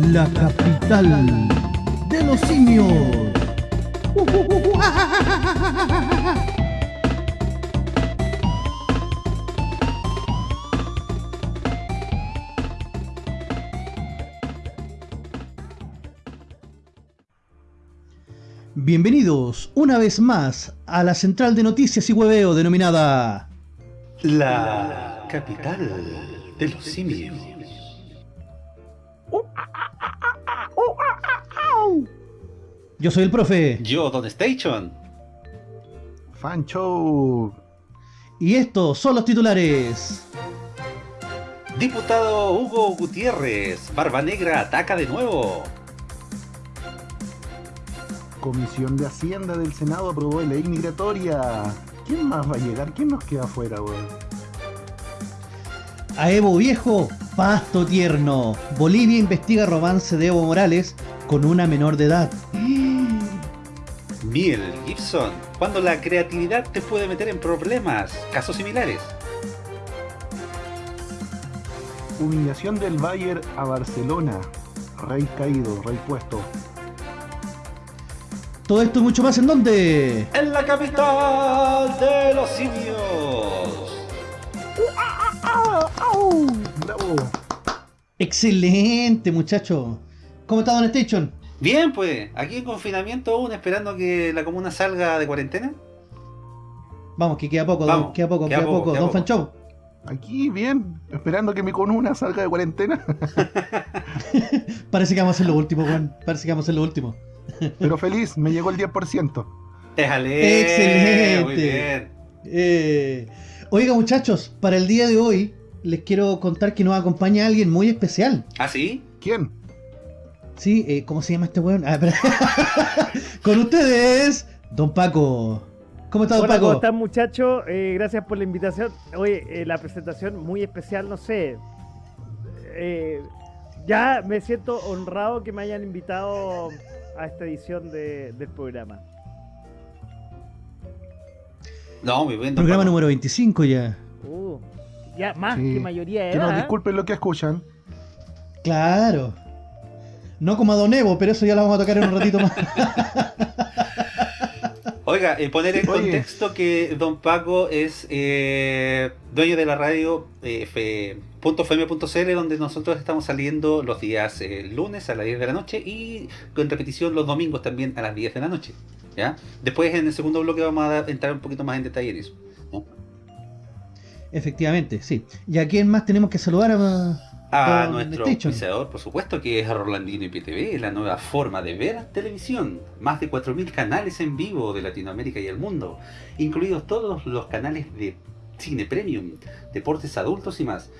la capital de los simios. Bienvenidos una vez más a la central de noticias y hueveo denominada La capital de los simios. Yo soy el profe Yo, Don Station. Fancho. y estos son los titulares. Diputado Hugo Gutiérrez. Barba Negra ataca de nuevo. Comisión de Hacienda del Senado aprobó ley migratoria. ¿Quién más va a llegar? ¿Quién nos queda afuera, weón? A Evo Viejo, pasto tierno. Bolivia investiga romance de Evo Morales con una menor de edad. Miel Gibson. Cuando la creatividad te puede meter en problemas. Casos similares. Humillación del Bayern a Barcelona. Rey caído, rey puesto. Todo esto y mucho más en donde. En la capital de los simios. ¡Bravo! Excelente, muchacho. ¿Cómo está Don Station? Bien, pues. Aquí en confinamiento aún esperando que la comuna salga de cuarentena. Vamos, que queda poco, Vamos, don- queda poco, queda queda, poco, poco. queda Don. Fanchou. Aquí bien, esperando que mi conuna salga de cuarentena. Parece que vamos a hacer lo último, Juan. Parece que vamos a hacer lo último. Pero feliz, me llegó el 10%. Déjale. Excelente. Muy bien. Eh, oiga, muchachos, para el día de hoy les quiero contar que nos acompaña alguien muy especial. ¿Ah, sí? ¿Quién? ¿Sí? Eh, ¿Cómo se llama este weón? Ah. Con ustedes, Don Paco. ¿Cómo está, Don Hola, ¿cómo Paco? están muchachos? Eh, gracias por la invitación. Oye, eh, la presentación muy especial, no sé. Eh, ya me siento honrado que me hayan invitado a esta edición de- del programa. No, muy bien. Programa Paco. número 25 ya. Uh, ya más Sí. que mayoría de Que nos edad. disculpen lo que escuchan. Claro. No como a Don Evo, pero eso ya lo vamos a tocar en un ratito más. Oiga, eh, poner en Oye. contexto que Don Paco es eh, dueño de la radio eh, .fm.cl donde nosotros estamos saliendo los días eh, lunes a las 10 de la noche y con repetición los domingos también a las 10 de la noche. ¿ya? Después en el segundo bloque vamos a dar- entrar un poquito más en detalle en eso. ¿no? Efectivamente, sí. ¿Y a quién más tenemos que saludar? A, A nuestro auspiciador, por supuesto, que es Rolandino IPTV, la nueva forma de ver televisión. Más de 4.000 canales en vivo de Latinoamérica y el mundo, incluidos todos los canales de cine premium, deportes adultos y más.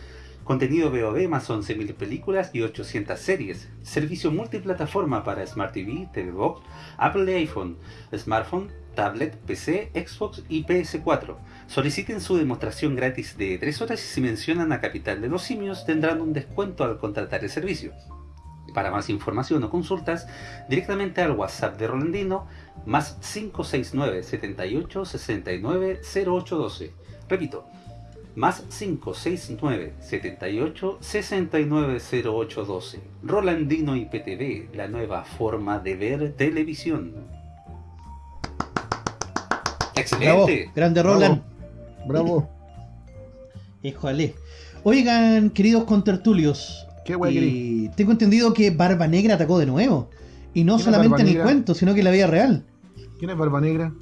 Contenido VOD más 11.000 películas y 800 series. Servicio multiplataforma para Smart TV, TV Box, Apple iPhone, smartphone, tablet, PC, Xbox y PS4. Soliciten su demostración gratis de 3 horas y si mencionan a Capital de los Simios tendrán un descuento al contratar el servicio. Para más información o consultas, directamente al WhatsApp de Rolandino, más 569 78 69 0812. Repito, más 569 78 69 0812. Rolandino IPTV, la nueva forma de ver televisión. Bravo, ¡Excelente! grande Roland. Bravo. Híjole. Oigan, queridos contertulios, ¿Qué wey querí? y tengo entendido que Barba Negra atacó de nuevo. Y no ¿Quién es solamente en el cuento, sino que en la vida real. ¿Quién es Barba Negra?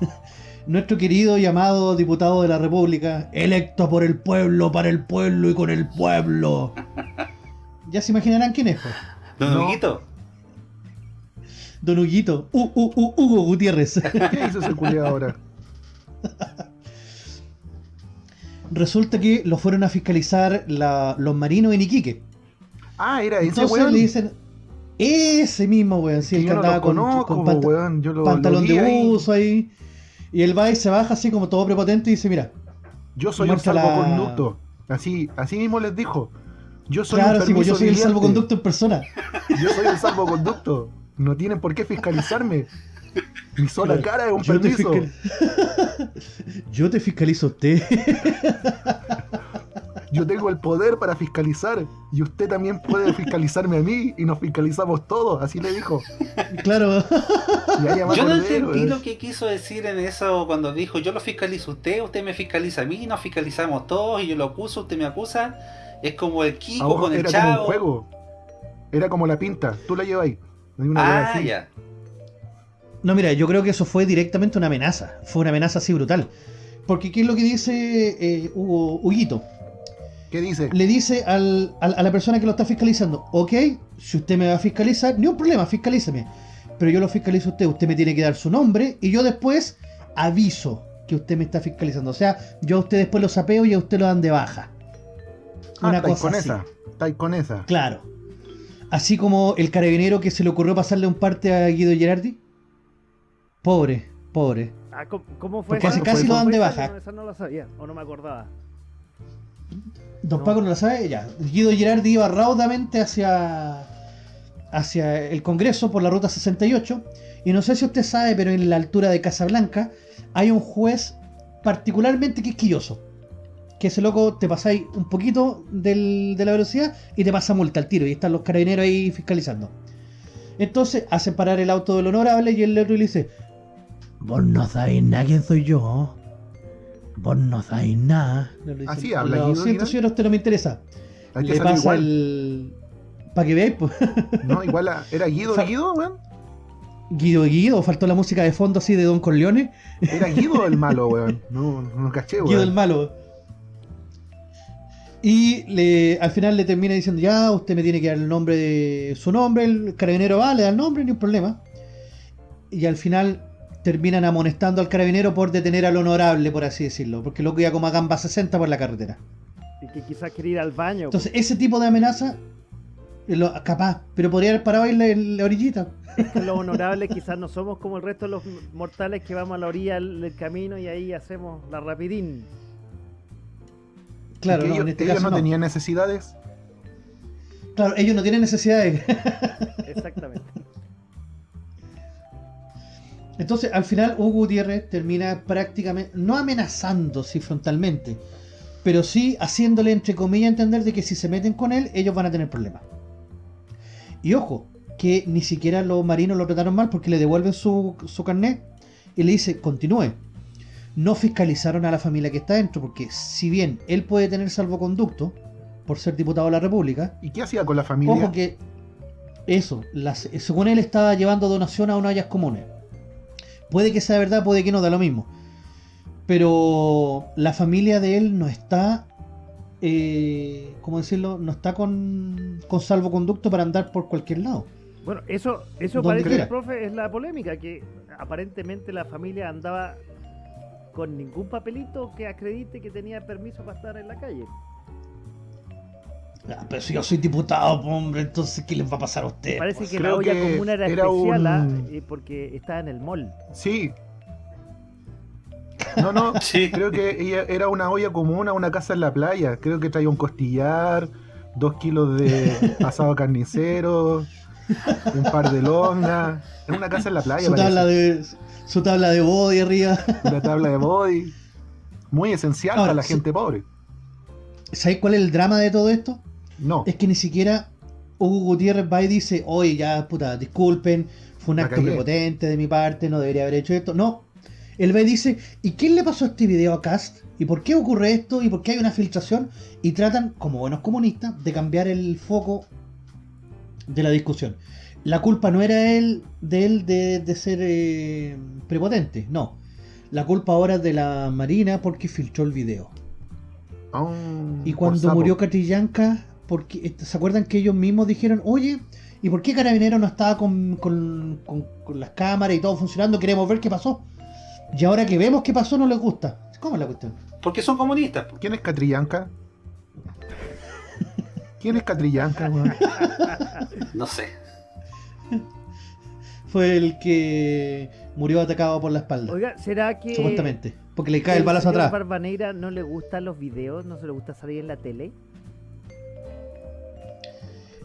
Nuestro querido y amado diputado de la República, electo por el pueblo, para el pueblo y con el pueblo. ya se imaginarán quién es, pues. Don No. Huguito, Don Huguito, U- U- U- Hugo Gutiérrez. ¿Qué hizo ese culiao ahora? Resulta que lo fueron a fiscalizar la- los marinos en Iquique. Ah, era ese Entonces weón. le dicen, ese mismo weón, sí, el que andaba con, conozco, weón. Lo, pantalón lo de uso ahí. Y el va y se baja así como todo prepotente y dice, mira, Yo soy un la- salvoconducto. Así, así mismo les dijo. Yo soy claro, un sí, pues yo soy el salvoconducto en persona. Yo soy el salvoconducto. No tienen por qué fiscalizarme. Mi sola Claro. cara es un Yo te, fiscal- yo te fiscalizo a usted. Yo tengo el poder para fiscalizar y usted también puede fiscalizarme a mí y nos fiscalizamos todos, así le dijo. Claro. Yo no entendí weón. lo que quiso decir en eso cuando dijo yo lo fiscalizo a usted, usted me fiscaliza a mí, nos fiscalizamos todos y yo lo acuso, usted me acusa. Es como el Kiko Ahora con el era como un juego. Era como la pinta. Tú la llevas ahí. Hay una Ah, ya. No, mira, yo creo que eso fue directamente una amenaza. Fue una amenaza así brutal. Porque, ¿qué es lo que dice eh, Hugo, Huguito? ¿Qué dice? Le dice al- al- a la persona que lo está fiscalizando, ok, si usted me va a fiscalizar, ni un problema, fiscalízame. Pero yo lo fiscalizo a usted, usted me tiene que dar su nombre y yo después aviso que usted me está fiscalizando. O sea, yo a usted después lo sapeo y a usted lo dan de baja. Ah, Una cosa con así. esa. Con esa. Claro. Así como el carabinero que se le ocurrió pasarle un parte a Guido Gerardi. Pobre, pobre. Ah, ¿cómo, fue Porque casi- casi ¿Cómo lo dan de baja. No, esa no la sabía, o no me acordaba. Don No. Paco no lo sabe, ya. Guido Girardi iba raudamente hacia, hacia el Congreso por la ruta 68. Y no sé si usted sabe, pero en la altura de Casablanca hay un juez particularmente quisquilloso. Que ese loco te pasáis un poquito del- de la velocidad y te pasa multa al tiro. Y están los carabineros ahí fiscalizando. Entonces hacen parar el auto del honorable y el otro le dice: Vos no sabéis nada quién soy yo. Vos no sabéis nada. Le dice, Así habla Lo Guido siento, señor, usted no me interesa. Hay que Le pasa igual. el. Para que veáis, pues. No, igual a- era Guido Fa- Guido, weón. Guido Guido, faltó la música de fondo así de Don Corleone. Era Guido el malo, weón. No, no caché, Guido el weón. malo. Y le, al final le termina diciendo, ya, usted me tiene que dar el nombre de su nombre, el carabinero va, le da el nombre, ni un problema. Y al final terminan amonestando al carabinero por detener al honorable, por así decirlo, porque el loco iba como a gamba 60 por la carretera. Y que quizás quería ir al baño. Entonces, ese tipo de amenaza, eh, lo- capaz, pero podría haber parado ahí en la, en la orillita. que los honorables quizás no somos como el resto de los mortales que vamos a la orilla del, camino y ahí hacemos la rapidín. Claro, no, ellos, en este ellos caso no, no. tenían necesidades. Claro, ellos no tienen necesidad de... Exactamente. Entonces, al final, Hugo Gutiérrez termina prácticamente, no amenazando sí frontalmente, pero sí haciéndole, entre comillas, entender de que si se meten con él, ellos van a tener problemas. Y ojo, que ni siquiera los marinos lo trataron mal porque le devuelven su, su carnet y le dice, continúe. No fiscalizaron a la familia que está dentro, porque si bien él puede tener salvoconducto por ser diputado de la República, ¿Y qué hacía con la familia? Ojo que eso, las, según él estaba llevando donación a unas ollas comunes. Puede que sea verdad, puede que no, da lo mismo. Pero la familia de él no está, eh, ¿cómo decirlo? No está con, con salvoconducto para andar por cualquier lado. Bueno, eso, eso Donde parece, quiera. profe, es la polémica, que aparentemente la familia andaba con ningún papelito que acredite que tenía permiso para estar en la calle. Ah, pero si yo soy diputado, hombre, entonces ¿qué les va a pasar a usted? Parece pues? que creo la olla común era, era especial ah, un- eh, porque estaba en el mall. Sí. No, no. Sí. Creo que ella era una olla común a una casa en la playa. Creo que traía un costillar, dos kilos de asado carnicero, un par de longas. Era una casa en la playa. su parece. tabla de su tabla de body arriba. Una tabla de body. Muy esencial Ahora, para la gente pobre. ¿Sabéis cuál es el drama de todo esto? No. Es que ni siquiera Hugo Gutiérrez va y dice, oye, ya, puta, disculpen, fue un acto cagué". prepotente de mi parte, no debería haber hecho esto. No. Él va y dice, ¿y quién le pasó este video a Cast? ¿Y por qué ocurre esto? ¿Y por qué hay una filtración? Y tratan, como buenos comunistas, de cambiar el foco de la discusión. La culpa no era él, de él de, de ser eh, prepotente, no. La culpa ahora es de la Marina porque filtró el video. Oh, Y cuando murió Catrillanca, porque este, ¿se acuerdan que ellos mismos dijeron, oye, ¿y por qué Carabinero no estaba con, con- con- con las cámaras y todo funcionando? Queremos ver qué pasó. Y ahora que vemos qué pasó no les gusta. ¿Cómo es la cuestión? Porque son comunistas. ¿Quién es Catrillanca? ¿Quién es Catrillanca, weón? No sé. Fue el que murió atacado por la espalda, Oiga, ¿será que supuestamente. Porque le cae el balazo atrás. Barba Negra no le gustan los videos, no se le gusta salir en la tele?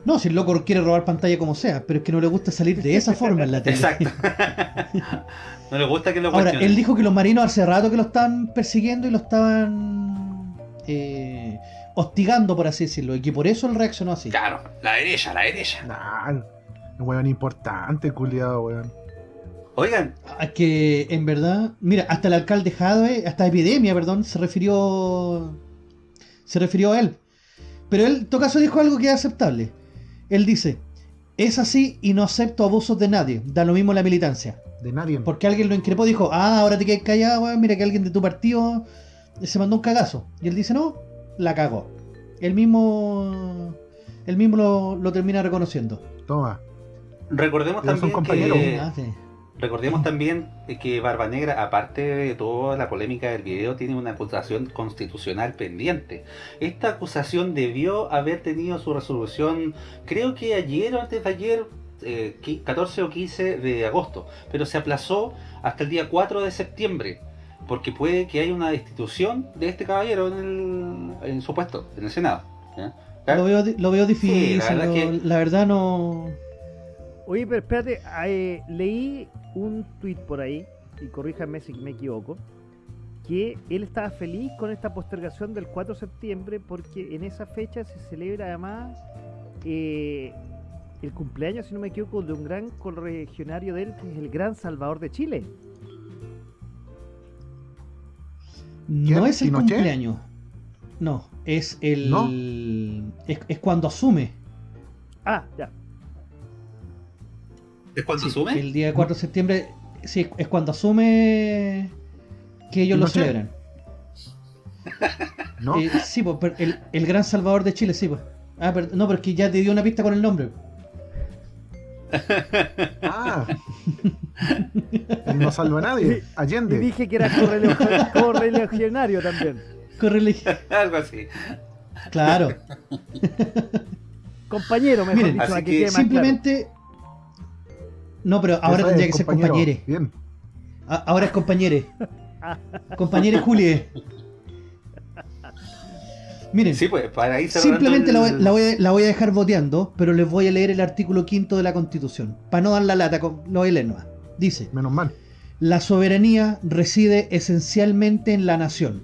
No, si el loco quiere robar pantalla como sea, pero es que no le gusta salir de esa forma en la tele. Exacto. no le gusta que lo Ahora, cuestionen. él dijo que los marinos hace rato que lo estaban persiguiendo y lo estaban eh, hostigando, por así decirlo, y que por eso él reaccionó así. Claro, la derecha, la derecha. Nah, un weón importante, culiado, weón. Oigan, Ah, Que en verdad, mira, hasta el alcalde Jadwe, hasta Epidemia, perdón, se refirió se refirió a él. Pero él, en todo caso, dijo algo que es aceptable. Él dice, es así y no acepto abusos de nadie, da lo mismo la militancia. De nadie. Porque alguien lo increpó, dijo, ah, ahora te quedas callado, mira que alguien de tu partido se mandó un cagazo. Y él dice, no, la cagó. Él mismo, él mismo lo, lo termina reconociendo. Toma. recordemos Ya son también compañeros. que... Ah, sí. Recordemos también que Barba Negra, aparte de toda la polémica del video, tiene una acusación constitucional pendiente. Esta acusación debió haber tenido su resolución, creo que ayer o antes de ayer, eh, qui- 14 o 15 de agosto, pero se aplazó hasta el día 4 de septiembre, porque puede que haya una destitución de este caballero en, el, en su puesto, en el Senado. ¿ya? Lo veo, lo veo difícil, Sí, la verdad lo- que- la verdad no... Oye, pero espérate, eh, leí un tweet por ahí, y corríjame si me equivoco, que él estaba feliz con esta postergación del 4 de septiembre porque en esa fecha se celebra además eh, el cumpleaños, si no me equivoco, de un gran corregionario de él, que es el gran Salvador de Chile. No es el ¿Pinochet? cumpleaños. No, es el... ¿No? Es, es cuando asume. Ah, ya. ¿Es cuando Sí, asume? El día 4 de septiembre, sí, es cuando asume que ellos lo celebran. ¿No? Eh, sí, pues, pero el, el gran salvador de Chile, sí, pues. Ah, pero, no, pero es que ya te dio una pista con el nombre. Ah. Él no salva a nadie. Y Allende. dije que era correligionario también. Correle- Algo así. Claro. Compañero, mejor Miren, dicho, así que claro. No, pero ahora tendría que ser compañero. compañere. Bien. A- Ahora es compañere. Compañere Julie. Miren, Sí, pues, para ir simplemente la voy, el- la voy a, la voy a dejar voteando, pero les voy a leer el artículo quinto de la Constitución. Para no dar la lata, con- lo voy a leer nomás. Dice. Menos mal. La soberanía reside esencialmente en la nación.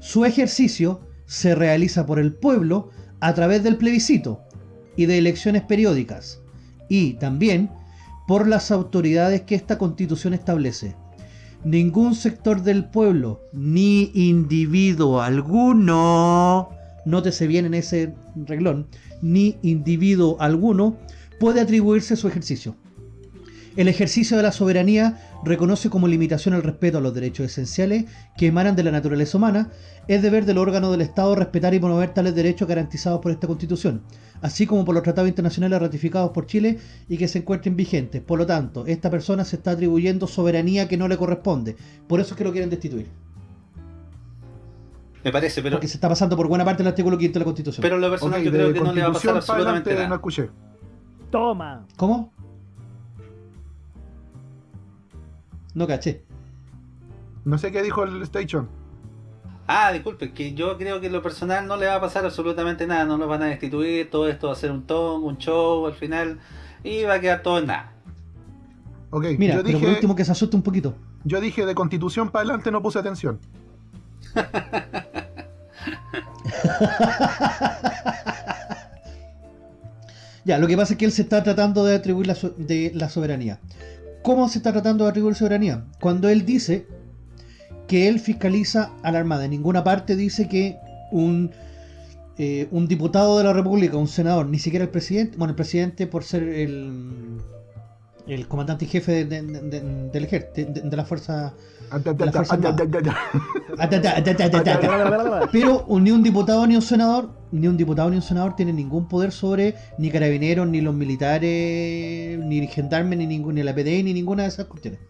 Su ejercicio se realiza por el pueblo a través del plebiscito y de elecciones periódicas, y también por las autoridades que esta constitución establece. Ningún sector del pueblo, ni individuo alguno, nótese bien en ese reglón, ni individuo alguno puede atribuirse su ejercicio. El ejercicio de la soberanía reconoce como limitación el respeto a los derechos esenciales que emanan de la naturaleza humana. Es deber del órgano del Estado respetar y promover tales derechos garantizados por esta Constitución, así como por los tratados internacionales ratificados por Chile y que se encuentren vigentes. Por lo tanto, esta persona se está atribuyendo soberanía que no le corresponde. Por eso es que lo quieren destituir. Me parece, pero, Porque se está pasando por buena parte del artículo 5 de la Constitución. pero lo personal yo creo que no le va a pasar absolutamente adelante no nada. escuché. Toma. ¿Cómo? No caché. No sé qué dijo el Station. Ah, disculpe, que yo creo que en lo personal no le va a pasar absolutamente nada, no lo van a destituir, todo esto va a ser un ton, un show al final, y va a quedar todo en nada. Ok, Mira, yo pero por dije, último que se asuste un poquito. yo dije de constitución para adelante no puse atención. Ya, lo que pasa es que él se está tratando de atribuir la, so- de la soberanía. ¿Cómo se está tratando de atribuir soberanía? Cuando él dice que él fiscaliza a la Armada. En ninguna parte dice que un, eh, un diputado de la República, un senador, ni siquiera el presidente, bueno, el presidente por ser el, el comandante y jefe de, de- de- del ejército, de, de la fuerza... De la. Pero ni un diputado ni un senador, ni un diputado ni un senador tienen ningún poder sobre ni carabineros, ni los militares, ni gendarmes, ni ningún, ni la PDI, ni ninguna de esas cuestiones.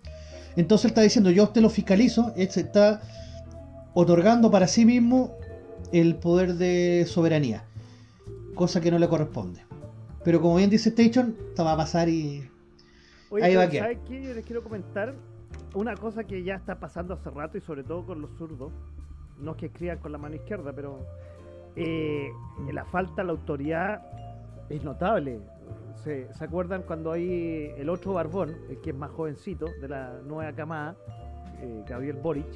Entonces él está diciendo, yo a usted lo fiscalizo, él se está otorgando para sí mismo el poder de soberanía, cosa que no le corresponde. Pero como bien dice Station, esto va a pasar y... Oye, Ahí va a quedar. ¿sabes qué? Yo les quiero comentar una cosa que ya está pasando hace rato y sobre todo con los zurdos. No es que escriban con la mano izquierda, pero eh, la falta de la autoridad es notable. ¿Se, acuerdan cuando hay el otro Barbón, el que es más jovencito de la nueva camada, eh, Gabriel Boric?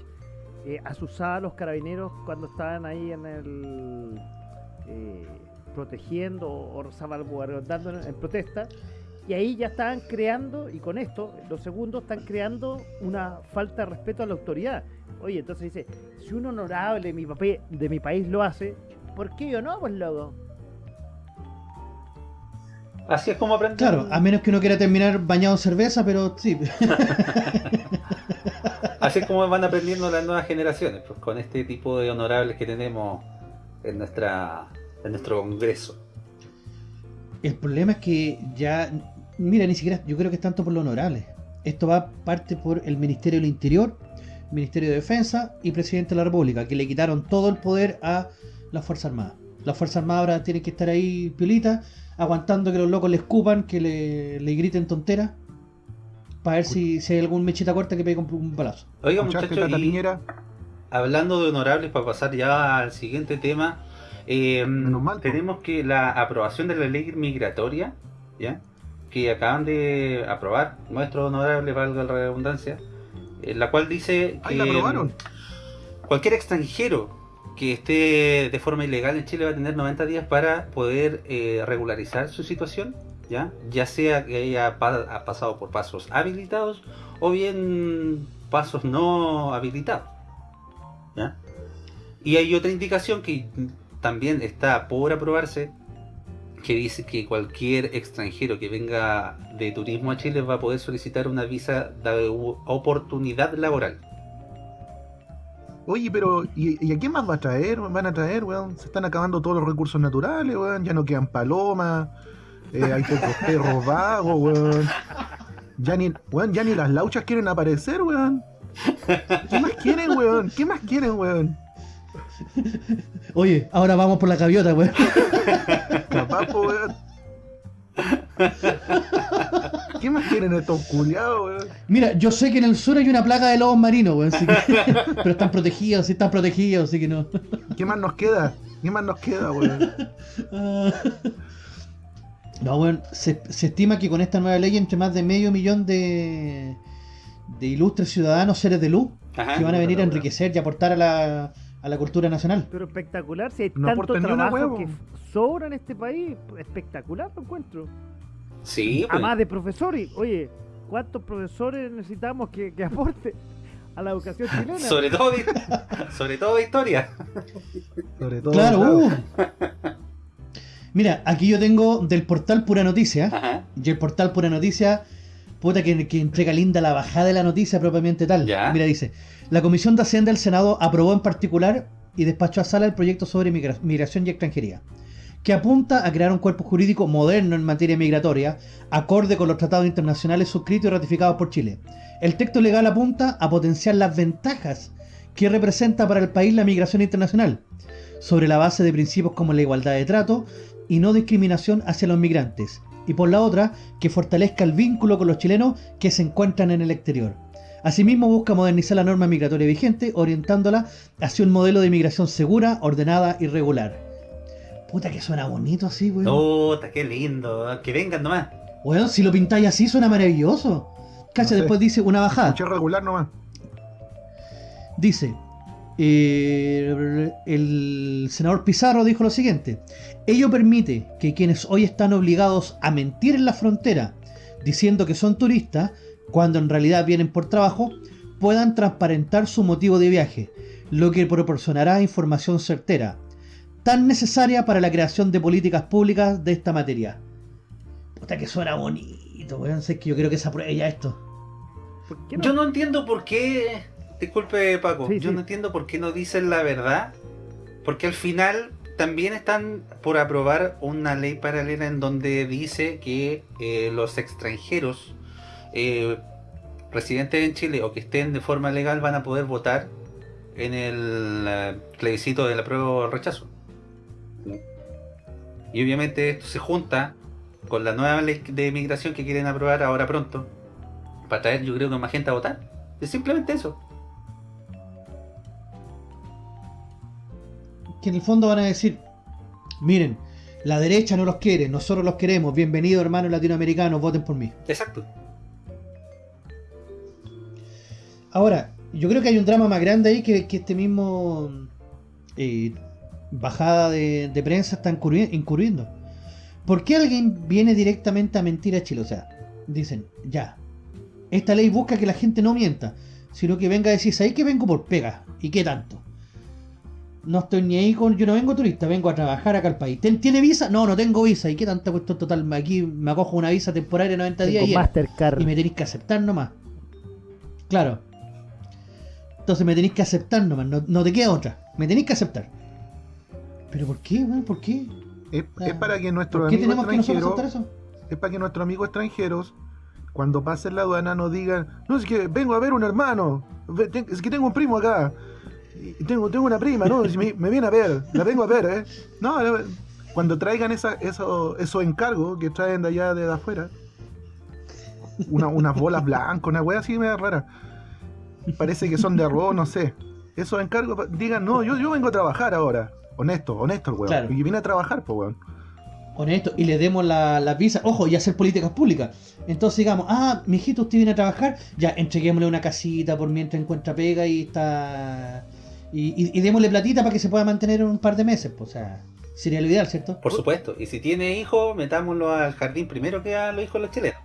eh, asusaba a los carabineros cuando estaban ahí en el eh, protegiendo o salvaguardando en, en protesta y ahí ya estaban creando, y con esto, los segundos están creando una falta de respeto a la autoridad. Oye, entonces dice, si un honorable mi, papel, de mi país lo hace, ¿por qué yo no, pues loco? Así es como aprenden. Claro, a menos que uno quiera terminar bañado en cerveza, pero sí. Así es como van aprendiendo las nuevas generaciones, pues con este tipo de honorables que tenemos en nuestra en nuestro congreso. El problema es que ya, mira, ni siquiera, yo creo que es tanto por lo honorable. Esto va parte por el Ministerio del Interior, Ministerio de Defensa y Presidente de la República, que le quitaron todo el poder a la Fuerza Armada. La Fuerza Armada ahora tiene que estar ahí piolita, aguantando que los locos le escupan, que le, le griten tonteras, para ver si, si hay algún mechita corta que pegue un, un balazo. Oiga ¿Escuchaste, muchachos, hablando de honorables, para pasar ya al siguiente tema, eh, mal, tenemos que la aprobación de la ley migratoria, ¿ya? que acaban de aprobar nuestro honorable, valga la redundancia, en la cual dice ¡Ay, que la aprobaron! cualquier extranjero que esté de forma ilegal en Chile va a tener 90 días para poder eh, regularizar su situación, ¿ya? ya sea que haya pa- ha pasado por pasos habilitados o bien pasos no habilitados. Y hay otra indicación que también está por aprobarse, que dice que cualquier extranjero que venga de turismo a Chile va a poder solicitar una visa de oportunidad laboral. Oye, pero ¿y, y a quién más va a traer? ¿Van a traer, weón? Se están acabando todos los recursos naturales, weón. Ya no quedan palomas. eh, hay pocos perros vagos, weón. Ya ni, weón, ya ni las lauchas quieren aparecer, weón. ¿Qué más quieren, weón? ¿Qué más quieren, weón? Oye, ahora vamos por la gaviota, weón. Capaz, weón. ¿Qué más quieren estos culiados, weón? Mira, yo sé que en el sur hay una plaga de lobos marinos, weón, así que- pero están protegidos, sí están protegidos, así que no. ¿Qué más nos queda? ¿Qué más nos queda, weón? No, bueno, se, se estima que con esta nueva ley entre más de medio millón de, de ilustres ciudadanos, seres de luz, Ajá. que van a venir a enriquecer y aportar a la, a la cultura nacional. Pero espectacular, si hay No tanto trabajo que sobra en este país, espectacular lo encuentro. Sí, pues. Además de profesores, oye, ¿cuántos profesores necesitamos que, que aporte a la educación chilena? sobre todo de, sobre todo de historia. Sobre todo. Claro, uh. Mira, aquí yo tengo del portal Pura Noticia, Ajá. y el portal Pura Noticia, puta que, que entrega linda la bajada de la noticia propiamente tal. Ya. Mira, dice, la Comisión de Hacienda del Senado aprobó en particular y despachó a sala el proyecto sobre migra- migración y extranjería, que apunta a crear un cuerpo jurídico moderno en materia migratoria, acorde con los tratados internacionales suscritos y ratificados por Chile. El texto legal apunta a potenciar las ventajas que representa para el país la migración internacional, sobre la base de principios como la igualdad de trato y no discriminación hacia los migrantes, y por la otra, que fortalezca el vínculo con los chilenos que se encuentran en el exterior. Asimismo busca modernizar la norma migratoria vigente, orientándola hacia un modelo de migración segura, ordenada y regular. Puta que suena bonito así, weón. Puta, qué lindo. Que vengan nomás. Weón, si lo pintáis así suena maravilloso. Cacha, No sé. después dice una bajada. Escuché regular nomás. Dice, eh, el senador Pizarro dijo lo siguiente, ello permite que quienes hoy están obligados a mentir en la frontera, diciendo que son turistas, cuando en realidad vienen por trabajo, puedan transparentar su motivo de viaje, lo que proporcionará información certera, tan necesaria para la creación de políticas públicas de esta materia. Puta que suena bonito, weón, sé que yo creo que se apruebe ya esto. ¿Por qué no? Yo no entiendo por qué. Disculpe, Paco. Sí, yo sí. no entiendo por qué no dicen la verdad. Porque al final también están por aprobar una ley paralela en donde dice que eh, los extranjeros eh, residentes en Chile o que estén de forma legal van a poder votar en el eh, plebiscito del apruebo o rechazo. Y obviamente esto se junta con la nueva ley de migración que quieren aprobar ahora pronto para traer yo creo que más gente a votar. Es simplemente eso. que en el fondo van a decir, miren, la derecha no los quiere, nosotros los queremos, bienvenidos hermanos latinoamericanos, voten por mí. Exacto. Ahora, yo creo que hay un drama más grande ahí que, que este mismo eh, bajada de, de prensa está incurri- incurriendo. ¿Por qué alguien viene directamente a mentir a Chile? O sea, dicen, ya, esta ley busca que la gente no mienta, sino que venga a decir, ¿sabes que vengo por pega? ¿Y qué tanto? No estoy ni ahí con. Yo no vengo turista, vengo a trabajar acá al país. ¿Ten- ¿Tiene visa? No, no tengo visa. ¿Y qué tanta cuestión total? Aquí me acojo una visa temporaria de 90 días y. Mastercard. y me tenéis que aceptar nomás. Claro. Entonces me tenéis que aceptar nomás, no, no te queda otra. Me tenéis que aceptar. ¿Pero por qué, weón? ¿Por qué? Es, es para que nuestros ¿Por qué amigos extranjeros, es para que nuestros amigos extranjeros, cuando pasen la aduana, no digan, no, es que vengo a ver un hermano, es que tengo un primo acá, y tengo, tengo una prima, no, me, me viene a ver, la vengo a ver, ¿eh? No, cuando traigan esa, eso, esos encargos que traen de allá de afuera, una- unas bolas blancas, una wea así media rara, parece que son de arroz, no sé. Esos encargos, digan, no, yo, yo vengo a trabajar ahora. Honesto, honesto el weón. Claro. Y viene a trabajar, pues weón. Honesto, y le demos la, la visa, ojo, y hacer políticas públicas. Entonces digamos, ah, mijito, usted viene a trabajar, ya, entreguémosle una casita por mientras encuentra pega y está. Y, y- y démosle platita para que se pueda mantener un par de meses, pues, o sea, sería lo ideal, ¿cierto? Por supuesto. Y si tiene hijos, metámoslo al jardín primero que a los hijos de los chilenos.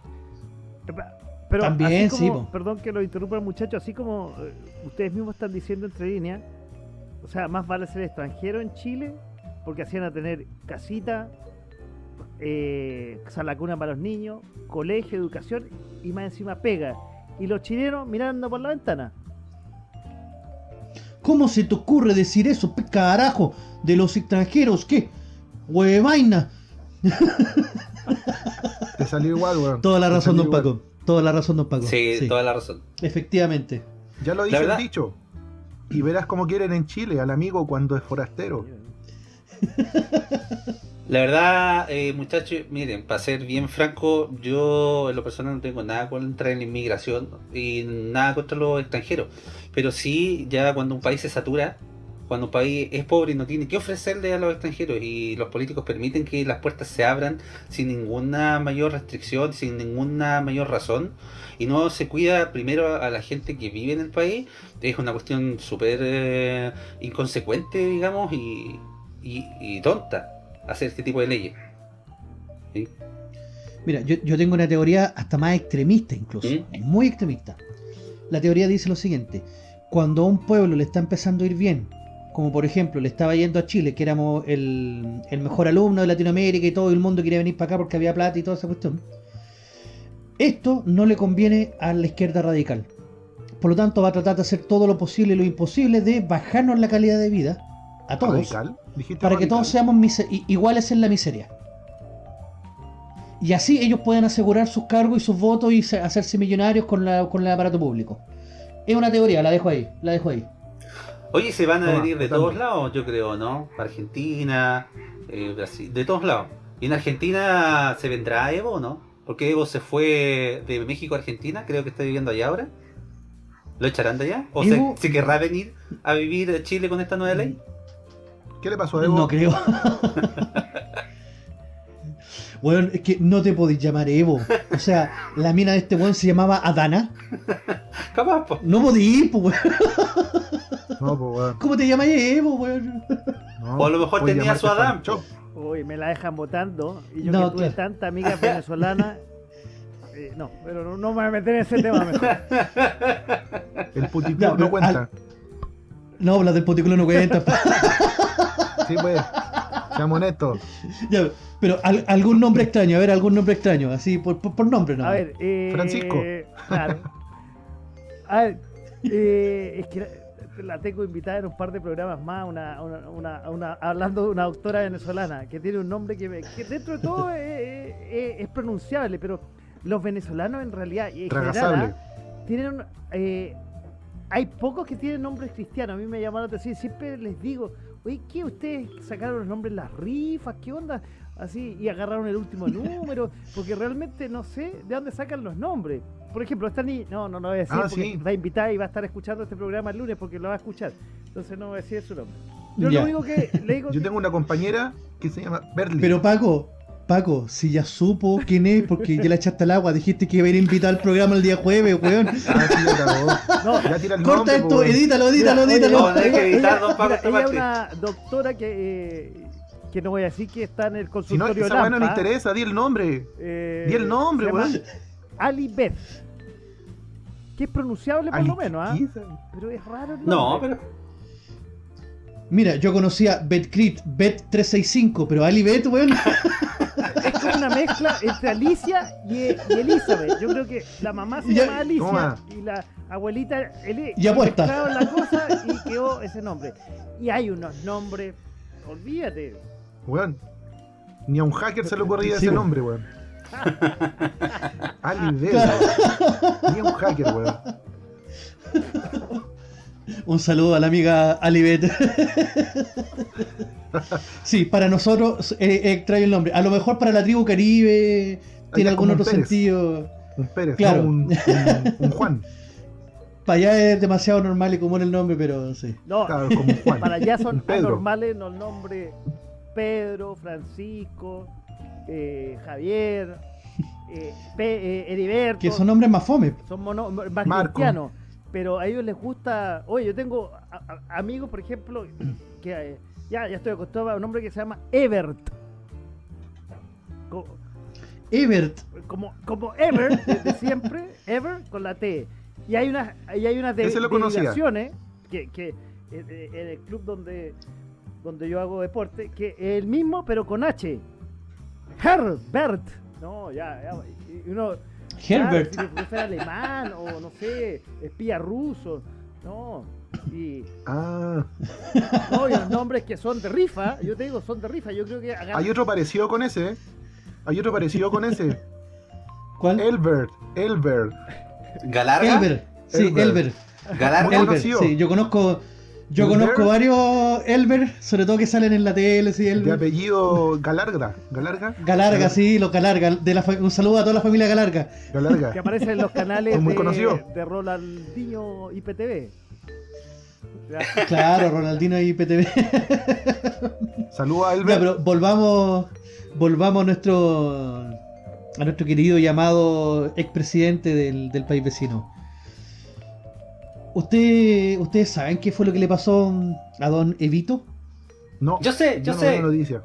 Pero También, así sí, como, perdón que lo interrumpa el muchacho, así como eh, ustedes mismos están diciendo entre líneas, o sea, más vale ser extranjero en Chile, porque hacían a tener casita, eh, sala cuna para los niños, colegio, educación y más encima pega. Y los chilenos mirando por la ventana. ¿Cómo se te ocurre decir eso, carajo, de los extranjeros? ¿Qué? Huevaina. Te salió igual, weón. Toda la razón, don igual. Paco. Toda la razón, don Paco. Sí, toda la razón. Efectivamente. Ya lo La dice el verdad- dicho. Y verás cómo quieren en Chile al amigo cuando es forastero. La verdad, eh, muchachos, miren, para ser bien franco, yo en lo personal no tengo nada contra la inmigración y nada contra los extranjeros. Pero sí, ya cuando un país se satura, cuando un país es pobre y no tiene que ofrecerle a los extranjeros y los políticos permiten que las puertas se abran sin ninguna mayor restricción, sin ninguna mayor razón, y no se cuida primero a la gente que vive en el país, es una cuestión súper eh, inconsecuente, digamos, y, y, y tonta hacer este tipo de leyes. ¿Sí? Mira, yo, yo tengo una teoría hasta más extremista incluso, ¿Mm? muy extremista. La teoría dice lo siguiente, cuando a un pueblo le está empezando a ir bien, como por ejemplo le estaba yendo a Chile, que éramos el, el mejor alumno de Latinoamérica y todo el mundo quería venir para acá porque había plata y toda esa cuestión, esto no le conviene a la izquierda radical. Por lo tanto va a tratar de hacer todo lo posible y lo imposible de bajarnos la calidad de vida a todos ¿Radical? ¿Dijiste para que todos seamos iguales en la miseria. Y así ellos pueden asegurar sus cargos y sus votos y se- hacerse millonarios con, la, con el aparato público. Es una teoría, la dejo ahí, la dejo ahí. Oye, se van a Toma, venir de todos lados, yo creo, ¿no? Argentina, eh, Brasil, de todos lados. ¿Y en Argentina se vendrá Evo no? Porque Evo se fue de México a Argentina, creo que está viviendo allá ahora. ¿Lo echarán de allá? ¿O se, se querrá venir a vivir a Chile con esta nueva ley? ¿Qué le pasó a Evo? No creo. Bueno, es que no te podéis llamar Evo. O sea, la mina de este weón se llamaba Adana. Capaz, po. No podís, pues weón. No, pues, weón. ¿Cómo te llamáis Evo, weón? No, O a lo mejor tenía su Adán, Fanchop. Uy, me la dejan votando. Y yo No, que tuve claro. tanta amiga venezolana. eh, no, pero no, no me voy a meter en ese tema mejor. El puticlub no cuenta. No, las del poticulo no cuentan. Sí, pues. Seamos honestos. Ya, pero al- algún nombre extraño, a ver, algún nombre extraño, así por, por, por nombre, ¿no? A ver, eh, Francisco. Claro. A ver, eh, es que la, la tengo invitada en un par de programas más, una, una, una- una- hablando de una doctora venezolana que tiene un nombre que, me- que dentro de todo es, es- es pronunciable, pero los venezolanos en realidad, y en general. ¿ah? tienen un- eh, hay pocos que tienen nombres cristianos. A mí me llamaron la atención. Siempre les digo, oye, ¿qué ustedes sacaron los nombres en las rifas? ¿Qué onda? Así, y agarraron el último número. Porque realmente no sé de dónde sacan los nombres. Por ejemplo, esta niña, no, no lo voy a decir Ah, porque sí. está invitada y va a estar escuchando este programa el lunes porque lo va a escuchar. Entonces no voy a decir su nombre. Yo Ya. lo único que le digo. Yo que- tengo una compañera que se llama Berly. Pero Paco, Paco, si ya supo quién es, porque ya la echaste al agua, dijiste que iba a ir invitado al programa el día jueves, weón. Ah, sí, ya. No, Ya tira el Corta nombre, esto, po, weón. edítalo, edítalo, Mira, edítalo. oye, no, hay que editar, don Pablo, mira, esta ella es parte. una doctora que, eh, que no voy a decir que está en el Si no, consultorio esa no le interesa, di el nombre. eh, Di el nombre, weón. Ali Beth. Que es pronunciable por Ali, lo menos, ¿ah? ¿qué es esa? Pero es raro el No, nombre. pero. Mira, yo conocía BetCrit, Bet365, pero Ali Bet, weón. Es como una mezcla entre Alicia y, y Elizabeth. Yo creo que la mamá se Ya- llama Alicia Toma. y la abuelita Eli. Y apuesta. mezclaron la cosa y quedó ese nombre. Y hay unos nombres, olvídate. Weón. Ni a un hacker se le ocurría Sí, ese weón. nombre, weón. Ali Bell. Ni a un hacker, weón. Un saludo a la amiga Alibet. sí, para nosotros eh, eh, trae el nombre. A lo mejor para la tribu caribe tiene algún otro Pérez. sentido. Un Pérez, Claro. no un, un, un Juan. Para allá es demasiado normal y común el nombre, pero sí. No, Claro, como un Juan. para allá son Pedro. anormales los nombres Pedro, Francisco, eh, Javier, eh, Pe- eh, Heriberto. Que son nombres más fome. son mono- más Marco. cristianos. Pero a ellos les gusta. Oye, yo tengo a- a- amigos, por ejemplo, que eh, ya, ya estoy acostumbrado a un nombre que se llama Evert. Co- Evert. Como, como Ever, desde siempre, Ever con la T. Y hay unas, y hay unas de, derivaciones que, que eh, en el club donde, donde yo hago deporte, que es el mismo pero con H. Herbert. No, ya, ya. uno, Herbert. Claro, si fuera alemán o no sé, espía ruso. No. Y, Ah, no, y los nombres que son de rifa, yo te digo, son de rifa. Yo creo que agarran- hay otro parecido con ese, ¿eh? Hay otro parecido con ese. ¿Cuál? Elbert, Elbert. ¿Galarga? Elber. Sí, Elber. Elber. ¿Galarga? Muy Elber. conocido. Sí, yo conozco. Yo Elber. conozco varios Elber, sobre todo que salen en la tele, sí, De Elber. apellido Galarga. Galarga. Galarga, sí, los Galarga. De la fa- un saludo a toda la familia Galarga. Galarga. que aparecen en los canales muy de, conocidos. de Rolandinho IPTV. Ya. Claro, Ronaldino y PTV. Saludos a Ya, pero volvamos, volvamos a nuestro, a nuestro querido llamado expresidente del, del país vecino. ¿Usted, ¿Ustedes saben qué fue lo que le pasó a don Evito? No, Yo sé, yo no, sé. No, no noticia.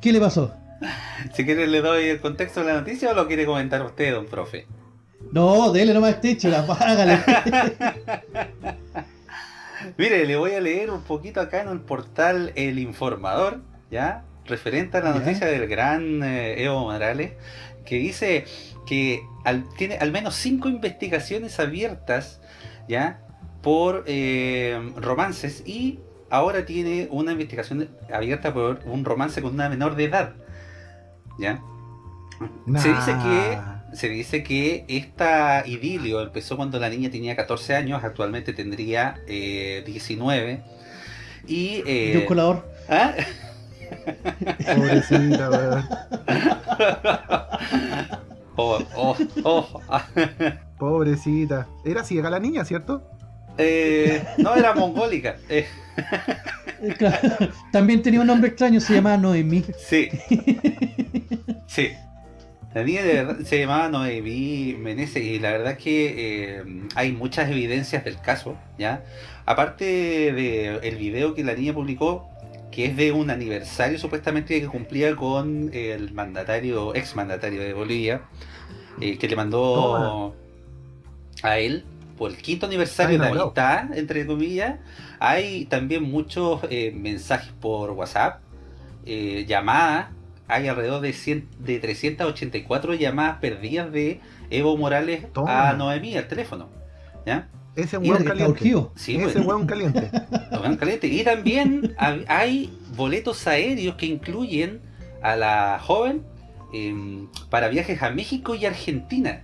¿Qué le pasó? Si quiere le doy el contexto de la noticia o lo quiere comentar usted, don profe. No, dele nomás este hecho, la págale. Mire, le voy a leer un poquito acá en el portal El Informador, ¿ya? Referente a la Ya. noticia del gran eh, Evo Morales, que dice que al- tiene al menos cinco investigaciones abiertas, ¿ya? Por eh, romances y ahora tiene una investigación abierta por un romance con una menor de edad, ¿ya? Se dice que se dice que esta idilio empezó cuando la niña tenía 14 años, actualmente tendría eh, 19. Y. eh, Y un colador. ¿ah? Pobrecita. Oh, oh, oh. Pobrecita. Era ciega la niña, ¿cierto? Eh, no era mongólica. eh, Eh, claro. También tenía un nombre extraño, se llamaba Noemí. sí. Sí. La niña de verdad se llamaba Noemí Meneses y la verdad es que eh, hay muchas evidencias del caso, ¿ya? Aparte del el video que la niña publicó, que es de un aniversario supuestamente que cumplía con el mandatario, ex mandatario de Bolivia, eh, que le mandó a él por el quinto aniversario de enamorado. amistad, entre comillas. Hay también muchos eh, mensajes por WhatsApp, eh, llamadas. Hay alrededor de, 100, de 384 llamadas perdidas de Evo Morales Toma. a Noemí al teléfono. ¿Ya? Ese Mira weón que está caliente. urgido. Sí, Ese pues. weón caliente. Ven caliente. Y también hay boletos aéreos que incluyen a la joven em, para viajes a México y Argentina,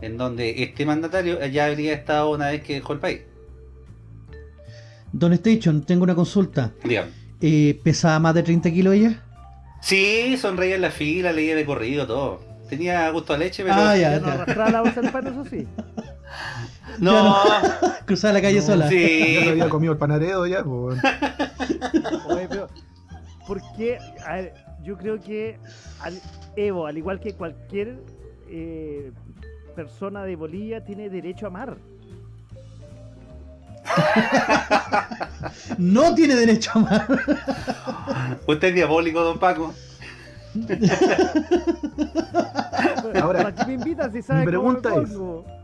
en donde este mandatario ya habría estado una vez que dejó el país. Don Station, tengo una consulta. Dígame. Eh, ¿Pesaba más de 30 kilos ella? Sí, sonreía en la fila, leía de corrido, todo. Tenía gusto a leche, pero... Ah, ya, Ya no arrastraba la bolsa del pan, eso sí. no, Cruzaba la calle No, sola. Ya sí. se había comido el panaredo ya, pues. Oye, pero, ¿por qué? A ver, yo creo que al- Evo, al igual que cualquier eh, persona de Bolivia, tiene derecho a amar. No tiene derecho a amar. Usted es diabólico, don Paco. Ahora, ¿Para qué me invitan si sabe mi cómo me pregunta es-?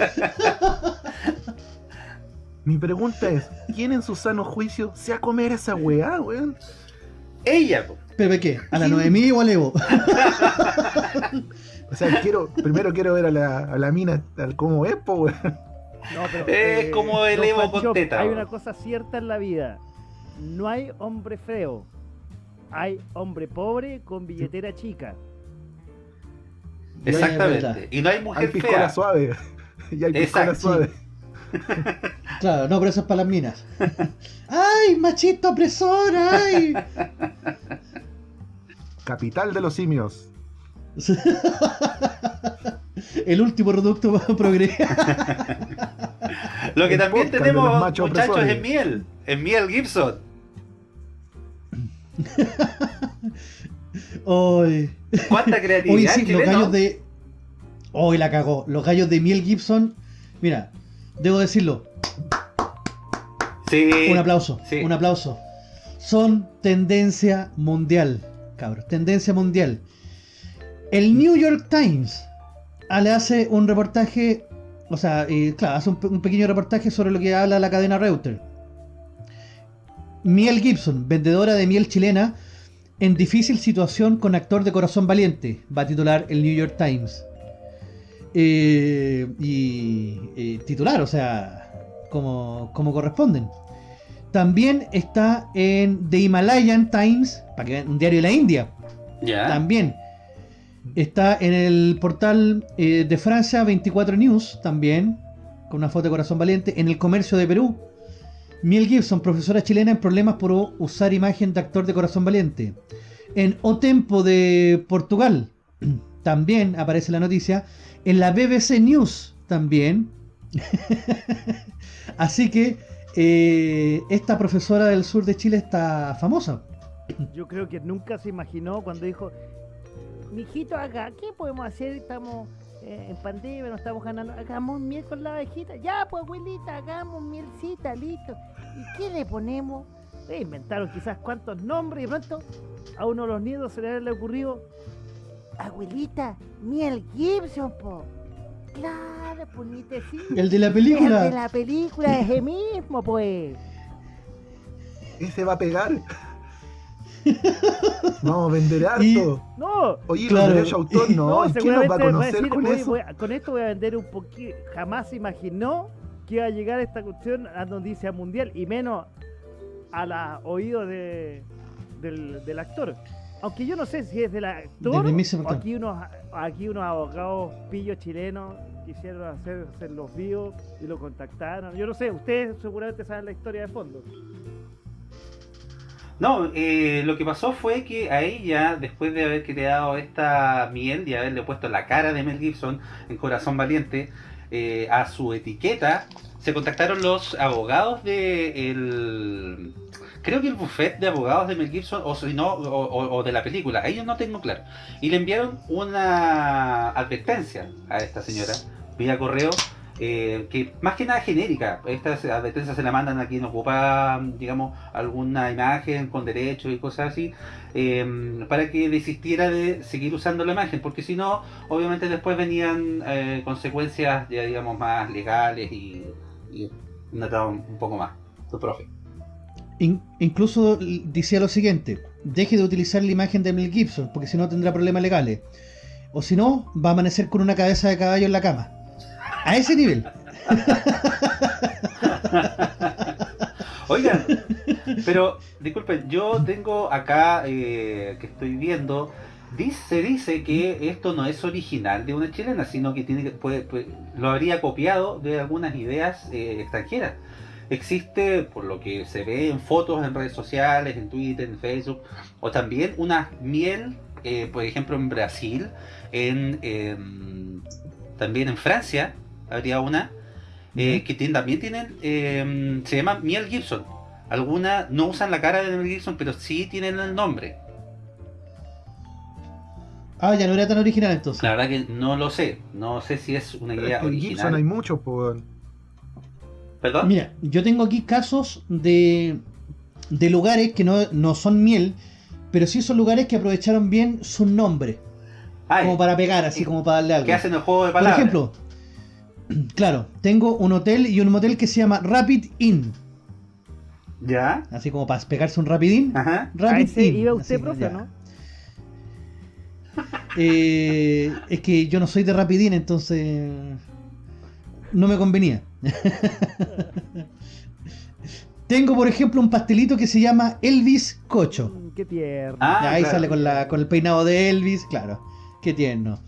Mi pregunta es, ¿quién en su sano juicio se va a comer esa weá, weón? Ella, po. ¿Pero de qué? ¿A la Noemí o al Evo? O sea, quiero, primero quiero ver a la, a la mina tal como es, po, weón. No, pero, Es como el Evo con Chop, teta, Hay una cosa cierta en la vida. No hay hombre feo. Hay hombre pobre con billetera chica. Exactamente. Y no hay Hay mujer piscola fea. suave. Y hay Exacto. suave. Claro, no, pero eso es para las minas. ¡Ay, machito opresor! ¡Ay! Capital de los simios. El último reducto progre. Lo que El también tenemos, muchachos, opresores. es miel. Es miel Gibson. Hoy, ¿Cuánta creatividad, sí, los gallos de. Hoy la cagó. Los gallos de Miel Gibson. Mira, debo decirlo. Sí. Un aplauso. sí. Un aplauso. Son tendencia mundial, cabros. Tendencia mundial. El New York Times ah, le hace un reportaje. O sea, eh, claro, hace un, un pequeño reportaje sobre lo que habla la cadena Reuters. Miel Gibson, vendedora de miel chilena, en difícil situación con actor de corazón valiente, va a titular el New York Times. Eh, y eh, titular, o sea, como, como corresponden. También está en The Himalayan Times, para que vean, un diario de la India. Ya. También está en el portal eh, de Francia 24 News, también, con una foto de corazón valiente. En el comercio de Perú, Miel Gibson, profesora chilena en problemas por usar imagen de actor de corazón valiente. En O Tempo de Portugal, también aparece la noticia. En la BBC News, también. Así que eh, esta profesora del sur de Chile está famosa. Yo creo que nunca se imaginó cuando dijo, mijito acá, ¿qué podemos hacer? Estamos eh, en pandemia, no estamos ganando. Hagamos miel con la abejita. Ya, pues abuelita, hagamos mielcita, listo. ¿Y qué le ponemos? Eh, inventaron quizás cuántos nombres y pronto a uno de los nietos se le había ocurrido, abuelita, miel Gibson, po. Claro, pues ni te sigue. El de la El película. de la película es el mismo, pues. Ese va a pegar. Vamos a vender harto. Y- No, Oye, Claro. los derechos autor no. ¿Y quién nos va a a conocer decir, con "Oye, eso? voy a- con esto voy a vender un poquito. Jamás se imaginó que iba a llegar esta cuestión a noticia mundial y menos a la oídos de, del, del actor. Aunque yo no sé si es del actor mismísimo o aquí unos, aquí unos abogados pillos chilenos quisieron hacer, hacer los vivos y lo contactaron. Yo no sé, ustedes seguramente saben la historia de fondo. No, eh, lo que pasó fue que a ella, después de haber creado esta miel y haberle puesto la cara de Mel Gibson en Corazón Valiente eh, a su etiqueta, se contactaron los abogados de el creo que el buffet de abogados de Mel Gibson o si no o, de la película, ellos no tengo claro. Y le enviaron una advertencia a esta señora vía correo eh, que más que nada genérica. Estas advertencias se la mandan a quien ocupa, digamos, alguna imagen con derechos y cosas así, eh, para que desistiera de seguir usando la imagen, porque si no, obviamente después venían eh, consecuencias ya digamos más legales y, y un, un poco más. Tu profe. In- incluso decía lo siguiente: deje de utilizar la imagen de Mel Gibson, porque si no tendrá problemas legales. O si no, va a amanecer con una cabeza de caballo en la cama. A ese nivel. Oigan, pero disculpen, yo tengo acá eh, que estoy viendo, dice, dice que esto no es original de una chilena, sino que tiene puede- puede- lo habría copiado de algunas ideas eh, extranjeras. Existe, por lo que se ve en fotos en redes sociales, en Twitter, en Facebook, o también una miel, eh, por ejemplo, en Brasil, en em, también en Francia, habría una, eh, que tienen- también tienen, eh, se llama Miel Gibson. Algunas no usan la cara de Mel Gibson, pero sí tienen el nombre. Ah, ya no era tan original entonces. La verdad que no lo sé. No sé si es una idea es que en Gibson hay original. muchos, pues. ¿Perdón? Mira, yo tengo aquí casos de, de lugares que no, no son miel, pero sí son lugares que aprovecharon bien su nombre, Ay, como para pegar, así como para darle algo. ¿Qué hacen el juego de Por palabras? ejemplo, claro, tengo un hotel y un motel que se llama Rapid Inn, ¿Ya? así como para pegarse un Rapid Inn. Ajá. Rapid Inn, iba usted, profe. ¿no? Eh, es que yo no soy de Rapid Inn, entonces no me convenía. Tengo, por ejemplo, un pastelito que se llama Elvis Cocho. Mm, Qué tierno. Ah, ahí claro. sale con, la, con el peinado de Elvis, claro. Qué tierno.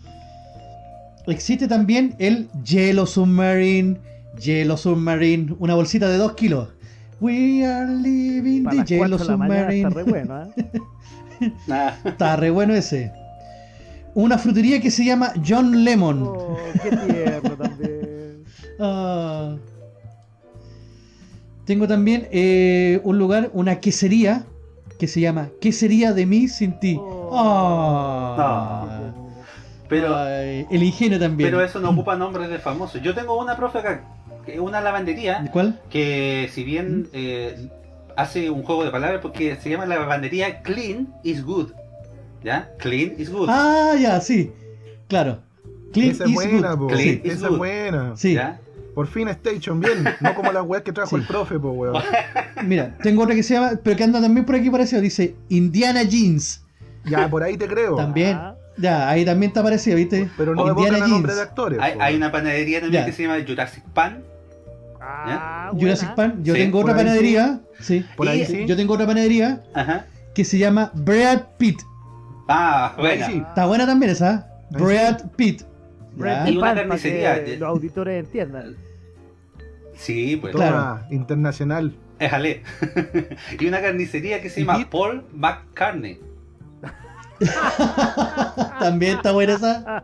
Existe también el Yellow Submarine. Yellow Submarine, una bolsita de 2 kilos. We are living Para the las 4 Yellow mañana Submarine. está re bueno, ¿eh? Ah, Está re bueno ese. Una frutería que se llama John Lemon. Oh, qué tierno también. Ah. Tengo también eh, un lugar, una quesería que se llama Quesería de mí sin ti. Oh. Ah. pero, Ay, el ingenio también. pero eso no ocupa nombres de famosos. Yo tengo una profe acá, una lavandería, ¿Cuál? que si ¿Mm? bien eh, hace un juego de palabras porque se llama la lavandería Clean is Good. ¿Ya? Clean is Good. Ah, ya, sí. Claro. Clean Esa is buena, good. po. Clean Sí, is Esa good. es buena. sí. ¿Ya? Por fin Station, bien. No como las weas que trajo Sí. el profe, po, weón. Mira, tengo otra que se llama, pero que anda también por aquí parecido. Dice Indiana Jeans. Ya, por ahí te creo. También. Ah. Ya, ahí también te apareció, ¿viste? Pero no Indiana a nombre Jeans. de actores. Hay, una panadería también Ya. que se llama Jurassic Pan. Ah, Jurassic. Pan. Yo Sí, tengo otra panadería. Sí. Por ahí Y sí. Yo tengo otra panadería Ajá. que se llama Brad Pitt. Ah, buena. sí. Está buena también esa. Sí. Brad Pitt. Y una Pan, para que los auditores entiendan. Sí, pues. Toma, Claro. internacional. Éjale. y una carnicería que se ¿Y llama Pete? Paul McCartney. También está buena esa.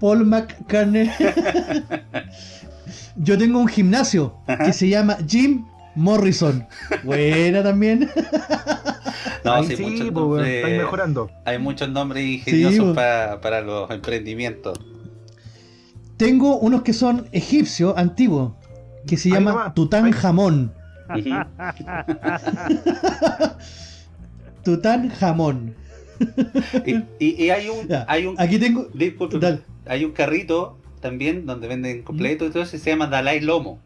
Paul McCartney. Yo tengo un gimnasio que se llama Jim Morrison. Buena también. No, ahí sí, sí, muchos weón. nombres- mejorando. hay muchos nombres ingeniosos po. para, para los emprendimientos. Tengo unos que son egipcios antiguos que se llama Tutankamón. Ujú. Tutankamón. y, y- y hay un, Ya, hay un, Aquí tengo. disculpe, Dale. hay un carrito también donde venden completo y todo eso y se llama Dalai Lomo.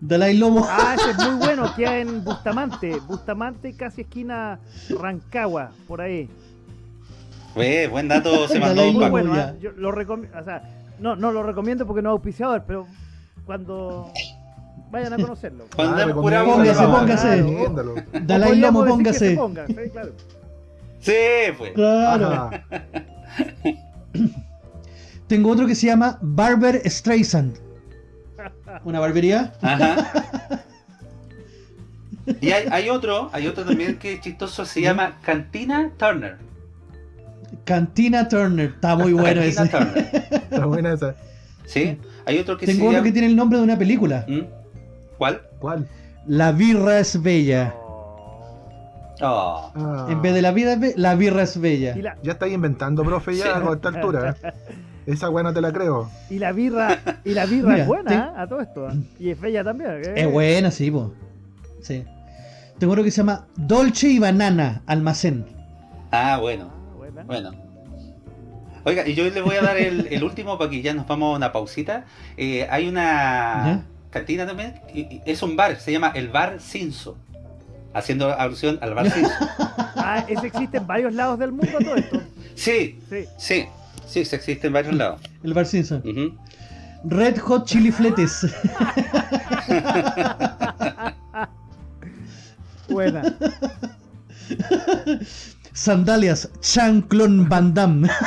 Dalai Lomo. Ah, ese es muy bueno, queda en Bustamante. Bustamante, casi esquina Rancagua, por ahí. Ve, buen dato se mandó Dalai un. Paco. bueno. ¿ah? yo lo recomiendo. O sea, no, no lo recomiendo porque no es auspiciador, pero cuando vayan a conocerlo. Cuando Ah, Póngase, póngase. claro. Dalai Lomo, póngase. ponga, sí, claro. Sí, pues. Claro. Ajá. Tengo otro que se llama Barber Streisand. Una barbería. Ajá. Y hay, hay otro, hay otro también que es chistoso, se llama Cantina Turner. Cantina Turner. Está muy bueno Cantina ese. Turner. Está buena esa. Sí, hay otro que Tengo se llama... que tiene el nombre de una película. ¿Mm? ¿Cuál? ¿Cuál? La birra es bella. Oh. Ah. En vez de la vida la birra es bella. Y la, Ya estáis inventando, profe, ya Sí. a esta altura. Esa no te la creo. y la birra, y la birra Mira, es buena, te- ¿eh? a todo esto. ¿eh? Y es bella también. ¿eh? Es buena, sí, po. Sí. Tengo otro que se llama Dolce y Banana Almacén. Ah, bueno, Buena. bueno. Oiga, y yo les voy a dar el, el último para que ya nos vamos a una pausita. Eh, hay una Ya. cantina también, y- y es un bar, se llama el Bar Cinso. Haciendo alusión al Bar Cinso. Ah, ese existe en varios lados del mundo todo esto. Sí, Sí. sí, sí, se existe en varios lados. El Bar. Ujú. Red Hot Chili Fletes. Buena. Sandalias Chanclon Van Damme.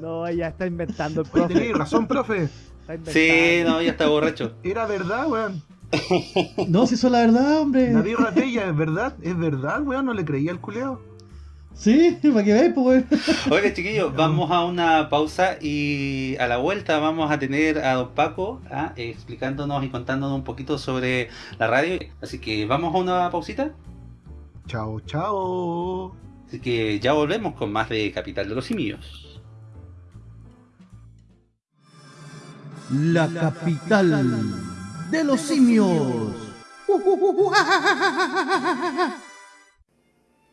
No, ya está inventando el profe. tenéis razón, profe. Sí, no, ya está borracho. Era verdad, weón. No, si eso es la verdad, hombre. La birra es verdad. Es verdad, weón. No le creía al culeo. Sí, para que veáis, pues, weón. Oiga, chiquillos, vamos a una pausa y a la vuelta vamos a tener a don Paco ah, explicándonos y contándonos un poquito sobre la radio. Así que vamos a una pausita. Chao, chao. Así que ya volvemos con más de Capital de los Simios. La capital de los simios.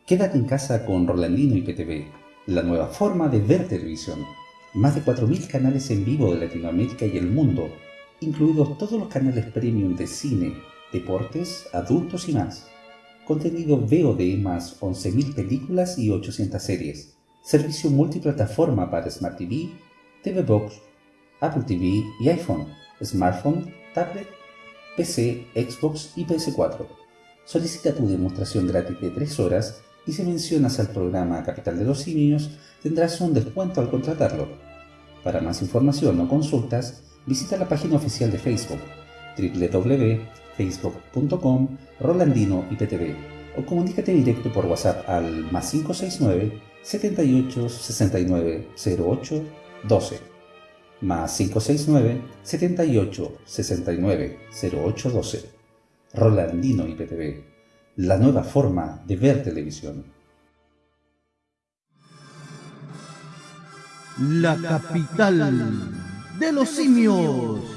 Quédate en casa con Rolandino y PTV, la nueva forma de ver televisión. Más de 4.000 canales en vivo de Latinoamérica y el mundo, incluidos todos los canales premium de cine, deportes, adultos y más. Contenido VOD más 11.000 películas y 800 series. Servicio multiplataforma para Smart TV, TV Box, Apple TV y iPhone, smartphone, tablet, PC, Xbox y PS4. Solicita tu demostración gratis de 3 horas y si mencionas al programa Capital de los Simios tendrás un descuento al contratarlo. Para más información o consultas, visita la página oficial de Facebook www.facebook.com Rolandino IPTV o comunícate directo por WhatsApp al más 569 78 69 08 12 más 569 78 69 08 12 Rolandino IPTV la nueva forma de ver televisión. La capital de los simios.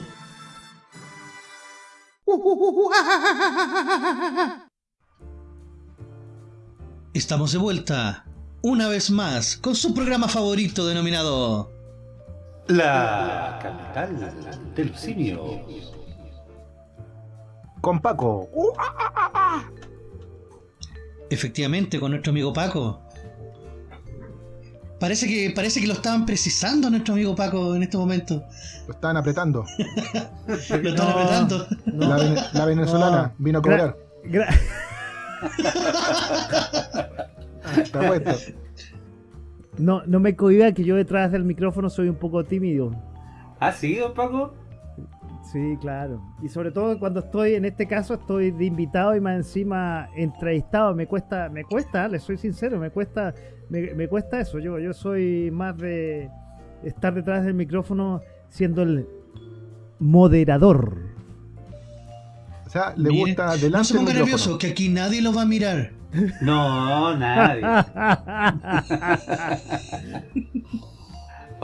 Estamos de vuelta, una vez más, con su programa favorito denominado La capital de los simios. Con Paco. Efectivamente, con nuestro amigo Paco. Parece que, parece que lo estaban precisando nuestro amigo Paco en este momento. Lo estaban apretando. Lo estaban No, apretando. no. La, vene- la venezolana vino a cobrar. Gra- no, no me cohiba que yo detrás del micrófono soy un poco tímido. ¿Ah, sí, don Paco? Sí, claro. Y sobre todo cuando estoy, en este caso, estoy de invitado y más encima entrevistado. Me cuesta, me cuesta, les soy sincero, me cuesta, me, me cuesta eso. Yo, yo soy más de estar detrás del micrófono siendo el moderador. O sea, le Mire, gusta no delante se ponga nervioso, que aquí nadie lo va a mirar. No, nadie.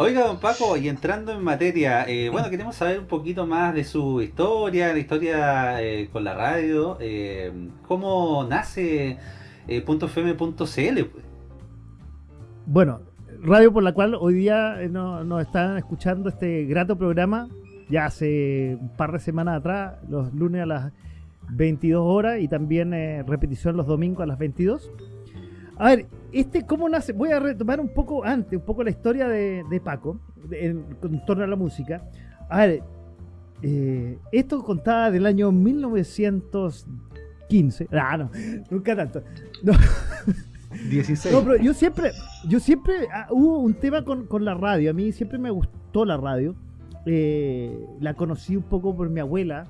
Oiga, don Paco, y entrando en materia, eh, bueno, queremos saber un poquito más de su historia, la historia eh, con la radio, eh, cómo nace eh, .fm.cl. pues. Bueno, radio por la cual hoy día no- nos están escuchando este grato programa, ya hace un par de semanas atrás, los lunes a las 22 horas y también repetición los domingos a las 22. A ver, este cómo nace, voy a retomar un poco antes, un poco la historia de, de Paco en, en torno a la música. A ver, eh, esto contaba del año 1915. Ah, no, nunca tanto. No. 16. No, pero yo siempre, yo siempre, ah, hubo un tema con, con la radio, a mí siempre me gustó la radio, Eh, la conocí un poco por mi abuela,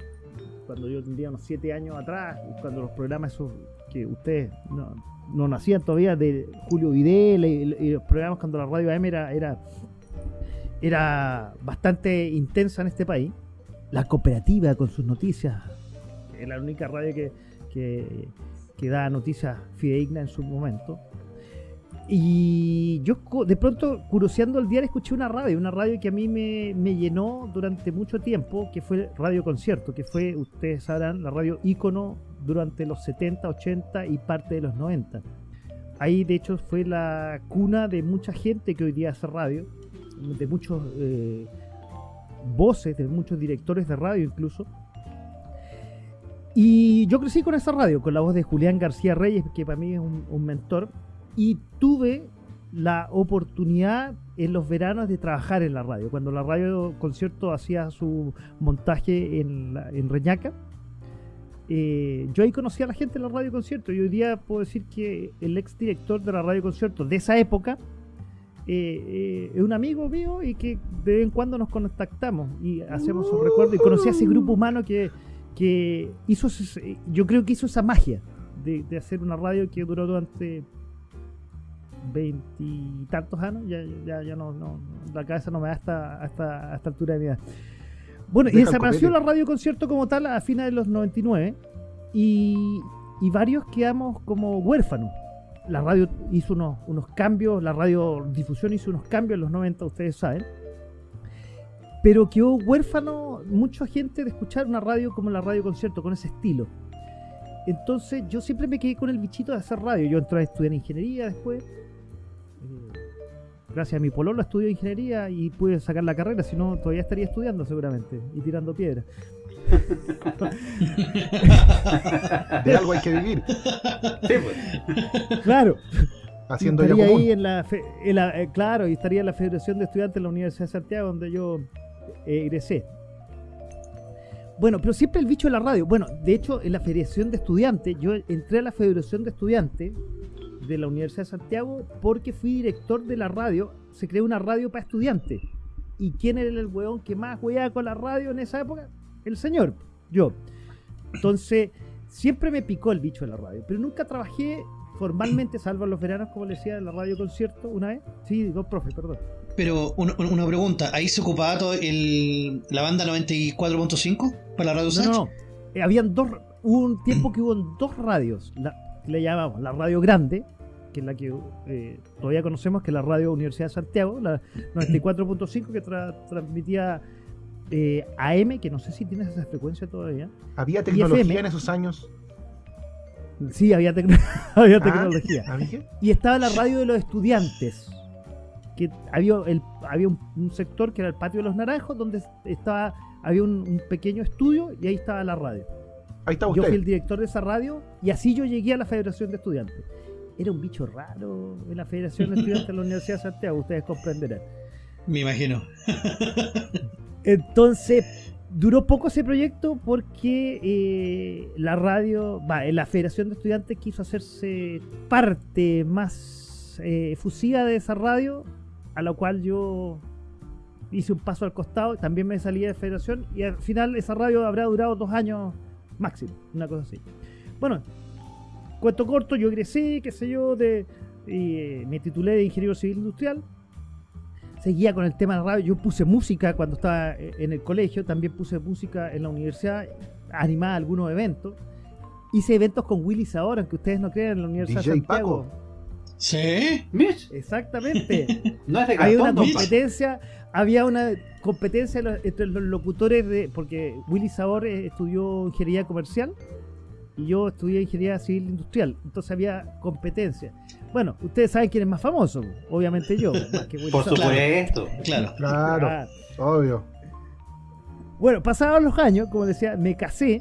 cuando yo tendría unos 7 años atrás, cuando los programas esos que ustedes no, no nacían todavía, de Julio Videla y, los programas cuando la radio AM era, era, era bastante intensa en este país, la cooperativa con sus noticias, es la única radio que, que, que da noticias fidedignas en su momento. Y yo de pronto, curioseando el diario, escuché una radio, una radio que a mí me, me llenó durante mucho tiempo, que fue Radio Concierto, que fue, ustedes sabrán, la radio ícono durante los 70, 80 y parte de los 90. Ahí, de hecho, fue la cuna de mucha gente que hoy día hace radio, de muchos eh, voces, de muchos directores de radio incluso. Y yo crecí con esa radio, con la voz de Julián García Reyes, que para mí es un mentor, y tuve la oportunidad en los veranos de trabajar en la radio. Cuando la radio concierto hacía su montaje en, en Reñaca, eh, yo ahí conocí a la gente en la radio concierto y hoy día puedo decir que el ex director de la radio concierto de esa época eh, eh, es un amigo mío y que de vez en cuando nos contactamos y hacemos un recuerdo y conocí a ese grupo humano que, que hizo, yo creo que hizo esa magia de, de hacer una radio que duró durante veintitantos años, ya, ya, ya no, no, la cabeza no me da hasta, hasta, a esta altura de mi edad. Bueno, y Deja desapareció la radio concierto como tal a fines de los 99 y, y varios quedamos como huérfanos. la radio hizo unos, unos cambios, la radiodifusión hizo unos cambios en los 90, ustedes saben. Pero quedó huérfano mucha gente de escuchar una radio como la radio concierto, con ese estilo. Entonces yo siempre me quedé con el bichito de hacer radio. Yo entré a estudiar ingeniería después. Gracias a mi pololo estudió ingeniería y pude sacar la carrera, si no todavía estaría estudiando seguramente y tirando piedras. De algo hay que vivir. Sí, pues. Claro. Haciendo estaría lo común. ahí en la, fe- en la- eh, claro, y estaría en la Federación de Estudiantes de la Universidad de Santiago, donde yo eh, egresé. Bueno, pero siempre el bicho de la radio. Bueno, de hecho, en la Federación de Estudiantes, yo entré a la Federación de Estudiantes de la Universidad de Santiago porque fui director de la radio. Se creó una radio para estudiantes. ¿Y quién era el weón que más weaba con la radio en esa época? El señor, yo. Entonces, siempre me picó el bicho de la radio, pero nunca trabajé formalmente, salvo en los veranos, como le decía, en la radio concierto una vez. Sí, digo, profe, perdón. Pero un- un- una pregunta, ¿ahí se ocupaba todo el, la banda 94.5 para la radio No, Sach? no. Eh, habían dos, hubo un tiempo que hubo dos radios, la, le llamamos la radio grande, que es la que eh, todavía conocemos, que es la radio Universidad de Santiago, la 94.5 que tra- transmitía eh, AM, que no sé si tienes esa frecuencia todavía. ¿Había tecnología FM. en esos años? Sí, había, Ah, tecnología. ¿había? Y estaba la radio de los estudiantes. Que había, el, había un, un sector que era el patio de los naranjos, donde estaba, había un, un pequeño estudio y ahí estaba la radio. Ahí está Yo fui el director de esa radio y así yo llegué a la Federación de Estudiantes. Era un bicho raro en la Federación de Estudiantes de la Universidad de Santiago, ustedes comprenderán. Me imagino. Entonces, duró poco ese proyecto porque eh, la radio, va, eh, la Federación de Estudiantes quiso hacerse parte más eh, efusiva de esa radio, a la cual yo hice un paso al costado, también me salí de la Federación y al final esa radio habrá durado dos años máximo, una cosa así. Bueno, cuento corto, yo egresé, qué sé yo, de, eh, me titulé de Ingeniero Civil Industrial seguía con el tema de la radio. Yo puse música cuando estaba eh, en el colegio, también puse música en la universidad, animaba algunos eventos. Hice eventos con Willy Sabor, aunque ustedes no crean, en la Universidad de Santiago. ¿Sí? Mitch, Exactamente. no es de había una competencia, había una competencia los- entre los locutores de, porque Willy Sabor eh, estudió ingeniería comercial y yo estudié ingeniería civil industrial, entonces había competencia. Bueno, ustedes saben quién es más famoso, obviamente yo, más que Willy Por Sabor. supuesto. Claro. Claro, Ah, obvio. Bueno, pasaban los años, como decía, me casé,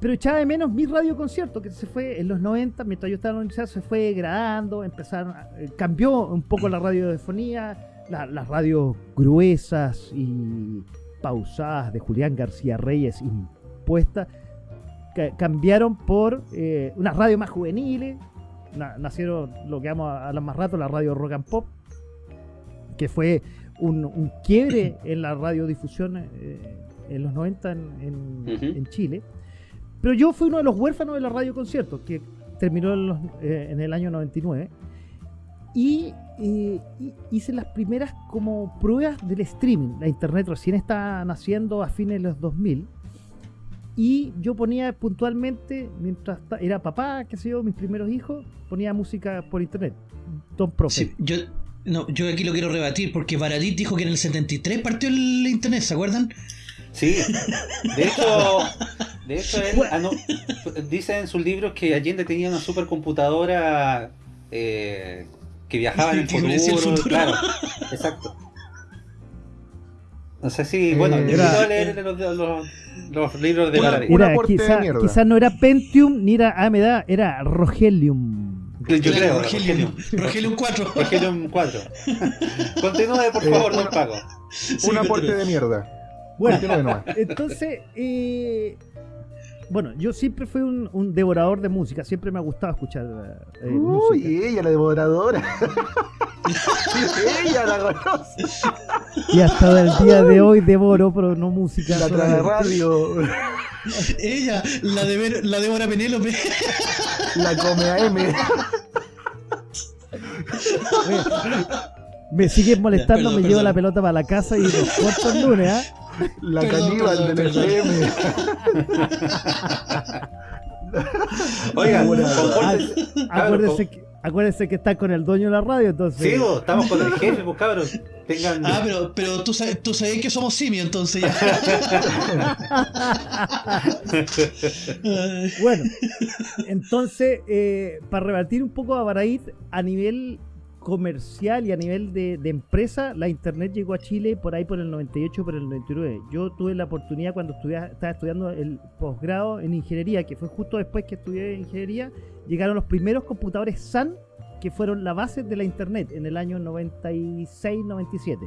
pero echaba de menos mi radio concierto, que se fue en los 90, mientras yo estaba en la universidad, se fue degradando, empezaron, a- eh, cambió un poco la radiofonía, la- las radios gruesas y pausadas de Julián García Reyes impuestas, ca- cambiaron por eh, unas radios más juveniles, na- nacieron lo que vamos a hablar más rato, la radio Rock and Pop, que fue un, un quiebre en la radiodifusión eh, en los 90 en, en- Ujú. en Chile. Pero yo fui uno de los huérfanos de la radio concierto, que terminó en, los- eh, en el año 99. Y eh, y- hice las primeras como pruebas del streaming. La internet recién estaba naciendo a fines de los 2000. Y yo ponía puntualmente, mientras era papá, qué sé yo, mis primeros hijos, ponía música por internet. Don Profe. Sí, yo, no, yo aquí lo quiero rebatir porque Baradit dijo que en el 73 partió el internet, ¿se acuerdan? Sí, de hecho, de hecho él dice en sus libros que Allende tenía una supercomputadora eh, que viajaba en predecía el futuro, futuro. claro, exacto. No sé si, bueno, Eh, era- a leer los, los- los libros de un Era, aporte de quizá, no era Pentium ni era AMD, era Rogelium. Yo Claro, creo, Rogelium, Rogelium. Rogelium 4. Rogelium 4. Continúe, por Eh, favor, don una- Paco. Sí, Un aporte de mierda. Bueno, entonces, eh, bueno, yo siempre fui un, un devorador de música, siempre me ha gustado escuchar eh, música. Uy, ella, la devoradora. ella, la conoce. Y hasta el día de hoy devoro, pero no música. La trae radio. Ella, la de Ver- la Débora Penélope. La come a M. Me siguen molestando, Perdón, me perdón. llevo la pelota para la casa y los corto el lunes, ¿ah? La Perdón, caníbal del. FM. Oiga, Buena. compórtense- cabros, Acuérdense que, acuérdense que está con el dueño de la radio, entonces. Sí, vos, estamos con el jefe, pues cabros. Tengan. Ah, pero, pero tú, sabes, tú sabes que somos simios, entonces ya. Bueno, entonces, eh, para rebatir un poco a Baraid, a nivel comercial y a nivel de, de empresa, la internet llegó a Chile por ahí por el 98, por el 99. Yo tuve la oportunidad cuando estudia- estaba estudiando el posgrado en ingeniería, que fue justo después que estudié ingeniería, llegaron los primeros computadores SAN que fueron la base de la internet en el año 96-97,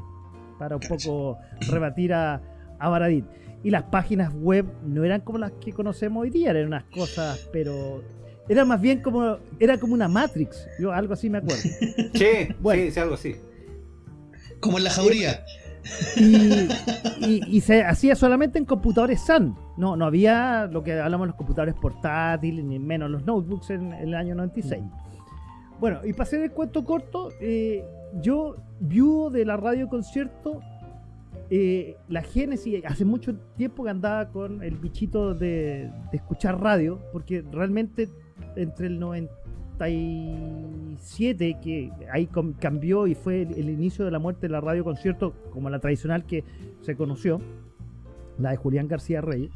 para un poco rebatir a, a Baradit. Y las páginas web no eran como las que conocemos hoy día, eran unas cosas, pero era más bien como era como una Matrix, yo algo así me acuerdo. Che, Bueno. sí, sí, algo así. Como en la jauría. Y, y- y se hacía solamente en computadores SAN. No, no había lo que hablamos de los computadores portátiles, ni menos los notebooks en, el año 96. Bueno, y para hacer el cuento corto, eh, yo, viudo de la radio concierto, eh, la génesis, hace mucho tiempo que andaba con el bichito de, de escuchar radio, porque realmente entre el 97, que ahí cambió y fue el, inicio de la muerte de la radio concierto, como la tradicional que se conoció, la de Julián García Reyes.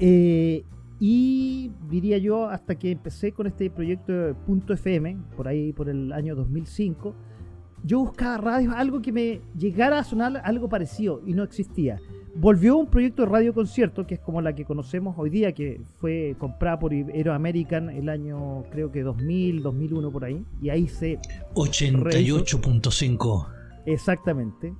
Eh, y diría yo, hasta que empecé con este proyecto Punto FM, por ahí por el año 2005, yo buscaba radio, algo que me llegara a sonar algo parecido y no existía. Volvió un proyecto de radio concierto, que es como la que conocemos hoy día, que fue comprada por Aero American el año creo que 2000, 2001 por ahí, y ahí se 88.5. Exactamente.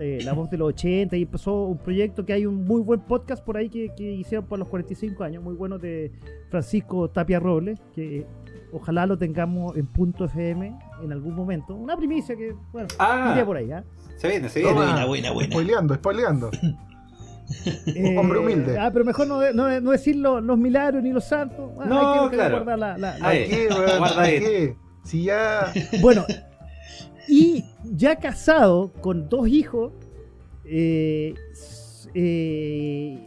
Eh, la voz de los 80 y empezó un proyecto que hay un muy buen podcast por ahí que, que hicieron por los 45 años, muy bueno de Francisco Tapia Robles, que ojalá lo tengamos en punto FM en algún momento. Una primicia que, bueno, Ah. iría por ahí. ¿ah? Se viene, se viene. Toma. Buena, buena, buena. Spoileando, spoileando. Eh, Hombre humilde. Ah, pero mejor no, no, no decir lo- los milagros ni los santos. Ah, No, hay que- claro. guardar la- la- la- Ahí. ¿Para qué, weón? Guarda ¿Para ahí. Si ya. Bueno, y ya casado con dos hijos, eh, eh,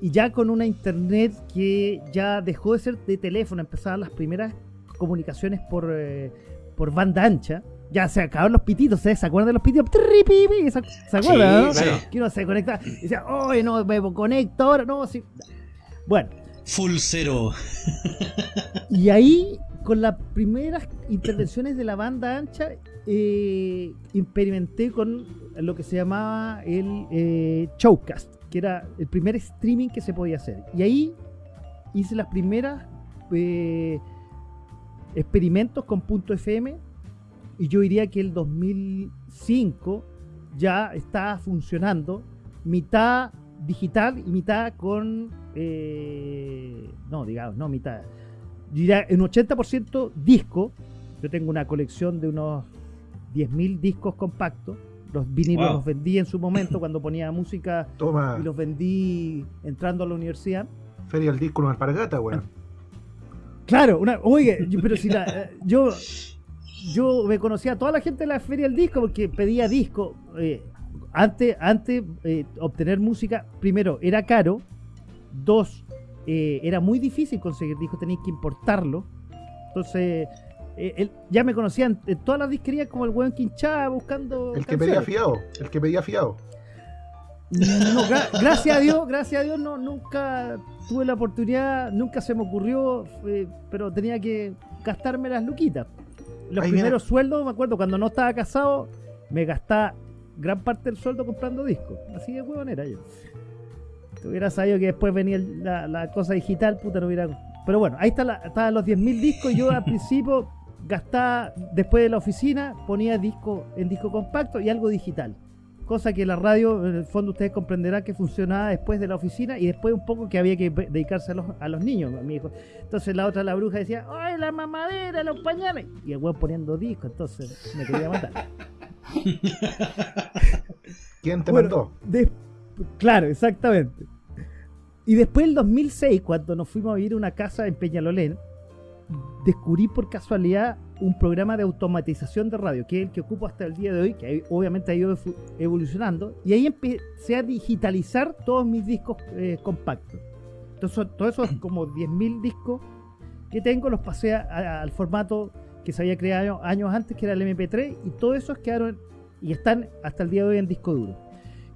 y ya con una internet que ya dejó de ser de teléfono, empezaban las primeras comunicaciones por, eh, por banda ancha. Ya se acabaron los pititos. ¿se acuerdan de los pititos? ¿Se acuerdan? no? Sí, claro. Que uno se conecta y decía, oye, no, me conecto ahora, no, sí. Bueno, Full cero. y ahí, con las primeras intervenciones de la banda ancha, eh, experimenté con lo que se llamaba el eh, Showcast, que era el primer streaming que se podía hacer. Y ahí hice las primeras eh, experimentos con punto FM. Y yo diría que el 2005 ya estaba funcionando, mitad digital y mitad con. eh, no, digamos, no mitad. Diría en 80% disco. Yo tengo una colección de unos 10.000 discos compactos. Los vinilos Wow. los vendí en su momento cuando ponía música Toma. y los vendí entrando a la universidad. Feria del disco, una alpargata, weón. Claro, una, oye, yo- pero si la, eh, yo, yo me conocía a toda la gente de la feria del disco porque pedía disco. eh, antes, antes eh, obtener música, primero, era caro. Dos, eh, era muy difícil conseguir discos, tenías que importarlo. Entonces, él- ya me conocían en todas las disquerías como el weón que hinchaba buscando. El que pedía fiado. El que pedía fiado. No, gra- gracias a Dios, gracias a Dios no, nunca tuve la oportunidad, nunca se me ocurrió, eh, pero tenía que gastarme las luquitas. Los Ahí viene- primeros sueldos, me acuerdo, cuando no estaba casado, me gastaba gran parte del sueldo comprando discos. Así de huevón era yo. Si hubiera sabido que después venía la, la cosa digital, puta, no hubiera... Pero bueno, ahí está los 10.000 discos yo al principio gastaba, después de la oficina, ponía disco en disco compacto y algo digital cosa que la radio, en el fondo ustedes comprenderán que funcionaba después de la oficina y después un poco que había que dedicarse a los, a los niños, a mi hijo. Entonces la otra, la bruja, decía, ¡ay, la mamadera, los pañales! Y el weón poniendo disco, entonces me quería matar. ¿Quién te Bueno, mandó? de- claro, exactamente. Y después el 2006, cuando nos fuimos a vivir a una casa en Peñalolén, descubrí por casualidad un programa de automatización de radio, que es el que ocupo hasta el día de hoy, que obviamente ha ido evolucionando, y ahí empecé a digitalizar todos mis discos eh, compactos. Entonces, todos esos como 10.000 discos que tengo los pasé a- a- al formato que se había creado años antes, que era el MP3, y todos esos quedaron y están hasta el día de hoy en disco duro.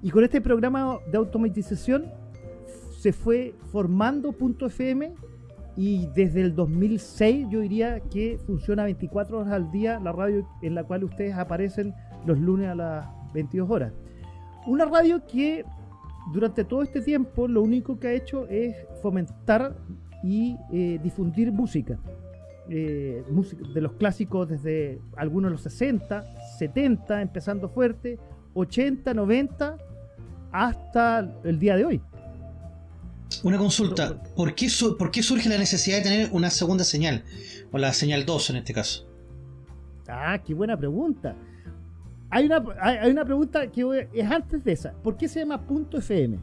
Y con este programa de automatización se fue formando FM y desde el 2006 yo diría que funciona 24 horas al día la radio en la cual ustedes aparecen los lunes a las 22 horas. Una radio que durante todo este tiempo lo único que ha hecho es fomentar y eh, difundir música. Eh, música de los clásicos desde algunos de los 60, 70, empezando fuerte, 80, 90, hasta el día de hoy. Una consulta, ¿por qué, su- ¿por qué surge la necesidad de tener una segunda señal? O la señal 2 en este caso. Ah, qué buena pregunta. Hay una, hay, hay una pregunta que voy- es antes de esa. ¿Por qué se llama punto FM?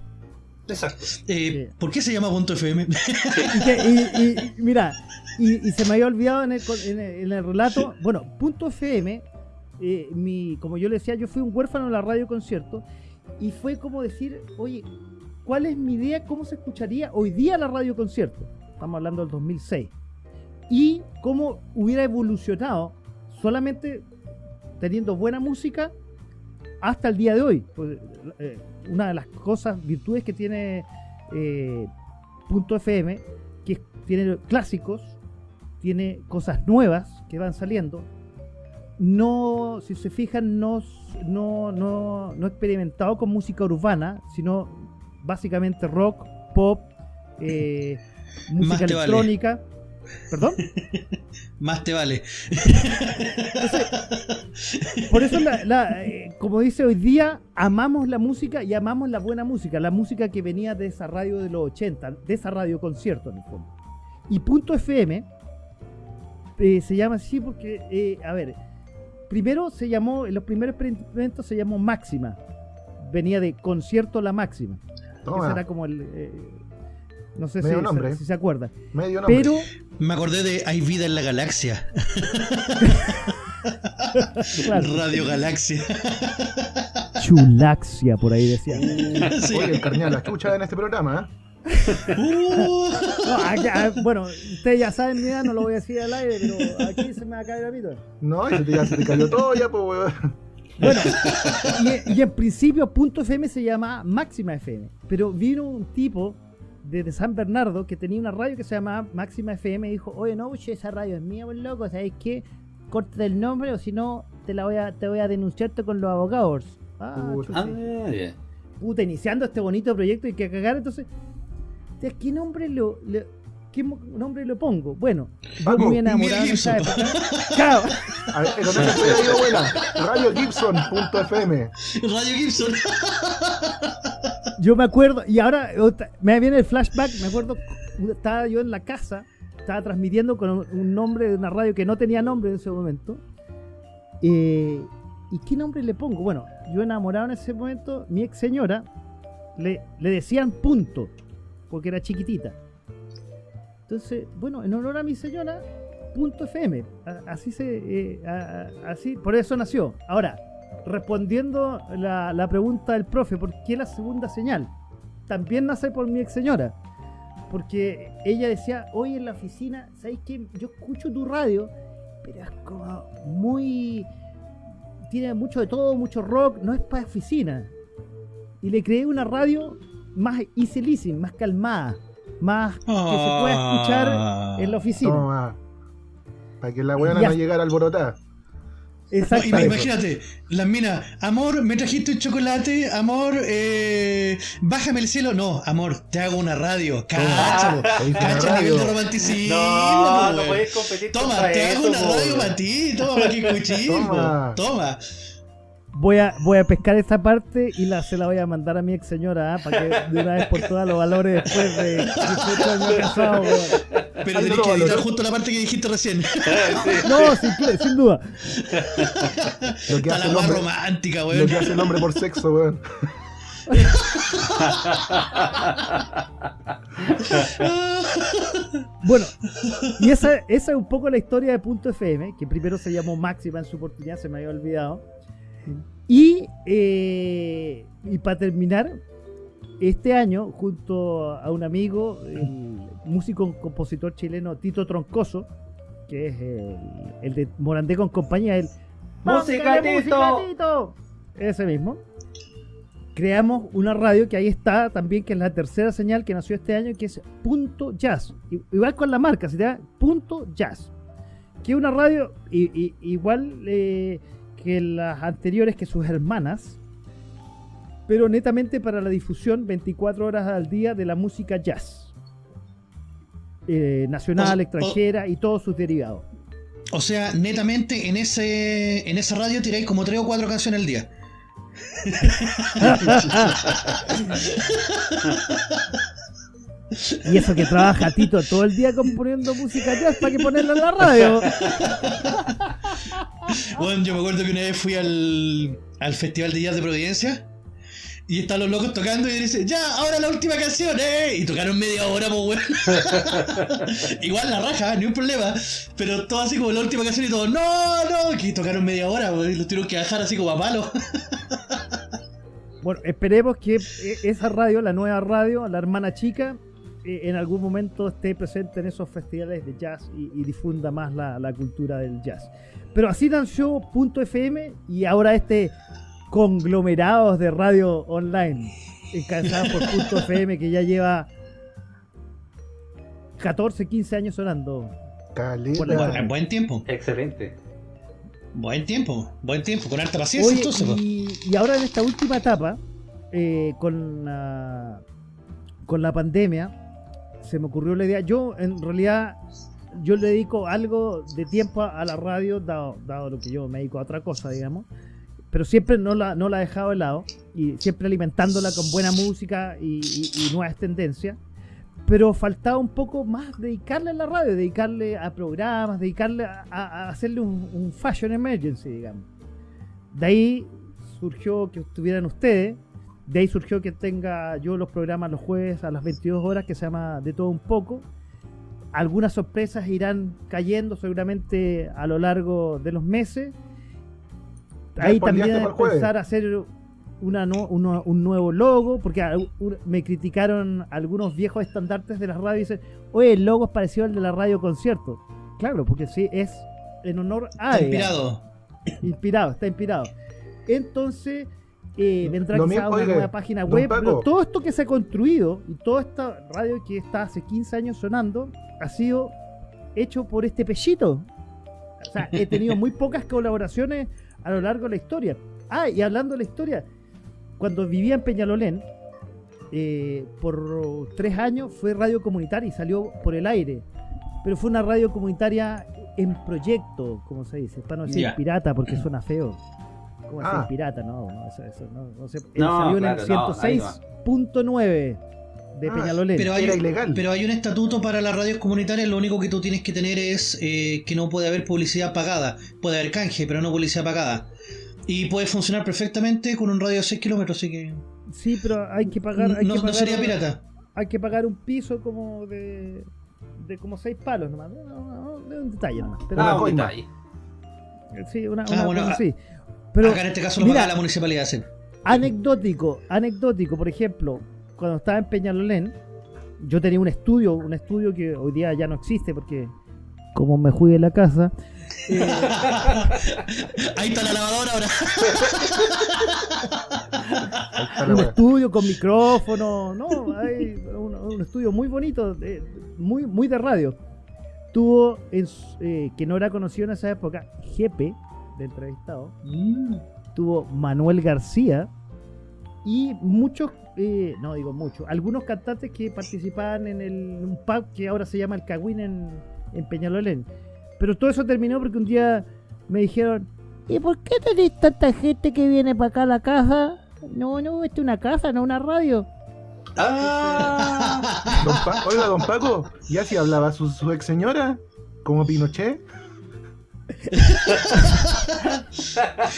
Exacto. Eh, ¿Por qué se llama punto FM? Y, que- y- y- mira, y, y se me había olvidado en el, con- en el- en el relato. Bueno, punto FM, eh, mi, como yo le decía, yo fui un huérfano en la radio concierto y fue como decir, oye, ¿cuál es mi idea? ¿Cómo se escucharía hoy día la radio concierto? Estamos hablando del 2006. Y cómo hubiera evolucionado solamente teniendo buena música hasta el día de hoy. Pues, eh, una de las cosas, virtudes que tiene eh, Punto FM, que tiene clásicos, tiene cosas nuevas que van saliendo. No, si se fijan, no, no, no, no experimentado con música urbana, sino básicamente rock, pop, eh, música vale. electrónica. ¿Perdón? Más te vale. Por eso, la- la, eh, como dice hoy día, amamos la música y amamos la buena música, la música que venía de esa radio de los 80, de esa radio concierto en el fondo. Y Punto FM eh, se llama así porque, eh, a ver, primero se llamó, en los primeros experimentos se llamó Máxima, venía de concierto La Máxima. Ese era como el... eh, no sé si, Medio nombre. si se acuerdan. medio nombre. Pero Me acordé de Hay vida en la galaxia. Claro. Radio Galaxia. Chulaxia, por ahí decía. Sí. Oye, el carnal la chucha en este programa, ¿eh? Uh. No, ah, bueno, ustedes ya saben mi edad, no lo voy a decir al aire, pero aquí se me va a caer la pito. No, y se te, ya se te cayó todo ya, pues, weón. Bueno, y, y en principio Punto FM se llama Máxima FM, pero vino un tipo desde San Bernardo que tenía una radio que se llamaba Máxima FM y dijo, oye, no, esa radio es mía, buen loco, ¿sabes qué? Corta el nombre o si no te la voy a, te voy a denunciarte con los abogados. Ah, Puta. Ah, puta, iniciando este bonito proyecto y que cagar, entonces, ¿de ¿qué nombre lo, le- qué nombre lo pongo? Bueno, yo muy enamorado en esa Gibson. época. Se ir, abuela. RadioGibson.fm. Radio Gibson. yo me acuerdo, y ahora me viene el flashback, me acuerdo, estaba yo en la casa, estaba transmitiendo con un- un nombre de una radio que no tenía nombre en ese momento. Eh, ¿Y qué nombre le pongo? Bueno, yo enamorado en ese momento, mi ex señora, le, le decían punto, porque era chiquitita. Entonces, bueno, en honor a mi señora, punto FM. Así se, eh, así, por eso nació. Ahora, respondiendo la, la pregunta del profe, ¿por qué la segunda señal? También nace por mi ex señora. Porque ella decía, hoy en la oficina, ¿sabes qué? Yo escucho tu radio, pero es como muy... Tiene mucho de todo, mucho rock, no es para oficina. Y le creé una radio más easy listening, más calmada, más que se pueda escuchar en la oficina. Toma. Para que la weona Ya. no llegara alborotada. No, Exacto. ima- imagínate, las minas, amor, me trajiste un chocolate, amor, eh, bájame el cielo. No, amor, te hago una radio. Cacha el nivel de romanticismo. No, no puedes competir Toma, te eso, hago una po, radio para ti, toma para que escuchís. Toma. Toma. Voy a, voy a pescar esta parte y la, se la voy a mandar a mi ex señora para que de una vez por todas los valores después de 18 años casado. weón. Pero tenés que editar justo la parte que dijiste recién. No, sin, sin duda. Lo que Está hace la más romántica, lo weón. que hace el hombre por sexo, weón. Bueno, y esa, esa es un poco la historia de Punto FM, que primero se llamó Máxima en su oportunidad, se me había olvidado. Y, eh, y para terminar, este año, junto a un amigo, el músico compositor chileno Tito Troncoso, que es el, el de Morandé con compañía, el ¡Música, ¡Búscale Tito! Ese mismo. Creamos una radio que ahí está también, que es la tercera señal que nació este año, que es Punto Jazz. Igual con la marca, se llama Punto Jazz. Que es una radio i- igual eh, que las anteriores, que sus hermanas, pero netamente para la difusión 24 horas al día de la música jazz. Eh, nacional, O- o- extranjera y todos sus derivados. O sea, netamente en ese en esa radio tiráis como tres o cuatro canciones al día. Y eso que trabaja Tito todo el día componiendo música jazz para que ponerla en la radio. Bueno, yo me acuerdo que una vez fui al, al Festival de Jazz de Providencia y están los locos tocando y dicen, ya, ahora la última canción, ¿eh? Y tocaron media hora, pues, weón. Igual la raja, ni un problema. Pero todo así como la última canción y todo, no, no, que tocaron media hora, y los tuvieron que bajar así como a palo. Bueno, esperemos que eh, esa radio, la nueva radio, la hermana chica, en algún momento esté presente en esos festivales de jazz y, y difunda más la, la cultura del jazz. Pero así nació Punto FM y ahora este conglomerados de radio online, encabezados por Punto FM, que ya lleva 14, 15 años sonando. La- Buen, tiempo, Excelente. buen tiempo, buen tiempo, con harta paciencia Oye, entonces, y, y ahora en esta última etapa, eh, con, la, con la pandemia, se me ocurrió la idea. Yo, en realidad, yo le dedico algo de tiempo a, la radio, dado, dado lo que yo me dedico a otra cosa, digamos. Pero siempre no la, no la he dejado de lado y siempre alimentándola con buena música y, nuevas tendencias. Pero faltaba un poco más dedicarle a la radio, dedicarle a programas, dedicarle a hacerle un, un fashion emergency, digamos. De ahí surgió que estuvieran ustedes. De ahí surgió que tenga yo los programas los jueves a las 22 horas que se llama De todo un poco. Algunas sorpresas irán cayendo seguramente a lo largo de los meses. Ahí también empezar a hacer una nu- uno- un nuevo logo, porque un- me criticaron algunos viejos estandartes de la radio y dicen, oye, el logo es parecido al de la radio concierto. Claro, porque sí, es en honor a... Está inspirado. Inspirado, está inspirado. Entonces, eh, vendrá quizá mismo, una nueva página web. Pero todo esto que se ha construido y toda esta radio que está hace 15 años sonando ha sido hecho por este pellito. O sea, he tenido muy pocas colaboraciones a lo largo de la historia. Ah, y hablando de la historia, cuando vivía en Peñalolén, eh, por tres años fue radio comunitaria y salió por el aire. Pero fue una radio comunitaria en proyecto, como se dice, para no decir pirata porque suena feo. ¿Cómo Ah. decir pirata? No, no, eso, eso no, no se- No, salió en claro, el no, ahí no. 106.9 de Ah, Peñalolén. Pero hay, Era ilegal. pero hay un estatuto para las radios comunitarias, lo único que tú tienes que tener es eh, que no puede haber publicidad pagada. Puede haber canje, pero no publicidad pagada. Y puede funcionar perfectamente con un radio de 6 kilómetros, así que Sí, pero hay que pagar. Hay no, que no pagar sería pirata. Hay que pagar un piso como de. de como seis palos nomás. No, no, no, de un detalle nomás. Pero, Ah, un detalle. sí, una, Ah, una bueno, cosa ah, así. Pero Acá en este caso lo mira, paga la municipalidad. sí. anecdótico, anecdótico, por ejemplo, cuando estaba en Peñalolén, yo tenía un estudio, un estudio que hoy día ya no existe porque como me de la casa, eh, Ahí está la lavadora ahora. Un estudio con micrófono, no, hay un, un estudio muy bonito, de- muy, muy de radio. Tuvo, en eh, que no era conocido en esa época, GP, de entrevistado, Mm. tuvo Manuel García y muchos, eh, no digo muchos, algunos cantantes que participaban en el, un pub que ahora se llama el Cagüín en, en Peñalolén. Pero todo eso terminó porque un día me dijeron, ¿y por qué tenéis tanta gente que viene para acá a la casa? No, no, esta es una casa, no una radio. ¡Ah! Don Oiga, don Paco, ¿y así hablaba su, su ex señora? ¿Como Pinochet?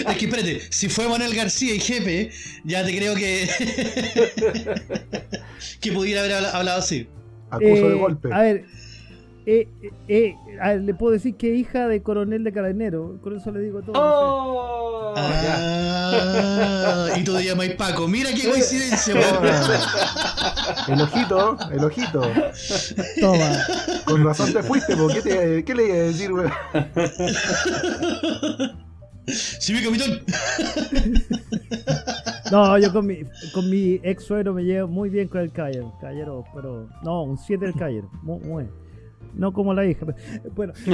Es que espérate, si fue Manuel García y Jefe, ya te creo que. que pudiera haber habla- hablado así. Acuso de Eh, golpe. A ver, eh, eh, eh, ah, le puedo decir que hija de coronel de carabinero. Con eso le digo todo. no ¡Oh! Ah, y tú te llamas Paco. Mira qué coincidencia. El ojito, el ojito. Toma. Con razón te fuiste, ¿por qué, te- qué le iba a decir, weón? Sí, mi capitán. No, yo con mi, con mi ex suegro me llevo muy bien con el caballero. Caballero, pero. No, un 7 del caballero. Muy, muy bien. No como la hija. pero- Bueno,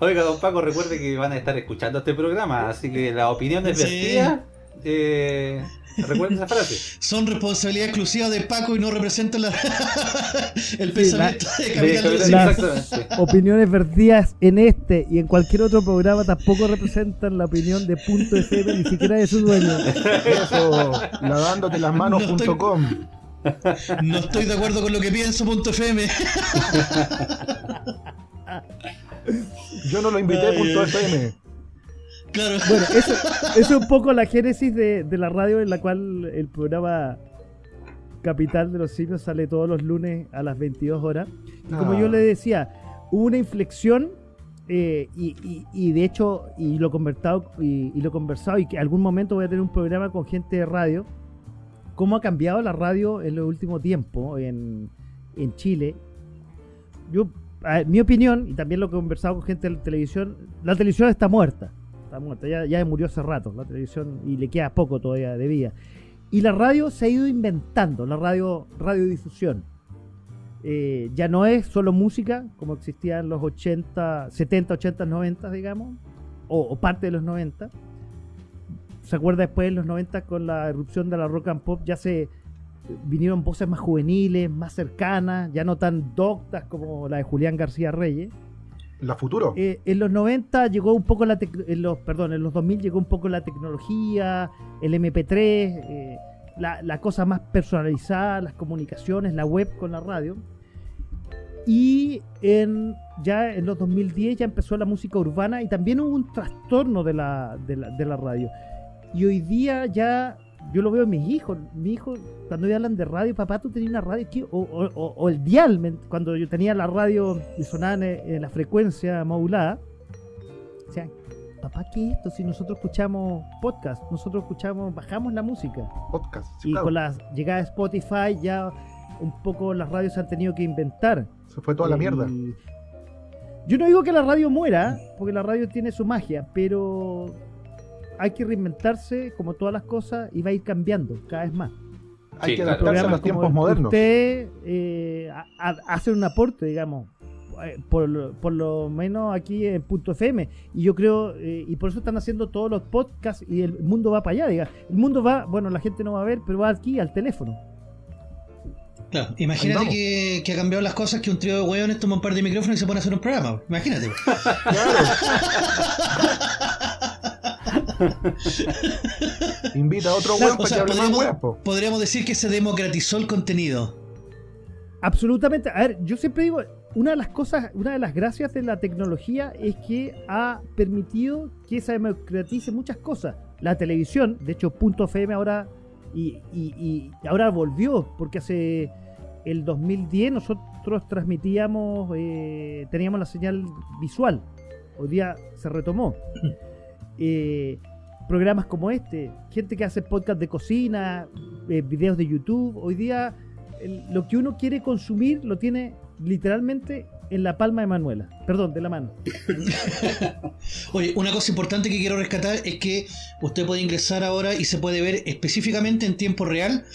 Oiga, don Paco, recuerde que van a estar escuchando este programa, así que la opinión es Sí. vertida. Eh, recuerden esa frase. Son responsabilidad exclusiva de Paco y no representan la- el Sí, pensamiento de De- Capital de- de la- exactamente. opiniones vertidas en este y en cualquier otro programa tampoco representan la opinión de Punto FM, ni siquiera de su dueño. Eso, lavándote las No estoy- manos.com. No estoy de acuerdo con lo que pienso, punto FM. Yo no lo invité, Ay, punto. FM. Claro. Bueno, eso, eso es un poco la génesis de, de la radio en la cual el programa Capital de los Simios sale todos los lunes a las 22 horas. Y como Ah. yo le decía, hubo una inflexión eh, y, y- y de hecho, y lo, conversado, y, y lo conversado, y que algún momento voy a tener un programa con gente de radio, cómo ha cambiado la radio en los últimos tiempos en, en Chile. Yo, ver, mi opinión, y también lo que he conversado con gente de la televisión, la televisión está muerta. Está muerta, ya, ya murió hace rato la televisión y le queda poco todavía de vida. Y la radio se ha ido inventando, la radio radiodifusión. Eh, ya no es solo música, como existía en los 80, 70, 80, 90, digamos, o, o parte de los 90. Se acuerda después en los 90 con la erupción de la rock and pop, ya se vinieron voces más juveniles, más cercanas, ya no tan doctas como la de Julián García Reyes. La futuro. Eh, en los 90 llegó un poco la en los perdón, en los 2000 llegó un poco la tecnología, el MP3, eh, la, la cosa más personalizada, las comunicaciones, la web con la radio. Y en, ya en los 2010 ya empezó la música urbana y también hubo un trastorno de la, de la, de la radio. Y hoy día ya, yo lo veo en mis hijos, mi hijo cuando me hablan de radio, papá, tú tenías una radio. O, o- el dial, cuando yo tenía la radio y sonaba en, en la frecuencia modulada, o sea, papá, ¿qué es esto? Si nosotros escuchamos podcast, nosotros escuchamos, bajamos la música. Podcast. sí, Y claro. con la llegada de Spotify ya un poco las radios se han tenido que inventar. Se fue toda la Eh, mierda. Yo no digo que la radio muera, porque la radio tiene su magia, pero hay que reinventarse como todas las cosas y va a ir cambiando cada vez más. Hay Sí, que claro. adaptarse a los tiempos modernos. Usted eh, a- a- hace un aporte, digamos, eh, por, lo- por lo menos aquí en Punto FM. Y yo creo, eh, y por eso están haciendo todos los podcasts y el mundo va para allá, diga. El mundo va, bueno, la gente no va a ver, pero va aquí al teléfono. Claro, imagínate que, que ha cambiado las cosas que un trío de hueones toma un par de micrófonos y se pone a hacer un programa. Imagínate. Invita a otro Claro, weón O para sea, que hable podríamos, decir que se democratizó el contenido. Absolutamente. A ver, yo siempre digo, una de las cosas, una de las gracias de la tecnología es que ha permitido que se democratice muchas cosas. La televisión, de hecho, Punto FM ahora y, y- y ahora volvió, porque hace el 2010 nosotros transmitíamos, eh, teníamos la señal visual. Hoy día se retomó. Eh, programas como este, gente que hace podcast de cocina, eh, videos de YouTube. Hoy día lo que uno quiere consumir lo tiene literalmente en la palma de Manuela. Perdón, de la mano. Oye, una cosa importante que quiero rescatar es que usted puede ingresar ahora y se puede ver específicamente en tiempo real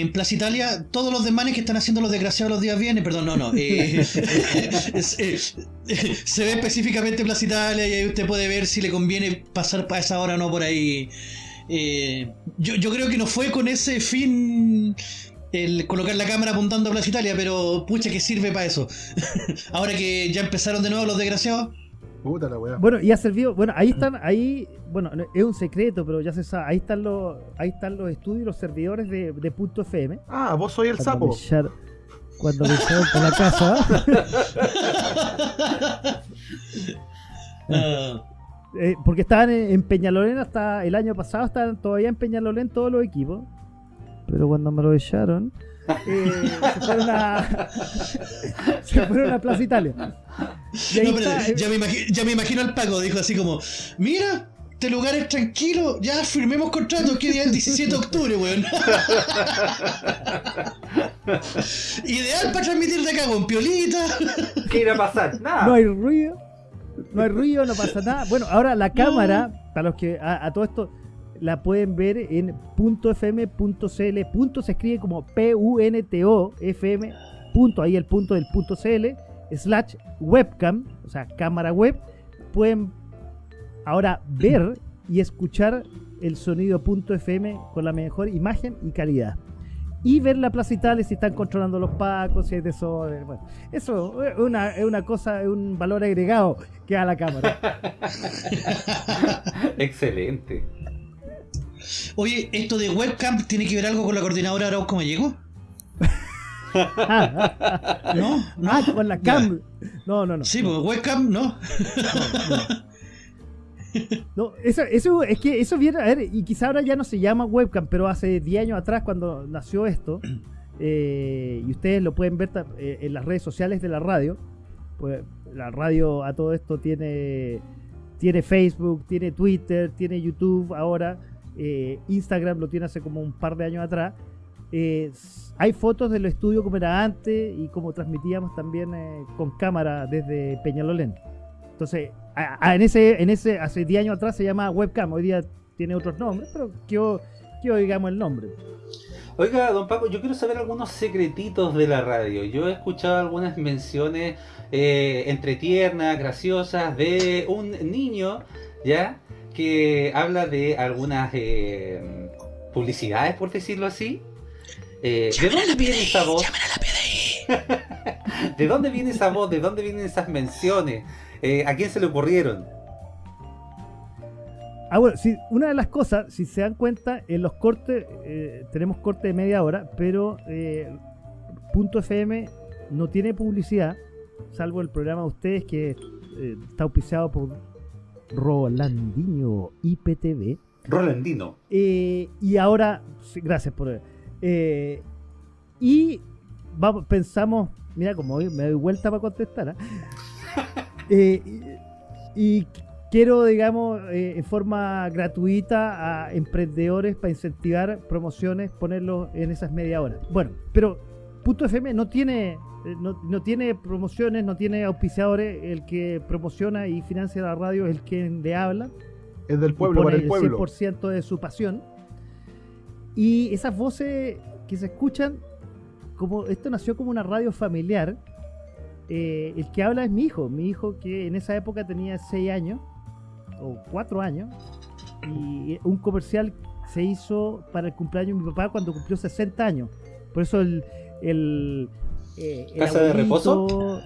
en Plaza Italia todos los desmanes que están haciendo los desgraciados los días viernes. Perdón, no, no. eh, es- eh, se ve específicamente en Plaza Italia y ahí usted puede ver si le conviene pasar para esa hora o no por ahí. Eh, yo, yo creo que no fue con ese fin el colocar la cámara apuntando a Plaza Italia, pero pucha que sirve para eso. Ahora que ya empezaron de nuevo los desgraciados. Puta la wea. Bueno, y ha servido, bueno, ahí están, ahí, bueno, no- es un secreto, pero ya se sabe, ahí están los, ahí están los estudios, los servidores de, de Punto FM. Ah, vos soy el sapo. Cuando me echaron por la casa, eh, porque estaban en, en Peñalolén hasta el año pasado, estaban todavía en Peñalolén todos los equipos. Pero cuando me lo echaron, eh, se fueron a. se fueron a Plaza Italia. Y ahí No, pero está, eh, ya, me imagi- ya me imagino al Paco, dijo así como, mira, este lugar es tranquilo, ya firmemos contrato, que día es el 17 de octubre, weón. Ideal para transmitir de acá con piolita. ¿Qué irá a pasar? Nada. No hay ruido. No hay ruido, no pasa nada. Bueno, ahora la cámara, para los que a, a todo esto la pueden ver en .fm.cl. Se escribe como P-U-N-T-O FM. Punto, ahí el punto del punto CL. Slash webcam, o sea, cámara web. Pueden ahora ver y escuchar el sonido punto .fm con la mejor imagen y calidad. Y ver la Plaza Italia si están controlando los pacos, si hay desorden. Bueno, eso es una, es una cosa, es un valor agregado que da la cámara. Excelente. Oye, ¿esto de webcam tiene que ver algo con la coordinadora Arauco Mallego? No, no. Ah, con la cam. No, no, no. Sí, pues webcam, no. No, eso, eso es que eso viene, a ver, y quizá ahora ya no se llama webcam, pero hace 10 años atrás cuando nació esto, eh, y ustedes lo pueden ver eh, en las redes sociales de la radio, pues la radio a todo esto tiene, tiene Facebook, tiene Twitter, tiene YouTube ahora, eh, Instagram lo tiene hace como un par de años atrás. Eh, hay fotos del estudio como era antes y como transmitíamos también eh, con cámara desde Peñalolén. Entonces, a- en ese, en ese, hace 10 años atrás se llama webcam, hoy día tiene otros nombres, pero que que digamos el nombre. Oiga, don Paco, yo quiero saber algunos secretitos de la radio. Yo he escuchado algunas menciones eh, entre graciosas, de un niño, ¿ya? Que habla de algunas eh, publicidades, por decirlo así. Eh, ¿De dónde viene esa voz? ¿De dónde viene esa voz? ¿De dónde vienen esas menciones? Eh, ¿A quién se le ocurrieron? Ah, bueno, sí, una de las cosas, si se dan cuenta, en los cortes, eh, tenemos corte de media hora, pero eh, Punto FM no tiene publicidad, salvo el programa de ustedes que eh, está auspiciado por Rolandinho IPTV. Rolandino. Eh, y ahora, sí, gracias por. eh, y vamos, pensamos, mira, como hoy me doy vuelta para contestar. ¿ah? Eh, y, y quiero, digamos, eh, en forma gratuita a emprendedores para incentivar promociones, ponerlos en esas media hora. Bueno, pero Punto FM no tiene. eh, No, no tiene promociones, no tiene auspiciadores. El que promociona y financia la radio es el que le habla Es del pueblo para el pueblo. 100% de su pasión. Y esas voces que se escuchan, como esto nació como una radio familiar, eh, el que habla es mi hijo, mi hijo que en esa época tenía 6 años, o 4 años, y un comercial se hizo para el cumpleaños de mi papá cuando cumplió 60 años. Por eso el... el eh, el ¿Casa de abuelito,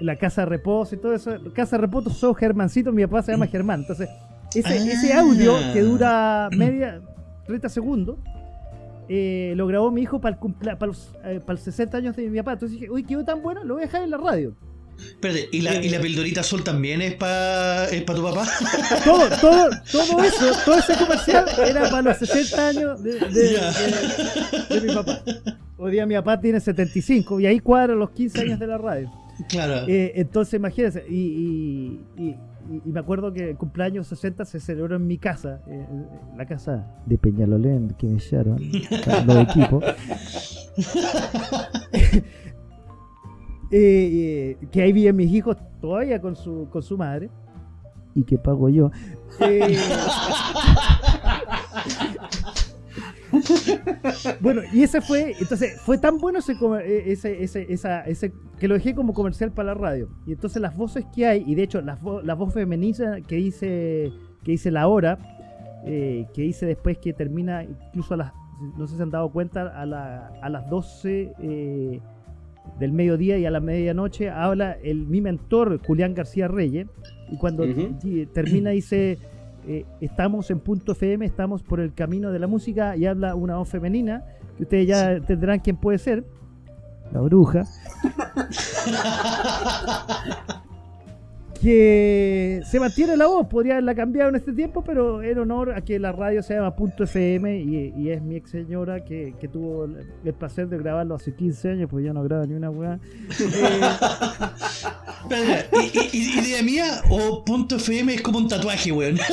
La casa de reposo y todo eso. Casa de reposo, soy Germancito, mi papá se llama Germán. Entonces, ese, Ah. ese audio que dura media, 30 segundos, eh, lo grabó mi hijo para el, para, los, eh, para los 60 años de mi papá. Entonces dije, uy, quedó tan bueno, lo voy a dejar en la radio. Espérate, ¿y la, y la pildorita azul también es para es pa tu papá? Todo, todo, todo eso, todo ese comercial era para los 60 años de, de- Ya. de- de mi papá. Hoy día mi papá tiene 75 y ahí cuadran los 15 años de la radio. Claro. Eh, entonces, imagínense, y, y- y- y- y me acuerdo que el cumpleaños 60 se celebró en mi casa, eh, en la casa de Peñalolén, que me echaron, los equipos. Eh, eh, que ahí viven mis hijos todavía con su, con su madre. Y que pago yo. Eh, bueno, y ese fue, entonces, fue tan bueno ese, eh, ese, ese, esa, ese, que lo dejé como comercial para la radio. Y entonces las voces que hay, y de hecho las vo- la voz femenina que hice, que hice la hora, eh, que hice después que termina, incluso a las, no sé si se han dado cuenta, a, la- a las 12 eh, del mediodía y a la medianoche habla el, mi mentor, Julián García Reyes, y cuando termina dice, eh, estamos en punto FM, estamos por el camino de la música, y habla una voz femenina, que ustedes ya tendrán quién puede ser, la bruja. que se mantiene la voz, podría haberla cambiado en este tiempo, pero en honor a que la radio se llama Punto FM y, y es mi ex señora que, que tuvo el, el placer de grabarlo hace 15 años, pues ya no graba ni una weá. Eh, Espera, ¿i- i- ¿Idea mía o punto FM es como un tatuaje, weón?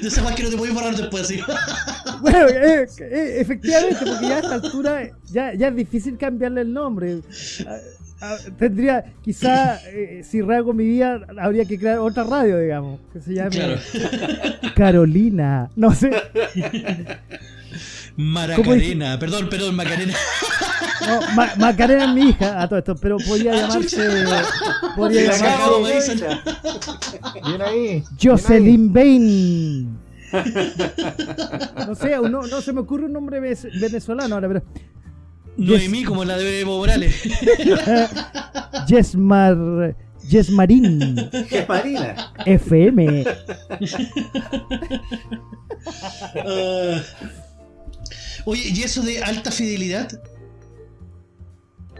De esa más que no te podéis borrar después, así. bueno, eh, eh, efectivamente, porque ya a esta altura ya, ya es difícil cambiarle el nombre. Ah, ah, tendría, quizá, eh, si rasgo mi vida, habría que crear otra radio, digamos, que se llame Claro. Carolina. No sé. Maracarena, perdón, perdón, Macarena. No, Ma- Macarena es mi hija, a todo esto, pero podría Ah, llamarse. llamarse. Bien ahí. Jocelyn Bain. No sé, no, no se me ocurre un nombre ve- venezolano ahora, pero. Noemí, como la de Evo Morales. Yesmar. Yesmarín ¿Qué Marina? FM. Ah. Oye, ¿y eso de alta fidelidad?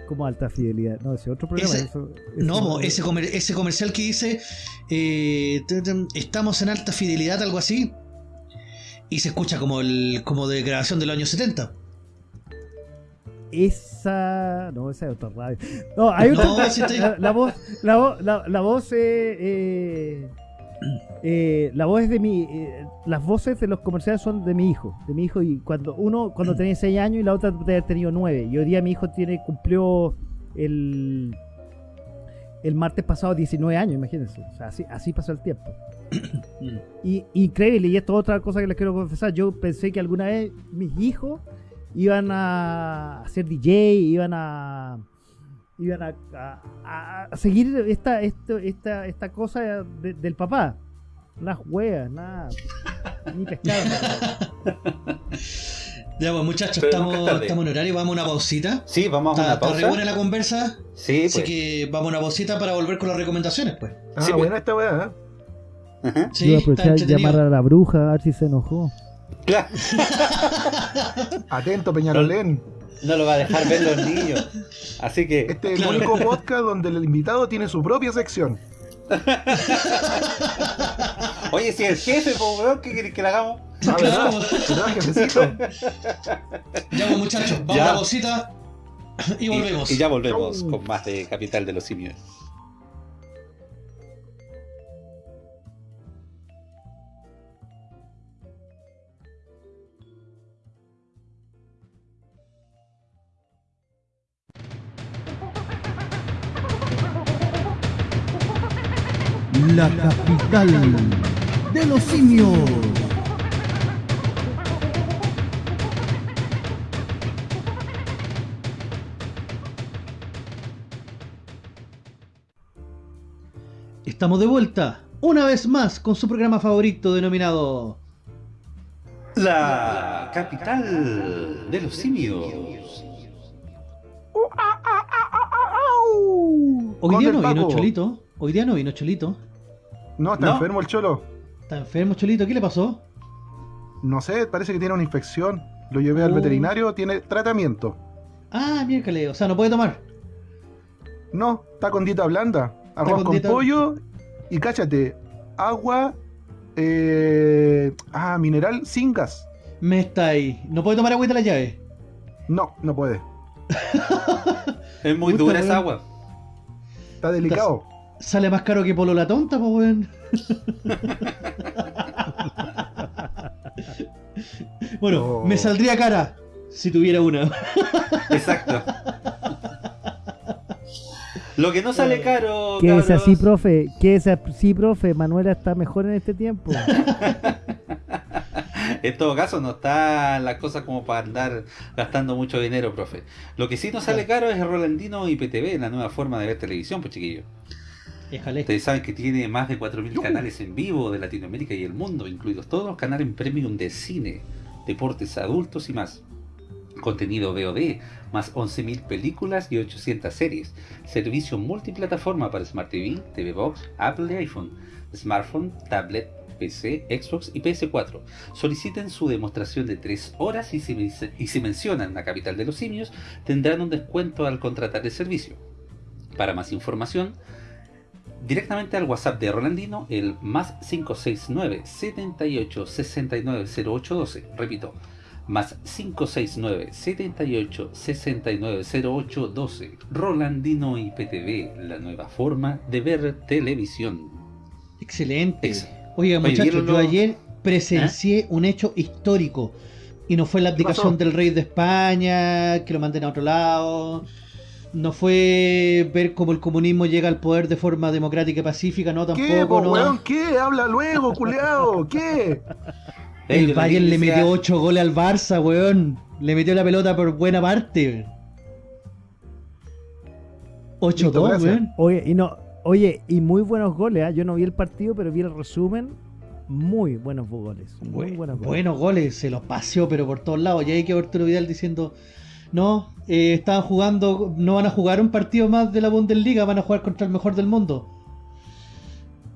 Como alta fidelidad. No, ese otro programa. Ese- eso- No, ese, comer- ese comercial que dice eh, estamos en alta fidelidad, algo así. Y se escucha como el como de grabación de los años 70. Esa. No, esa es otra radio. No, hay otra. No, sí estoy- la, la voz. La, voz- la, la voz. eh, eh, eh, la voz es de mi. eh, las voces de los comerciales son de mi hijo. De mi hijo. Y cuando uno cuando tenía 6 años y la otra debe haber tenido 9. Y hoy día mi hijo tiene cumplió el. El martes pasado 19 años, imagínense. O sea, así, así pasó el tiempo. Y increíble, y esto es otra cosa que les quiero confesar. Yo pensé que alguna vez mis hijos iban a ser DJ, iban a iban a, a- a seguir esta, esto- esta, esta cosa de- del papá. Las hueas, nada. Ni pescado. Ya, pues muchachos, Pero estamos, estamos en horario, vamos a una pausita. Sí, vamos a Está, una está re buena pausa. la conversa, Sí, así pues. que vamos a una pausita para volver con las recomendaciones, pues. Ah, Sí, pues. buena esta weá. ¿eh? Ajá. Sí, Yo está aprovechar llamar a la bruja a ver si se enojó. Claro, Atento, Peñalolén. no lo va a dejar ver los niños. Así que, Este es el Claro. único podcast donde el invitado tiene su propia sección. oye, si el jefe, pues, ¿qué quieres que le hagamos? Ah, ¿verdad? Claro. ¿Verdad, jefecito? Ya, pues muchachos, vamos Ya. a una pausita y volvemos. Y, y ya volvemos Chau. con más de Capital de los Simios. La capital de los simios. Estamos de vuelta, una vez más, con su programa favorito denominado La capital de los simios. Hoy día no vino. Cholito. Hoy día no vino Cholito. No, está No. enfermo el cholo. Está enfermo Cholito, ¿qué le pasó? No sé, parece que tiene una infección. Lo llevé al Oh. veterinario, tiene tratamiento. Ah, miércoles, o sea, no puede tomar. No, está con dieta blanda. Arroz con con, dieta- pollo y cáchate, agua, eh, ah, mineral sin gas. Me está ahí. No puede tomar agüita de la llave. No, no puede. Es muy dura esa agua. Está delicado. Sale más caro que Polo la tonta, pues weón. bueno, Oh. me saldría cara si tuviera una. Exacto. Lo que no sale caro. ¿Qué es así, profe? ¿Qué es así, profe? Manuela está mejor en este tiempo. En todo caso, no está la cosa como para andar gastando mucho dinero, profe. Lo que sí no sale caro es el Rolandino IPTV, la nueva forma de ver televisión, pues chiquillos. Ustedes saben que tiene más de 4.000 canales en vivo de Latinoamérica y el mundo, incluidos todos los canales premium de cine, deportes adultos y más. Contenido VOD, más 11.000 películas y 800 series. Servicio multiplataforma para Smart TV, TV Box, Apple y iPhone, smartphone, tablet, PC, Xbox y PS4. Soliciten su demostración de 3 horas y si, men- y si mencionan la capital de los simios, tendrán un descuento al contratar el servicio. Para más información, directamente al WhatsApp de Rolandino, el más 569 78 69 0812. Repito, más 569 78 69 0812. Rolandino IPTV, la nueva forma de ver televisión. Excelente. Ex- Oiga, muchachos, ¿vieron yo ayer presencié un hecho histórico. Y no fue la abdicación del rey de España, que lo manden a otro lado. No fue ver cómo el comunismo llega al poder de forma democrática y pacífica, no ¿Qué, tampoco, po, no. weón? ¿Qué? Habla luego, culeado. ¿Qué? Eh, El Bayern le metió 8 goles al Barça, weón. Le metió la pelota por buena parte. 8-2, gracias. weón. Oye, y no, oye, y muy buenos goles, ¿ah? Yo no vi el partido, pero vi el resumen. Muy buenos goles. Muy Bu- buenos goles. buenos goles, se los paseó, pero por todos lados. Y ahí que Arturo Vidal diciendo: No, eh, estaban jugando, no van a jugar un partido más de la Bundesliga, van a jugar contra el mejor del mundo.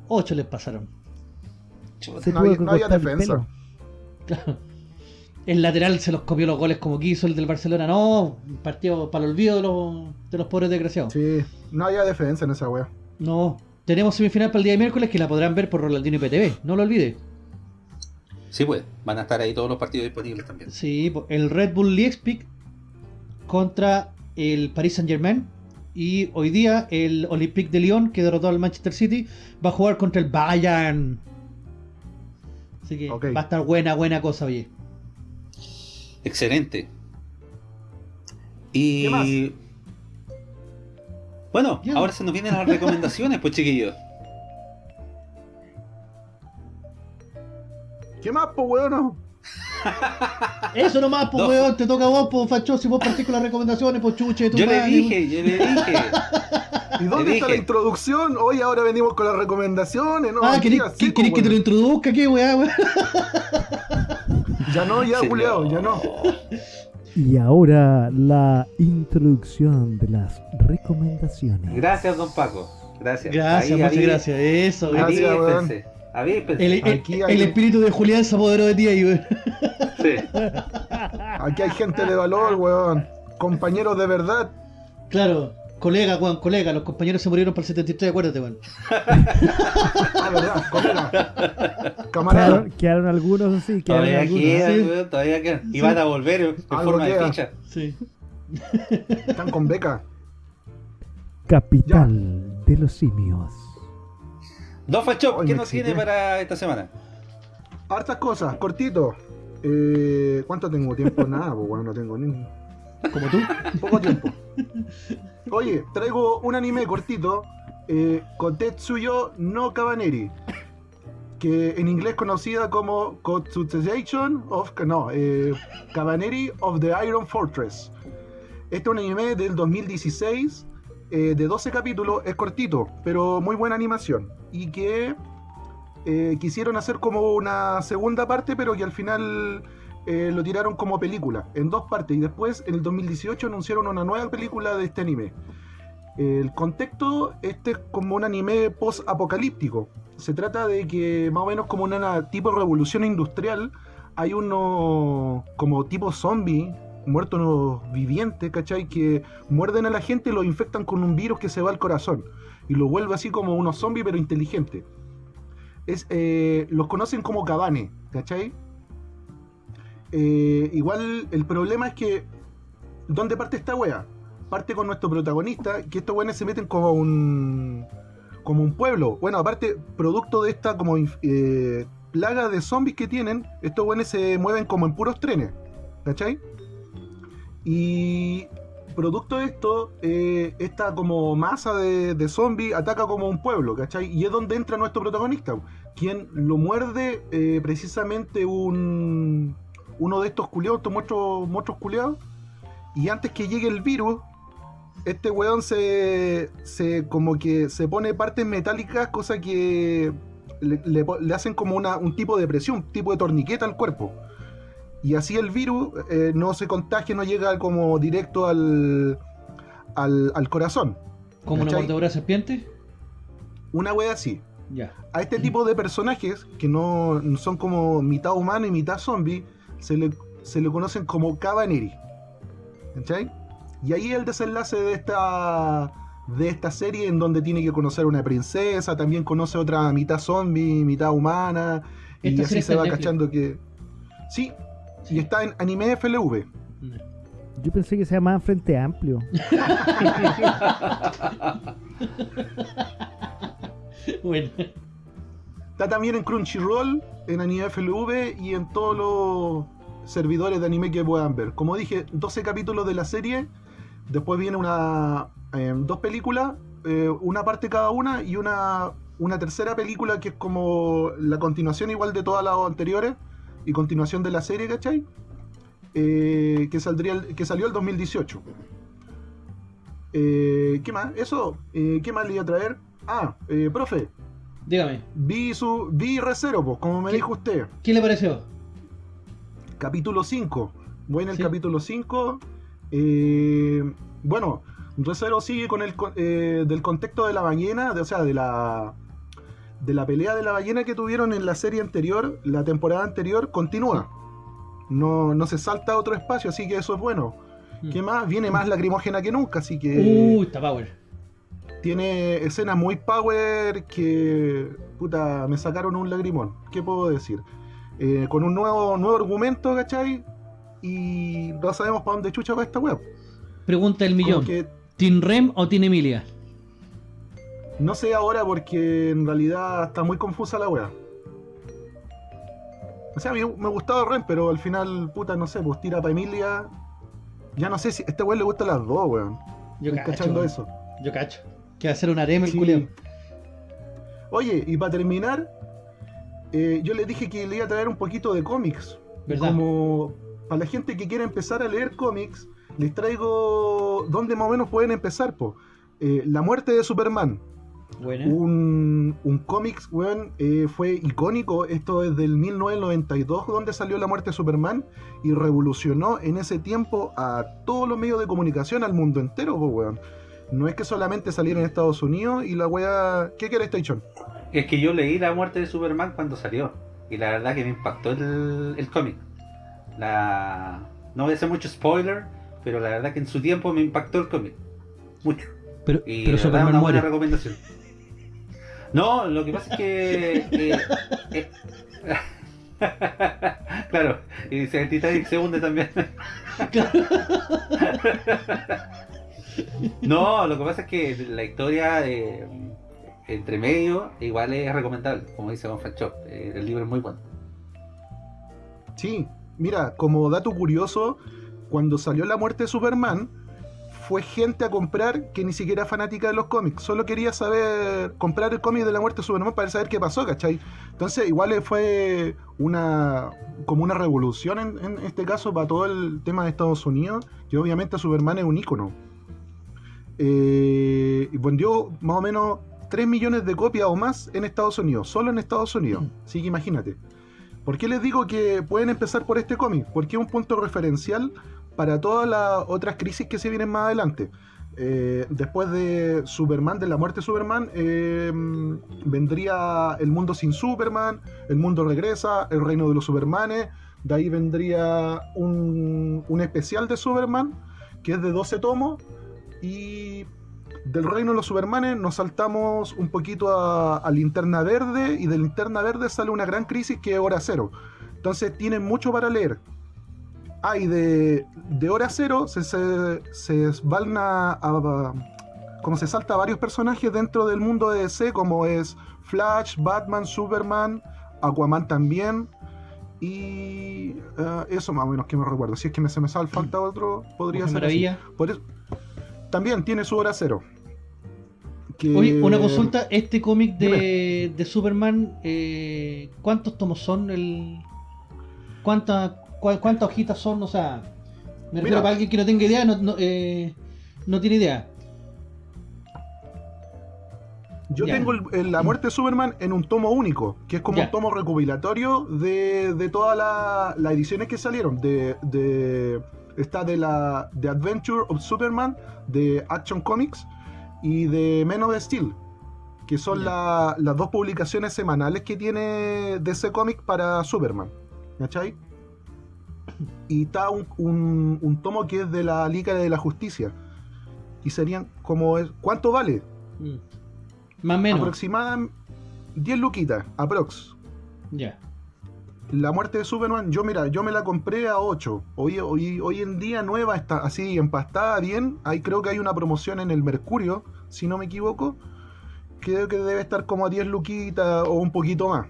8 les pasaron. Se No tuvo había- que no había cortar el defensa. Claro. El lateral se los copió los goles como quiso, el del Barcelona no, un partido para el olvido de los, de los pobres desgraciados. Sí, no había defensa en esa wea. No, tenemos semifinal para el día de miércoles que la podrán ver por Rolandino IPTV, no lo olvide. Sí, pues, van a estar ahí todos los partidos disponibles también. Sí, el Red Bull Leipzig contra el Paris Saint Germain. Y hoy día el Olympique de Lyon, que derrotó al Manchester City, va a jugar contra el Bayern. Así que va a estar buena, buena cosa, oye. Excelente. Y. ¿Qué más? Bueno, ahora se nos vienen las recomendaciones, pues chiquillos. ¿Qué más, po, weón? Eso nomás, pues, No. weón, te toca a vos, pues, facho, si vos partís con las recomendaciones, pues, chuche tu Yo le dije, yo le dije. ¿Y dónde está dije. la introducción? Hoy ahora venimos con las recomendaciones, ¿no? Ah, ¿querés, que- querés que te lo weón. introduzca? ¿Qué, weá, weá? Ya no, ya, no. ya no. Y ahora la introducción de las recomendaciones. Gracias, don Paco. Gracias. Gracias, Ahí, muchas aví- gracias. Eso, Gracias, El, el- Aquí hay- el espíritu de Julián se apoderó de ti ahí, weón. Sí. Aquí hay gente de valor, weón. Compañeros de verdad. Claro, colega, weón, colega. Los compañeros se murieron para el 73, acuérdate, weón. Ah, verdad, colega. Camarada. Quedaron, quedaron algunos así, quedaron Todavía algunos. quedan, sí. weón, todavía quedan. Y van a volver en Algo forma de queda. ficha. Sí. Están con beca. Capital de los simios. Don Fachop, Hoy ¿qué nos tiene para esta semana? Hartas cosas, cortito. Eh, ¿Cuánto tengo tiempo? Nada, pues bueno, no tengo ni Como tú. poco tiempo. Oye, traigo un anime cortito, eh, Kotetsuyo no Kabaneri, que en inglés conocida como Kotsutsuation of no, eh, Kabaneri of the Iron Fortress. Este es un anime del 2016 eh, de 12 capítulos, es cortito, pero muy buena animación y que eh, quisieron hacer como una segunda parte, pero que al final eh, lo tiraron como película, en dos partes, y después en el 2018 anunciaron una nueva película de este anime. El contexto, este es como un anime post-apocalíptico. Se trata de que más o menos como una tipo revolución industrial, hay unos como tipo zombie, muertos vivientes, ¿cachai? Que muerden a la gente y los infectan con un virus que se va al corazón. Y lo vuelve así como unos zombies pero inteligentes. Es, eh, los conocen como cabane, ¿cachai? Eh, igual el problema es que ¿dónde parte esta wea? Parte con nuestro protagonista, que estos weones se meten como un como un pueblo. Bueno, aparte, producto de esta como eh, plaga de zombies que tienen, estos weones se mueven como en puros trenes, ¿cachai? Y producto de esto, eh, esta como masa de, de zombies ataca como un pueblo, ¿cachai? Y es donde entra nuestro protagonista, quien lo muerde eh, precisamente un uno de estos culiados, estos monstruos, monstruos culiados, y antes que llegue el virus, este weón se, se como que se pone partes metálicas, cosa que le, le hacen como una, un tipo de presión, un tipo de torniqueta al cuerpo. Y así el virus eh, no se contagia, no llega como directo al, al, al corazón. Como una mordedura de serpiente. Una wea así. Ya. A este tipo de personajes, que no no son como mitad humano y mitad zombie, se le, se le conocen como Cabaneri. ¿Cachai? Y ahí el desenlace de esta, de esta serie en donde tiene que conocer a una princesa, también conoce otra mitad zombie, mitad humana, y así se va Netflix. cachando que... Sí, y está en anime FLV. Yo pensé que se llamaba Frente Amplio. Bueno, Está también en Crunchyroll, en anime FLV y en todos los servidores de anime que puedan ver. Como dije, 12 capítulos de la serie, después viene una eh, dos películas, eh, una parte cada una y una, una tercera película que es como la continuación igual de todas las anteriores y continuación de la serie, ¿cachai? Eh, que, saldría que salió el 2018. Eh, ¿Qué más? Eso, eh, ¿qué más le iba a traer? Ah, eh, profe, dígame, Vi su vi Recero, pues, como me dijo usted. ¿qué le pareció? Capítulo 5. Voy en el Sí. capítulo 5. eh, bueno, Recero sigue con el eh, del contexto de la ballena, de- o sea, de la de la pelea de la ballena que tuvieron en la serie anterior, la temporada anterior, continúa. No, no se salta a otro espacio, así que eso es bueno. Mm. ¿Qué más? Viene más lacrimógena que nunca, así que Uy, está power. tiene escenas muy power que puta me sacaron un lagrimón. ¿Qué puedo decir? Eh, con un nuevo nuevo argumento, ¿cachai? Y no sabemos para dónde chucha va esta web. Pregunta del millón. que ¿Team Rem o Team Emilia? No sé ahora porque en realidad está muy confusa la web. O sea, a mí me gustaba Ren, pero al final, puta, no sé, pues tira para Emilia. Ya no sé si a este weón le gustan las dos, weón. Yo Estoy cacho. cachando eso. Yo cacho. Que va a ser un harem el Sí. culiao. Oye, y para terminar, eh, yo les dije que le iba a traer un poquito de cómics. ¿Verdad? Como para la gente que quiera empezar a leer cómics, les traigo dónde más o menos pueden empezar. Po. Eh, la muerte de Superman. Un, un cómics, weón, eh, fue icónico. Esto es del 1992, donde salió La muerte de Superman. Y revolucionó en ese tiempo a todos los medios de comunicación, al mundo entero, weón. No es que solamente saliera en Estados Unidos y la weá... ¿Qué quiere Station? Es que yo leí La muerte de Superman cuando salió. Y la verdad que me impactó el, el cómic. La... No voy a hacer mucho spoiler, pero la verdad que en su tiempo me impactó el cómic. Mucho. Pero, Y pero la verdad, Superman una buena muere. recomendación. No, lo que pasa es que. eh, eh, claro, y si el Titanic se hunde también. no, lo que pasa es que la historia eh, entre medio igual es recomendable, como dice Chop. Eh, el libro es muy bueno. Sí, mira, como dato curioso, cuando salió la muerte de Superman, fue gente a comprar que ni siquiera era fanática de los cómics, solo quería saber, comprar el cómic de la muerte de Superman para saber qué pasó, ¿cachai? Entonces, igual fue una, como una revolución en, en este caso para todo el tema de Estados Unidos, que obviamente Superman es un ícono. Eh, y vendió más o menos 3 millones de copias o más en Estados Unidos, solo en Estados Unidos, así que imagínate. ¿Por qué les digo que pueden empezar por este cómic? Porque es un punto referencial para todas las otras crisis que se vienen más adelante. Eh, después de Superman, de la muerte de Superman, eh, vendría el mundo sin Superman, el mundo regresa, el reino de los Supermanes, de ahí vendría un, un especial de Superman, que es de 12 tomos, y del reino de los Supermanes nos saltamos un poquito a, a Linterna Verde y de Linterna Verde sale una gran crisis que es Hora Cero. Entonces tienen mucho para leer. Ah, y de, de Hora Cero se, se, se esbalna a, a- como se salta a varios personajes dentro del mundo de DC, como es Flash, Batman, Superman, Aquaman también. Y eh, eso más o menos que me recuerdo. Si es que me, se me sale falta otro, podría Mujer ser. así. Maravilla. Por eso- también tiene su hora cero. Que- Oye, una consulta, este cómic de, de Superman, eh, ¿cuántos tomos son? El, ¿cuánta- ¿Cuántas hojitas son? O sea, me refiero para alguien que no tenga idea, no, no, eh, no tiene idea. Yo Ya. tengo el- el- la muerte de Superman en un tomo único, que es como Ya. un tomo recopilatorio de, de todas la- las ediciones que salieron. De, de- está de la de Adventure of Superman, de Action Comics y de Men of Steel, que son la- las dos publicaciones semanales que tiene DC Comics para Superman. ¿Cachai? Y está un, un- un tomo que es de la Liga de la Justicia. y serían como... es- ¿Cuánto vale? Mm. Más o menos. Aproximada 10 luquitas, aprox. Ya. La muerte de Superman, yo mira, yo me la compré a 8. Hoy, hoy, hoy en día nueva, está así empastada bien. Ahí creo que hay una promoción en el Mercurio, si no me equivoco. Creo que debe estar como a 10 luquitas o un poquito más.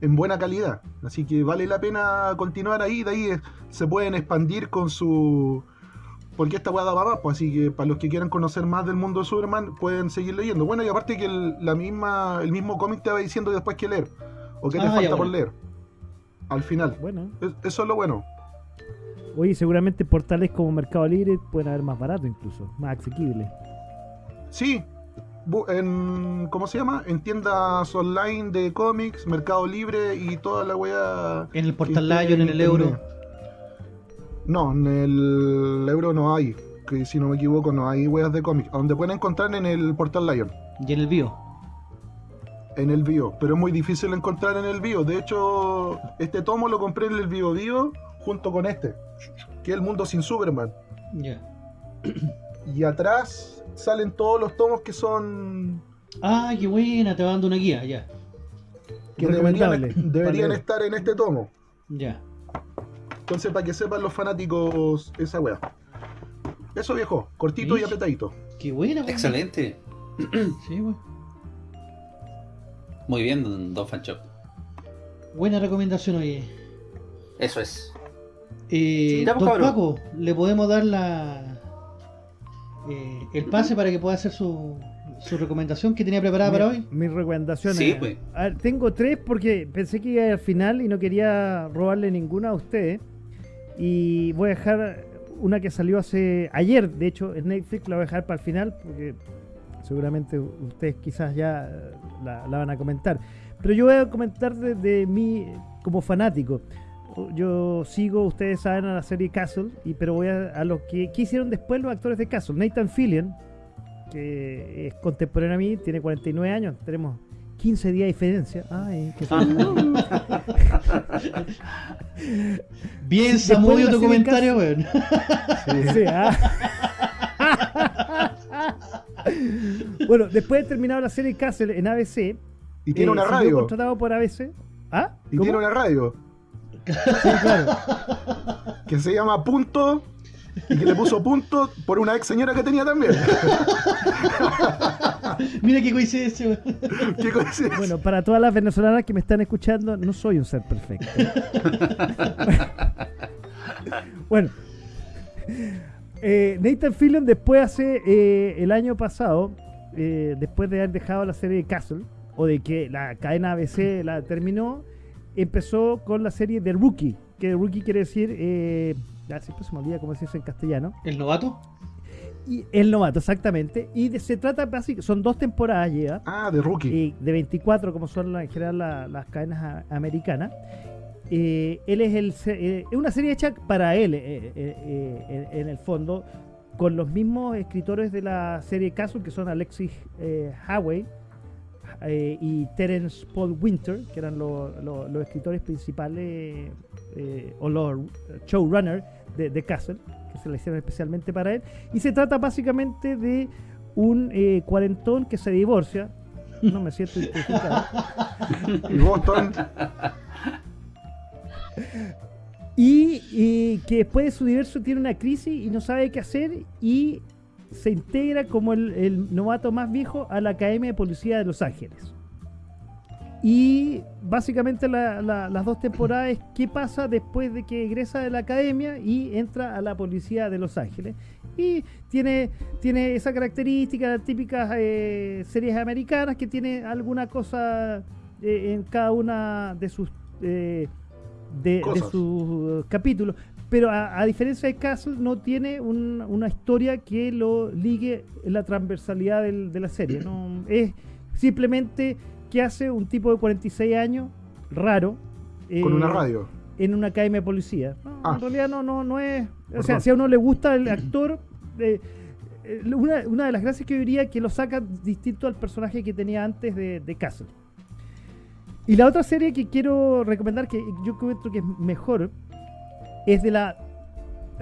En buena calidad. Así que vale la pena continuar ahí. De ahí eh, se pueden expandir con su. Porque esta weá da para más, pues, así que para los que quieran conocer más del mundo de Superman, pueden seguir leyendo. Bueno, y aparte que el, la misma, el mismo cómic te va diciendo después qué leer. O qué te Ah, falta por leer. Al final. Bueno, Es- Eso es lo bueno. oye, seguramente portales como Mercado Libre pueden haber más barato incluso, más asequible. Sí. En, ¿Cómo se llama? En tiendas online de cómics, Mercado Libre y toda la weá. En el Portal Lion, en el Euro. No, en el Euro no hay. Que si no me equivoco, no hay weas de cómics. Donde pueden encontrar en el Portal Lion. Y en el Bio. En el Bio. Pero es muy difícil encontrar en el Bio. De hecho, este tomo lo compré en el Bio Bio junto con este. Que es El Mundo Sin Superman. Ya. Y atrás salen todos los tomos que son Ah, qué buena, te va dando una guía, ya. que deberían, Recomendable. deberían Vale. estar en este tomo. Ya. Entonces, para que sepan los fanáticos esa wea. Eso viejo, cortito y apretadito. Qué buena, weón. Excelente. Sí, weón. Muy bien, Don Fanchop. Buena recomendación, oye. Eso es. Eh, don cabrón. Paco, le podemos dar la eh, el pase para que pueda hacer su, su recomendación que tenía preparada para hoy. Mis recomendaciones. Sí, pues. A ver, tengo tres porque pensé que iba a ir al final y no quería robarle ninguna a ustedes. Y voy a dejar una que salió hace ayer, de hecho, en Netflix la voy a dejar para el final porque seguramente ustedes quizás ya eh, la, la van a comentar. Pero yo voy a comentar de, de mí como fanático. Yo sigo, ustedes saben, a la serie Castle, y, pero voy a, a lo que, ¿qué hicieron después los actores de Castle. Nathan Fillion, que es contemporáneo a mí, tiene 49 años, tenemos 15 días de diferencia. Ay, qué Bien, Después Samudio, tu comentario, weón. Sí, ah. bueno, después de terminar la serie Castle en ABC, Y tiene eh, una radio. contratado por ABC. ¿Ah? Y ¿Cómo? tiene una radio. Sí, claro. Que se llama Punto. Y que le puso punto por una ex señora que tenía también. Mira qué coincidencia. ¿Qué coincidencia? Bueno, para todas las venezolanas que me están escuchando, no soy un ser perfecto. bueno, eh, Nathan Fillion después hace eh, el año pasado, eh, después de haber dejado la serie de Castle, o de que la cadena ABC la terminó, empezó con la serie de Rookie, que Rookie quiere decir, eh, ya siempre se me olvida cómo se dice en castellano, ¿El novato? y el novato, exactamente, y de- se trata básicamente, son dos temporadas ya, Ah, de Rookie. y de 24 como son la- en general la- las cadenas a- americanas. Eh, él es el se- eh, es una serie hecha para él eh, eh, eh, en, en el fondo con los mismos escritores de la serie Castle que son Alexis eh, Howey eh, y Terence Paul Winter que eran lo- lo- los escritores principales eh, o los showrunners de, de Castle que se la hicieron especialmente para él. Y se trata básicamente de un eh, cuarentón que se divorcia. No me siento identificado. Y Boston. y, y que después de su divorcio tiene una crisis y no sabe qué hacer y se integra como el, el novato más viejo a la Academia de Policía de Los Ángeles. Y básicamente la- la- las dos temporadas es qué pasa después de que egresa de la academia y entra a la policía de Los Ángeles. Y tiene, tiene esa característica, típicas eh, series americanas, que tiene alguna cosa eh, en cada una de sus, eh, de, sus capítulos. Pero a, a diferencia de Castle, no tiene un- una historia que lo ligue en la transversalidad del- de la serie. ¿no? Es simplemente que hace un tipo de 46 años, raro, Con eh, una radio. en una academia de policía. No, Ah. En realidad no, no, no es. O sea, si a uno le gusta el actor, eh, eh, una, una de las gracias que yo diría que lo saca distinto al personaje que tenía antes de, de Castle. Y la otra serie que quiero recomendar, que yo creo que es mejor, es de la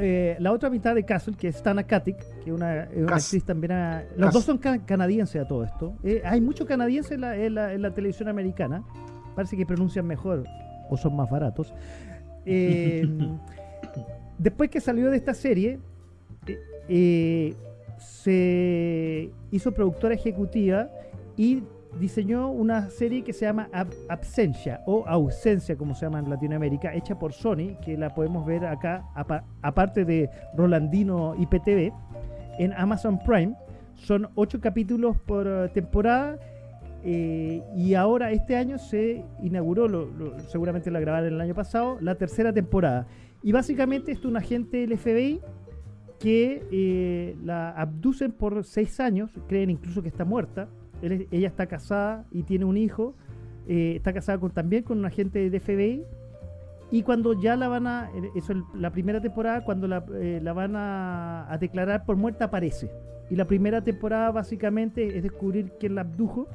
eh, la otra mitad de Castle, que es Stana Katic, que es una, es una Cas- actriz también. a- los dos son ca- canadienses a todo esto. Eh, hay mucho canadiense en la, en la- en la televisión americana. Parece que pronuncian mejor o son más baratos. Eh, después que salió de esta serie, eh, eh, se hizo productora ejecutiva y diseñó una serie que se llama Ab- Absentia o Ausencia, como se llama en Latinoamérica, hecha por Sony, que la podemos ver acá, apa- aparte de Rolandino IPTV, en Amazon Prime. Son ocho capítulos por eh, temporada. eh, y ahora este año se inauguró, lo- lo- seguramente la grabaron el año pasado, la tercera temporada. Y básicamente es un agente del FBI que eh, la abducen por seis años, creen incluso que está muerta. Ella está casada y tiene un hijo. eh, está casada con, también con un agente de FBI. Y cuando ya la van a. eh, Eso es la primera temporada, cuando la, eh, la van a, a declarar por muerta, aparece. Y la primera temporada básicamente es descubrir quién la abdujo.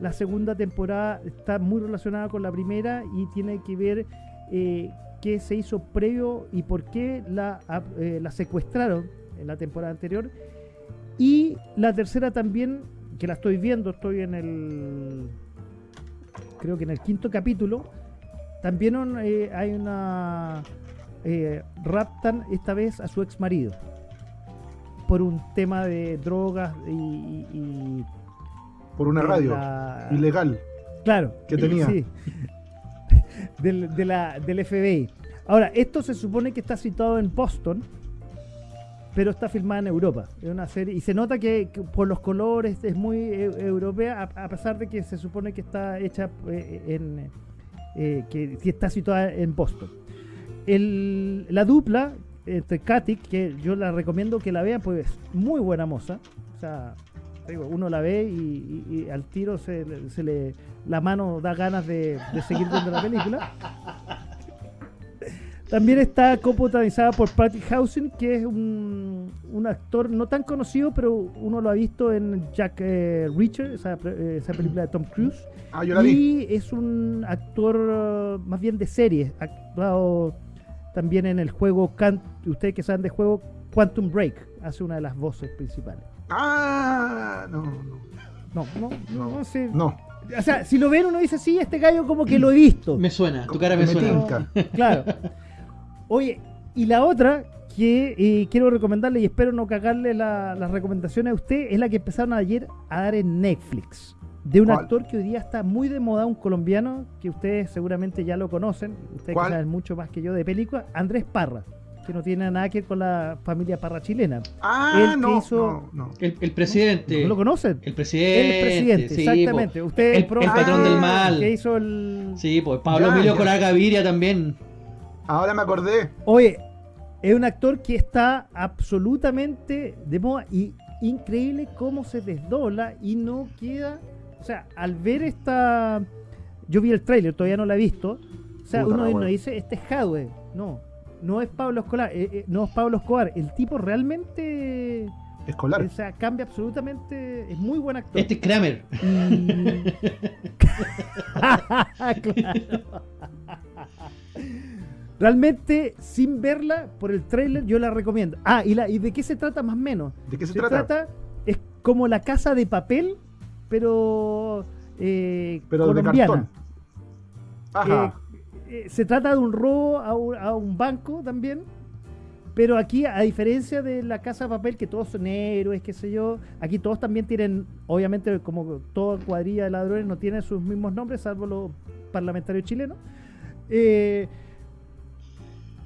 La segunda temporada está muy relacionada con la primera y tiene que ver eh, qué se hizo previo y por qué la, la secuestraron en la temporada anterior. Y la tercera también, que la estoy viendo, estoy en el. Creo que en el quinto capítulo. También un- eh, hay una. eh, raptan esta vez a su ex marido. Por un tema de drogas y. y- y Por una radio la- ilegal. Claro. que tenía. Sí. Del, de la- del FBI. Ahora, esto se supone que está situado en Boston, pero está filmada en Europa. Es una serie y se nota que, por los colores es muy e- europea, a, pesar de que se supone que está hecha eh, en eh, que, está situada en Boston. La dupla entre Katic, que yo la recomiendo que la vean, pues es muy buena moza. O sea, uno la ve y, al tiro se le la mano da ganas de, de seguir viendo la película. También está coprotagonizada por Patty Housing, que es un, un actor no tan conocido, pero uno lo ha visto en Jack eh, Reacher, esa, eh, esa película de Tom Cruise. Ah, yo la vi. Y es un actor uh, más bien de serie. Ha actuado también en el juego, Can- ustedes que saben de juego, Quantum Break. Hace una de las voces principales. Ah, no, no. No, no, no, no sé. No, O sea, si lo ven uno dice, sí, este gallo como que lo he visto. Me suena, tu cara me Me suena. tinca. Claro. Oye, y la otra que eh, quiero recomendarle y espero no cagarle la- las recomendaciones a usted es la que empezaron ayer a dar en Netflix. De un ¿Cuál? actor que hoy día está muy de moda, un colombiano que ustedes seguramente ya lo conocen, ustedes ¿Cuál? que saben mucho más que yo de películas, Andrés Parra, que no tiene nada que ver con la familia Parra chilena. Ah, El que no, hizo- no, no. El, el presidente. ¿No lo conocen? El presidente. El presidente, sí, exactamente. po. Usted el, el patrón Ah, del mal. Que hizo el... Sí, pues Pablo Ya, Emilio ya. Coraga Gaviria también. Ahora me acordé. Oye, es un actor que está absolutamente de moda y increíble cómo se desdobla y no queda. O sea, al ver esta. Yo vi el tráiler, todavía no la he visto. O sea, Puta uno, dice, este es Hadwe. No, no es Pablo Escobar. eh, eh, no es Pablo Escobar. El tipo realmente. Escolar. O sea, cambia absolutamente. Es muy buen actor. Este es Kramer. Claro. Realmente, sin verla por el tráiler, yo la recomiendo. Ah, ¿y, la, ¿y de qué se trata más o menos? ¿De qué se, Se trata? trata, es como la casa de papel, pero, eh, Pero de colombiana. cartón. Ajá. Eh, se trata de un robo a un, a un banco también. Pero aquí, a diferencia de la casa de papel, que todos son héroes, qué sé yo, aquí todos también tienen, obviamente, como toda cuadrilla de ladrones, no tienen sus mismos nombres, salvo los parlamentarios chilenos. Eh,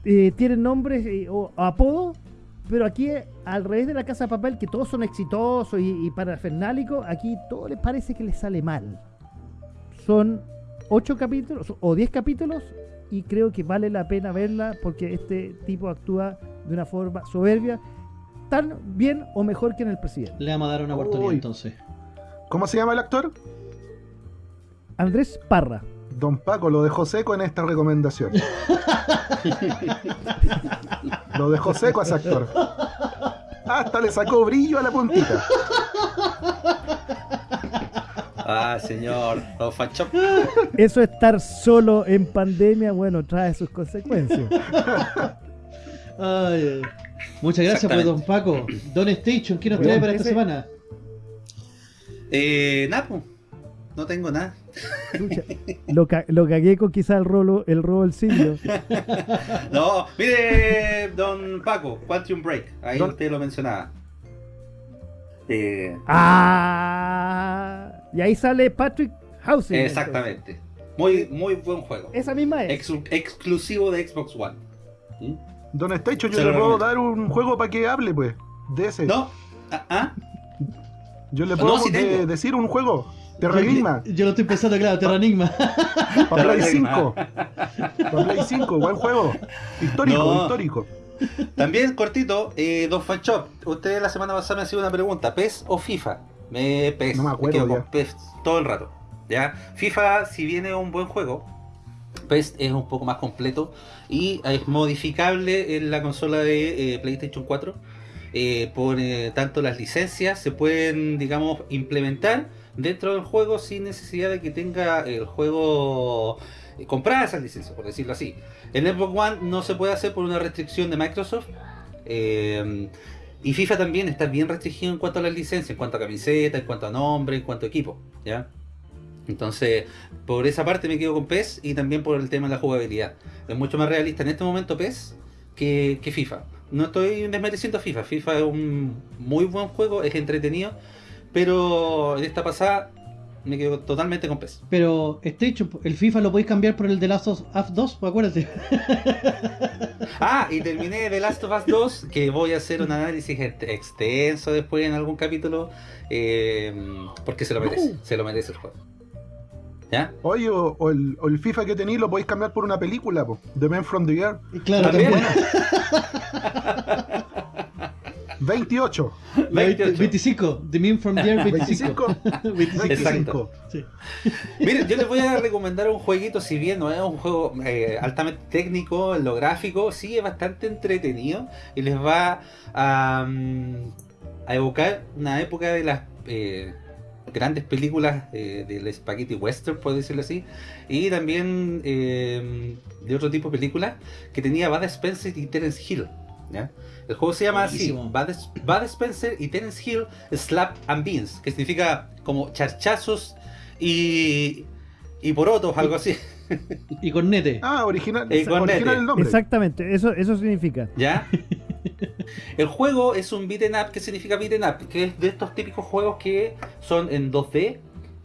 eh, tienen nombres eh, o apodos, pero aquí, eh, al revés de la casa de papel, que todos son exitosos y, y parafernálicos, aquí todo les parece que les sale mal. Son ocho capítulos o 10 capítulos y creo que vale la pena verla porque este tipo actúa de una forma soberbia tan bien o mejor que en el presidente. Le vamos a dar una oportunidad Uy. entonces. ¿Cómo se llama el actor? Andrés Parra. Don Paco lo dejó seco en esta recomendación. lo dejó seco a ese actor. Hasta le sacó brillo a la puntita. Ah, señor. Los fachos. Eso estar solo en pandemia, bueno, trae sus consecuencias. Ay, ay. Muchas gracias pues, don Paco. Don Station, ¿qué nos trae para esta semana? Eh, Napo, no tengo nada. Chucha, Lo, ca- lo cagué con quizá el robo, el robo del simio. No, mire, don Paco, Quantum Break. Ahí Don- usted lo mencionaba. Eh, Ah, y ahí sale Patrick Housing. exactamente. Muy, muy buen juego. Esa misma es. Ex- exclusivo de Xbox One. ¿Mm? Don Station, yo Se le lo puedo recomiendo. dar un juego para que hable, pues. De ese. ¿No? ¿Ah? ah? Yo le No, puedo de- decir un juego. Terranigma. Yo lo estoy pensando, claro, Terranigma. Para Play Terranigma. 5. Para Play 5, buen juego. Histórico, No. histórico. También cortito, eh, Don Fanchop, usted la semana pasada me hacía una pregunta, ¿PES o FIFA? Me, PES, No me acuerdo quedo con ya. PES todo el rato. ¿ya? FIFA, si viene un buen juego, PES es un poco más completo y es modificable en la consola de eh, PlayStation 4. eh, por eh, tanto las licencias se pueden, digamos, implementar dentro del juego sin necesidad de que tenga el juego comprada esas licencias, por decirlo así. En Xbox One no se puede hacer por una restricción de Microsoft. eh, y FIFA también está bien restringido en cuanto a las licencias, en cuanto a camiseta, en cuanto a nombre, en cuanto a equipo. ¿ya? Entonces, por esa parte me quedo con PES y también por el tema de la jugabilidad. Es mucho más realista en este momento PES que, que FIFA. No estoy desmereciendo a FIFA. FIFA es un muy buen juego, es entretenido. Pero en esta pasada me quedo totalmente con PES. Pero Station, el FIFA lo podéis cambiar por el de Last of Us 2, pues acuérdate. Ah, y terminé The Last of Us 2, que voy a hacer un análisis ex- extenso después en algún capítulo, eh, porque se lo merece, se lo merece el juego. ¿Ya? Oye, o, o el, o el FIFA que tenéis lo podéis cambiar por una película, po. The Man from the Air. Y Claro, También. también. 28. La 28. 25, The Meme from the Air 25. 25. 25. 25. Sí. Miren, yo les voy a recomendar un jueguito, si bien no es un juego eh, altamente técnico, en lo gráfico, sí es bastante entretenido y les va a, mm, a evocar una época de las eh, grandes películas eh, del spaghetti western, por decirlo así, y también eh, de otro tipo de películas que tenía Bud Spencer y Terence Hill. ¿Ya? El juego se llama así. Bud, Bud Spencer y Terence Hill Slap and Beans, que significa como charchazos y, y porotos, algo así. Y con Nete. Ah, original, Eh, con original Nete. el nombre. Exactamente, eso, eso significa. ¿Ya? El juego es un beat'em up. ¿Qué significa beat'em up? Que es de estos típicos juegos que son en 2D,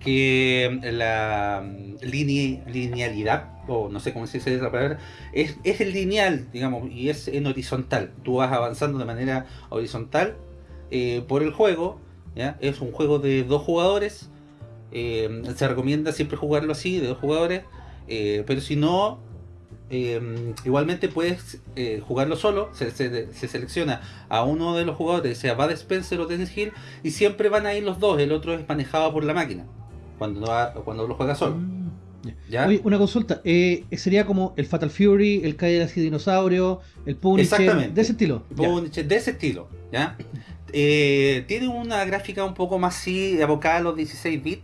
que la mm, line- linealidad, o no sé cómo se dice esa palabra, es, es lineal, digamos, y es en horizontal. Tú vas avanzando de manera horizontal eh, por el juego. Es un juego de dos jugadores. eh, se recomienda siempre jugarlo así, de dos jugadores. eh, pero si no, igualmente puedes jugarlo solo, se, se- se selecciona a uno de los jugadores, sea Bud Spencer o Dennis Hill, y siempre van a ir los dos, el otro es manejado por la máquina, cuando, no va- cuando lo juega solo. Mm, ¿ya? Oye, una consulta. eh, sería como el Fatal Fury, el Cadillac y Dinosaurio, el Punisher, Exactamente. de ese estilo. Punisher, de ese estilo, ¿ya? Eh, tiene una gráfica un poco más así, abocada a los 16 bits,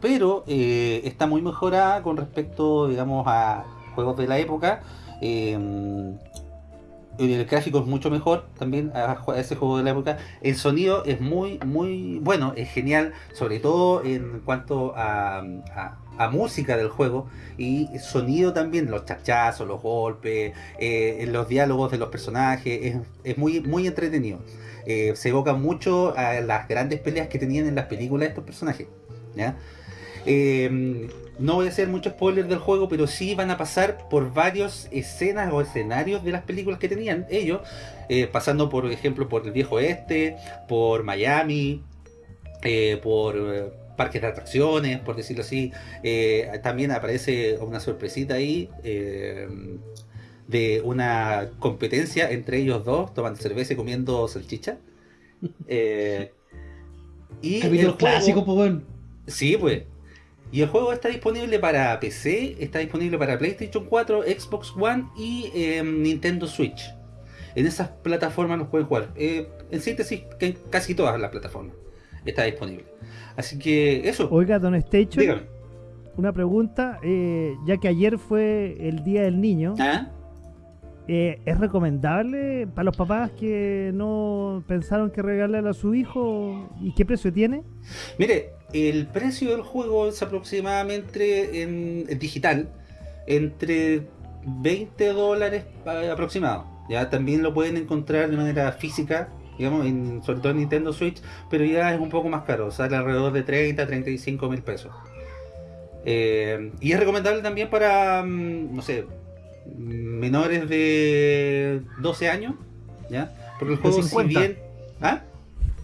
pero eh, está muy mejorada con respecto, digamos, a juegos de la época. Eh, el gráfico es mucho mejor también a, ese juego de la época. El sonido es muy, muy bueno, es genial, sobre todo en cuanto a, a- música del juego y sonido también, los chachazos, los golpes, eh, los diálogos de los personajes, es, es muy, muy entretenido. Eh, se evoca mucho a las grandes peleas que tenían en las películas estos personajes. Eh, no voy a hacer mucho spoiler del juego, pero sí van a pasar por varias escenas o escenarios de las películas que tenían ellos, eh, pasando por ejemplo por el viejo oeste, por Miami, eh, por eh, parques de atracciones, por decirlo así. También aparece una sorpresita ahí eh, de una competencia entre ellos dos, tomando cerveza y comiendo salchicha. Y el juego- clásico, pues bueno. Sí, pues. Y el juego está disponible para PC, está disponible para PlayStation 4, Xbox One y eh, Nintendo Switch. En esas plataformas los pueden jugar. Eh, en síntesis, que en casi todas las plataformas está disponible. Así que eso. Oiga, Don Station, Dígame. una pregunta. eh, ya que ayer fue el Día del Niño, ¿Ah? eh, ¿es recomendable para los papás que no pensaron que regalarle a su hijo? ¿Y qué precio tiene? Mire, el precio del juego es aproximadamente en, en digital entre 20 dólares pa- aproximado. Ya también lo pueden encontrar de manera física, digamos, en, sobre todo en Nintendo Switch, pero ya es un poco más caro, sale alrededor de 30, 35 mil pesos. Eh, y es recomendable también para, mm, no sé, menores de 12 años, ¿ya? Porque el juego, si 50. bien. ¿Ah?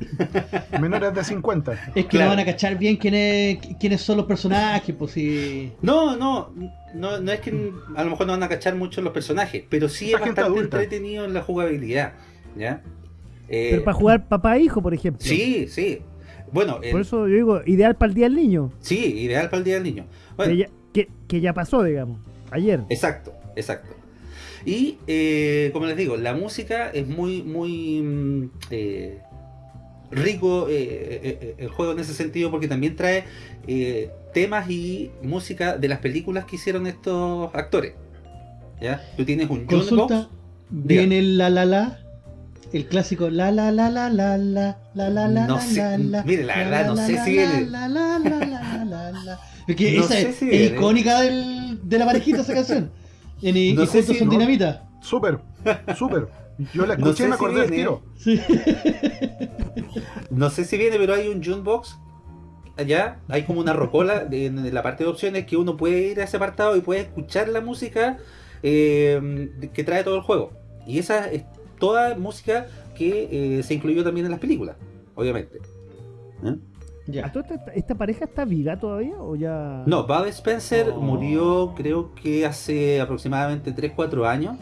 Menores de 50. Es que Claro. no van a cachar bien quiénes, quiénes son los personajes, pues si. No, no, no, no es que a lo mejor no van a cachar mucho los personajes, pero sí es bastante adulta. entretenido en la jugabilidad, ¿ya? Eh, Pero para jugar papá e hijo, por ejemplo. Sí, sí. Bueno, el- Por eso yo digo, ideal para el día del niño. sí, ideal para el día del niño. Bueno, Que, ya, que, que ya pasó, digamos. Ayer. exacto, exacto. Y eh, como les digo, la música es muy, muy mm, eh, rico eh, eh, eh, el juego en ese sentido porque también trae eh, temas y música de las películas que hicieron estos actores. ¿Ya? Tú tienes un Consulta. Viene el la la la. El clásico la la la la la la la la la No la, sé, la, la, mire, la verdad, no la, sé la, si la, viene. la, la, la, la, la, la. Es que No esa sé es, si es viene. icónica del, de la parejita esa canción. En, y No y sé juntos si- son no. dinamita. Súper, súper. Yo la No escuché sé y me si acordé del tiro. No sé si viene, pero hay un Junebox allá, hay como una rocola en la parte de opciones que uno puede ir a ese apartado y puede escuchar la música eh, que trae todo el juego. Y esa es toda música que eh, se incluyó también en las películas, obviamente. ¿Eh? ¿A Ya. esta, esta pareja está viva todavía o ya? No, Bud Spencer Oh. murió creo que hace aproximadamente 3-4 años,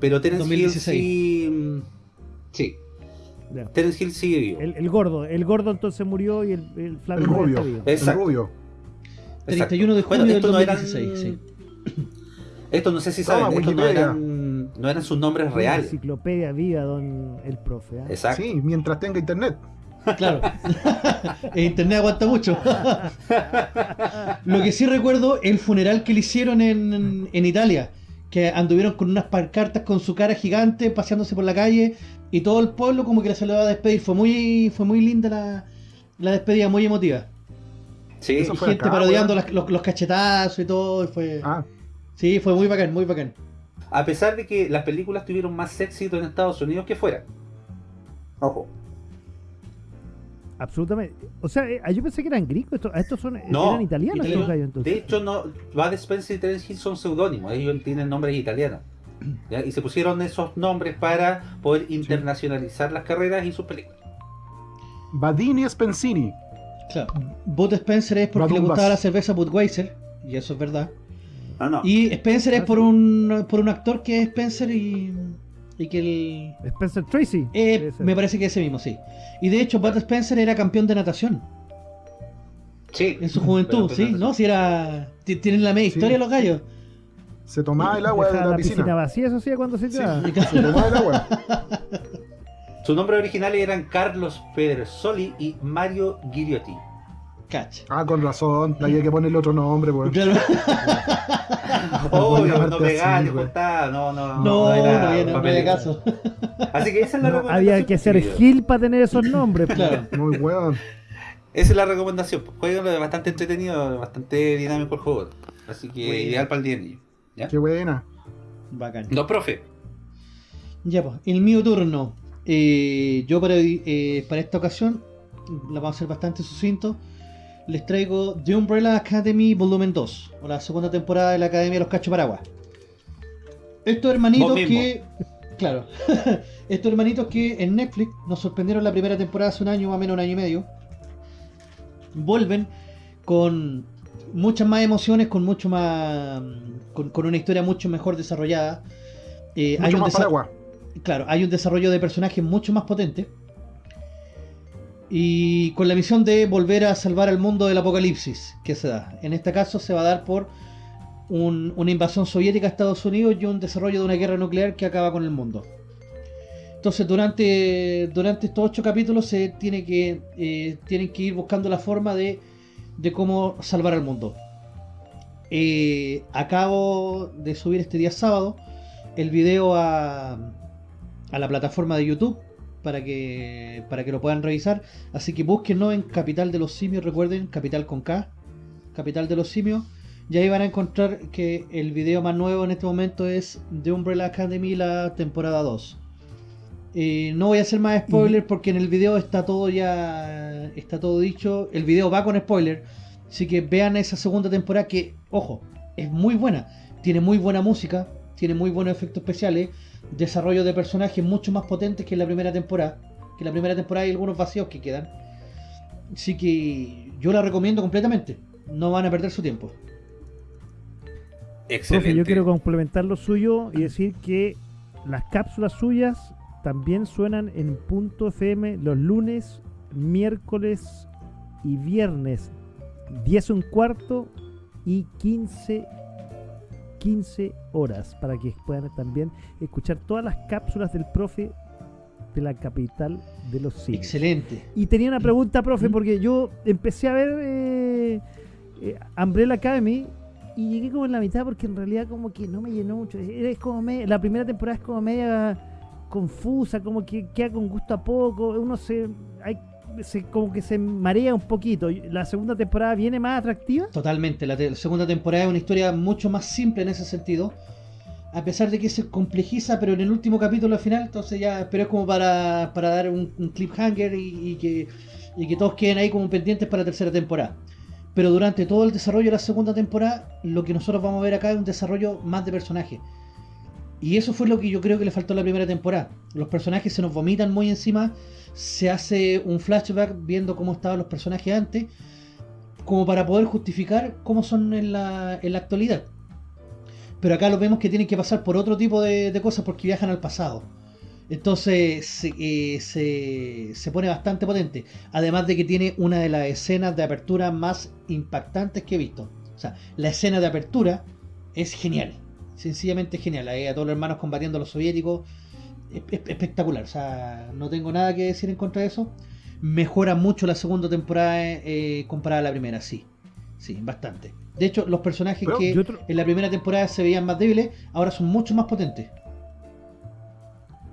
pero Terence 2016. Hill sí... mm, Sí, Terence Hill sigue vivo. El, el gordo, el gordo entonces murió y el, el flaco El rubio. está vivo. El Exacto. rubio. 31 de Bueno, junio del esto no eran- 2016. sí. Esto no sé si Toma, saben, estos no Wikipedia. eran, no eran sus nombres Una reales. Enciclopedia viva, don el profe. ¿ah? Exacto. Sí, mientras tenga internet. Claro. Internet aguanta mucho. Lo que sí recuerdo, el funeral que le hicieron en, en Italia. Que anduvieron con unas pancartas con su cara gigante paseándose por la calle. Y todo el pueblo como que se lo iba a despedir. Fue muy, fue muy linda la, la despedida, muy emotiva. Sí, Eso Y fue gente acá, parodiando las- los, los cachetazos y todo. y Fue, Ah, Sí, fue muy bacán, muy bacán. a pesar de que las películas tuvieron más éxito en Estados Unidos que fuera. Ojo. Absolutamente. O sea, eh, yo pensé que eran gringos. Estos, estos son, No, eran italianos italiano. estos gallos entonces. De hecho, no, Bud Spencer y Terence Hill son seudónimos, ellos tienen nombres italianos. ¿ya? Y se pusieron esos nombres para poder internacionalizar las carreras y sus películas. Badini Spensini. Claro. Bud Spencer es porque le gustaba la cerveza Budweiser. Y eso es verdad. Ah, no. Y Spencer es Ah, por un, por un actor que es Spencer y, y que el... Spencer Tracy. eh, me parece que ese mismo, sí. Y de hecho, Bud Spencer era campeón de natación Sí. en su juventud, ¿sí? ¿No? Si era... ti- Tienen la media Sí. historia los gallos. Se tomaba el agua de la la piscina piscina. vacía, eso sí, cuando se tiraba. Se tomaba el agua. Sus nombres originales eran Carlos Pedersoli y Mario Ghiriotti. Catch. Ah, con razón. Había que ponerle otro nombre, pues. Claro. Obvio, no así, pegar, güey. juntar, no, no, No, no, era había, no papel. había caso. Así que esa es la No, recomendación. había que ser. Gil para tener esos nombres. pues. Claro. Muy weón. Esa es la recomendación. Juego es bastante entretenido, bastante dinámico el juego. Así que Bueno. ideal para el día de niño. ¿Ya? Qué buena. Bacán. No, profe. Ya, pues, el mío turno. Eh, yo para, eh, para esta ocasión, la vamos a hacer bastante sucinto, les traigo The Umbrella Academy Volumen 2, o la segunda temporada de la Academia de los Cachos Paraguas. Estos hermanitos que... Claro. Estos hermanitos que en Netflix nos sorprendieron la primera temporada hace un año, más o menos un año y medio. Vuelven con muchas más emociones, con mucho más... con, con una historia mucho mejor desarrollada. Eh, Mucho un más paraguas. claro, hay un desarrollo de personajes mucho más potente. Y con la misión de volver a salvar al mundo del apocalipsis que se da. En este caso se va a dar por un- una invasión soviética a Estados Unidos y un desarrollo de una guerra nuclear que acaba con el mundo. Entonces durante, durante estos ocho capítulos se tiene que, eh, tienen que ir buscando la forma de, de cómo salvar al mundo. Eh, acabo de subir este día sábado el video a, a la plataforma de YouTube para que para que lo puedan revisar. Así que búsquenlo en Capital de los Simios, recuerden, Capital con K, Capital de los Simios. Y ahí van a encontrar que el video más nuevo en este momento es de Umbrella Academy, la temporada 2. Eh, no voy a hacer más spoilers porque en el video está todo ya está todo dicho. El video va con spoiler. Así que vean esa segunda temporada que, ojo, es muy buena. Tiene muy buena música, tiene muy buenos efectos especiales, desarrollo de personajes mucho más potentes que en la primera temporada. Que en la primera temporada hay algunos vacíos que quedan. Así que yo la recomiendo completamente. No van a perder su tiempo. Excelente. Profe, yo quiero complementar lo suyo y decir que las cápsulas suyas también suenan en punto FM los lunes, miércoles y viernes. 10 un cuarto y 15 15 horas para que puedan también escuchar todas las cápsulas del profe de la capital de los simios. Excelente. Y tenía una pregunta, profe, ¿Mm? porque yo empecé a ver eh, eh, Umbrella Academy y llegué como en la mitad porque en realidad como que no me llenó mucho. Es como la primera temporada es como media confusa, como que queda con gusto a poco. Uno se, hay, se como que se marea un poquito. La segunda temporada viene más atractiva. Totalmente. La, segunda temporada es una historia mucho más simple en ese sentido. A pesar de que se complejiza, pero en el último capítulo al final, entonces ya, pero es como para, para dar un, un cliffhanger y, y que, y que todos queden ahí como pendientes para la tercera temporada. Pero durante todo el desarrollo de la segunda temporada, lo que nosotros vamos a ver acá es un desarrollo más de personaje. Y eso fue lo que yo creo que le faltó la primera temporada. Los personajes se nos vomitan muy encima, se hace un flashback viendo cómo estaban los personajes antes, como para poder justificar cómo son en la, actualidad. Pero acá lo vemos que tienen que pasar por otro tipo de, de cosas porque viajan al pasado. Entonces se, eh, se, se pone bastante potente. Además de que tiene una de las escenas de apertura más impactantes que he visto. O sea, la escena de apertura es genial. Sencillamente genial. Ahí a todos los hermanos combatiendo a los soviéticos. Es- es- espectacular. O sea, no tengo nada que decir en contra de eso. Mejora mucho la segunda temporada eh, comparada a la primera, sí. Sí, bastante. De hecho, los personajes Pero, que otro- en la primera temporada se veían más débiles, ahora son mucho más potentes.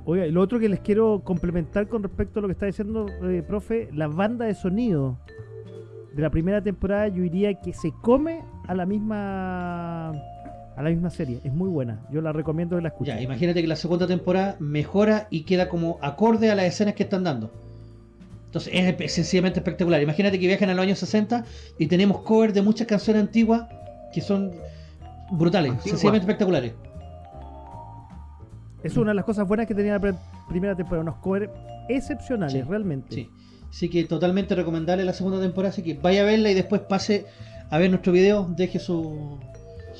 Oiga, y lo otro que les quiero complementar con respecto a lo que está diciendo, eh, profe, la banda de sonido de la primera temporada yo diría que se come a la misma a la misma serie. Es muy buena. Yo la recomiendo que la escuchen. Ya, imagínate que la segunda temporada mejora y queda como acorde a las escenas que están dando. Entonces es sencillamente espectacular. Imagínate que viajan a los años 60 y tenemos cover de muchas canciones antiguas que son brutales, sencillamente espectaculares. Es una de las cosas buenas que tenía la primera temporada. Unos covers excepcionales, Sí, realmente. Sí. Así que totalmente recomendable la segunda temporada. Así que vaya a verla y después pase a ver nuestro video. Deje su.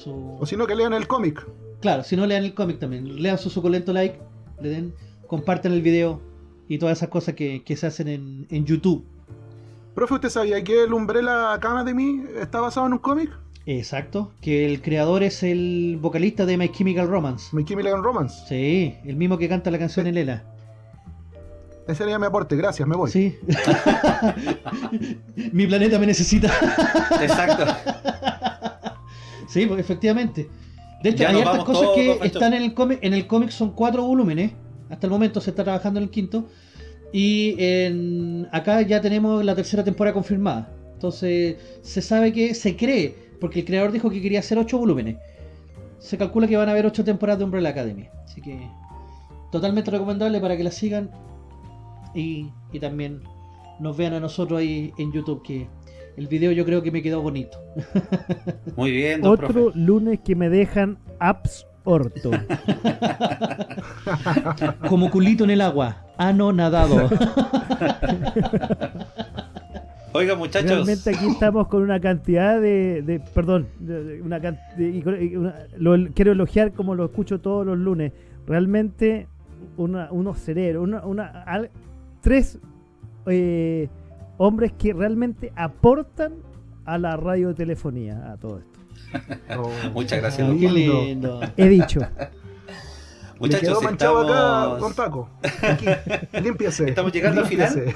Su... O si no, que lean el cómic. Claro, si no lean el cómic también. Lean su suculento like. Le den. Compartan el video. Y todas esas cosas que, que se hacen en, en YouTube. Profe, ¿usted sabía que el Umbrella Academy está basado en un cómic? Exacto. Que el creador es el vocalista de My Chemical Romance. My Chemical Romance. Sí, el mismo que canta la canción Elena. Ese sería mi aporte, gracias, me voy. Sí. Mi planeta me necesita. Exacto. Sí, pues efectivamente. De hecho, Ya hay hartas cosas todos, que están en el cómic. En el cómic son cuatro volúmenes. Hasta el momento se está trabajando en el quinto. Y en, acá ya tenemos la tercera temporada confirmada. Entonces, se sabe que se cree, porque el creador dijo que quería hacer ocho volúmenes. Se calcula que van a haber ocho temporadas de Umbrella Academy. Así que, totalmente recomendable para que la sigan. Y, y también nos vean a nosotros ahí en YouTube, que el video yo creo que me quedó bonito. Muy bien, don Otro profe. lunes que me dejan absorto. Como culito en el agua, ano nadado. Oiga, muchachos. Realmente aquí estamos con una cantidad de, de- perdón, de- de una de- lo quiero elogiar como lo escucho todos los lunes. Realmente una- unos cerebros, una, una- al- tres eh, hombres que realmente aportan a la radiotelefonía, a todo esto. Oh, Muchas gracias, Qué lindo. lindo. He dicho. Quedó Muchachos, manchado acá, don estamos... Paco. Aquí, límpiese. Estamos llegando al final.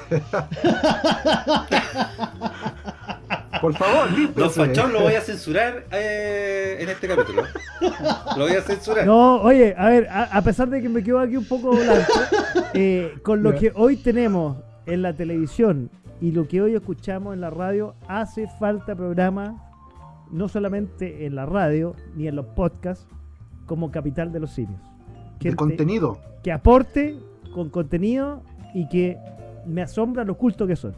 Por favor, Don límpiese. Fachón lo voy a censurar eh, en este capítulo. Lo voy a censurar. No, oye, a ver, a, a pesar de que me quedo aquí un poco blanco, eh, con lo que hoy tenemos en la televisión y lo que hoy escuchamos en la radio, hace falta programa no solamente en la radio ni en los podcasts como Capital de los Simios. De Gente contenido. que aporte con contenido y que me asombra lo culto que son.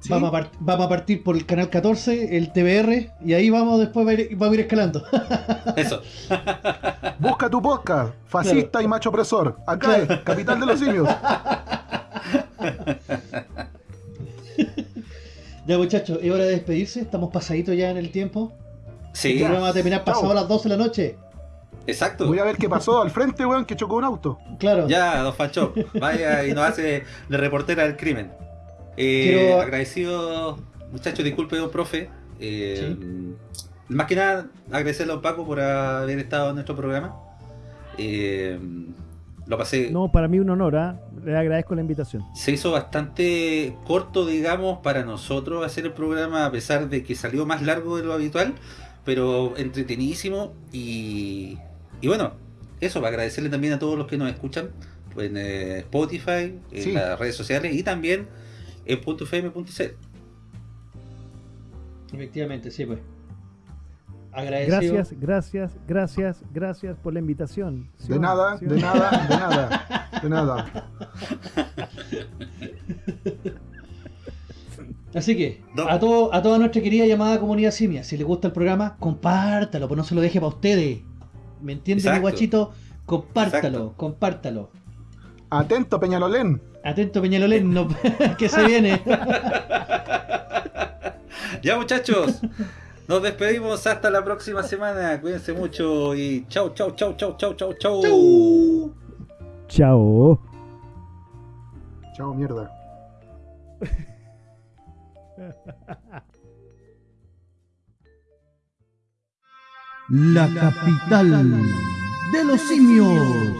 ¿sí? Vamos, a part- vamos a partir por el canal 14, el TBR, y ahí vamos después va a ir, vamos a ir escalando. Eso. Busca tu podcast, fascista y macho opresor. Acá es, capital de los simios. ya muchachos, es hora de despedirse, estamos pasaditos ya en el tiempo. Sí, El programa va a terminar pasado a las 12 de la noche. exacto. Voy a ver qué pasó al frente, weón, que chocó un auto. Claro. Ya, don Fancho, vaya y nos hace de reportera del crimen. Eh, Quiero- Agradecido, muchachos, disculpe, don profe. Eh, Más que nada, agradecerle a don Paco por haber estado en nuestro programa. Eh, lo pasé, No, para mí un honor, ¿ah? le agradezco la invitación. se hizo bastante corto, digamos, para nosotros hacer el programa, a pesar de que salió más largo de lo habitual, pero entretenidísimo. Y, y bueno, eso, para agradecerle también a todos los que nos escuchan en eh, Spotify, en Sí. las redes sociales y también en .fm.c. Efectivamente, sí, pues. Agradecido. Gracias, gracias, gracias, gracias por la invitación. ¿Sí De nada, ¿Sí o de nada, de nada, de nada. Así que, a, todo, a toda nuestra querida llamada comunidad simia, si les gusta el programa, compártalo, pues no se lo deje para ustedes. ¿Me entienden, mi guachito? Compártalo, Exacto. compártalo. Atento, Peñalolén. Atento, Peñalolén, no, que se viene. Ya muchachos, nos despedimos hasta la próxima semana. Cuídense mucho y chau, chau, chau, chau, chau, chau, chau. Chau. Chao. Chao, mierda. La capital de los simios.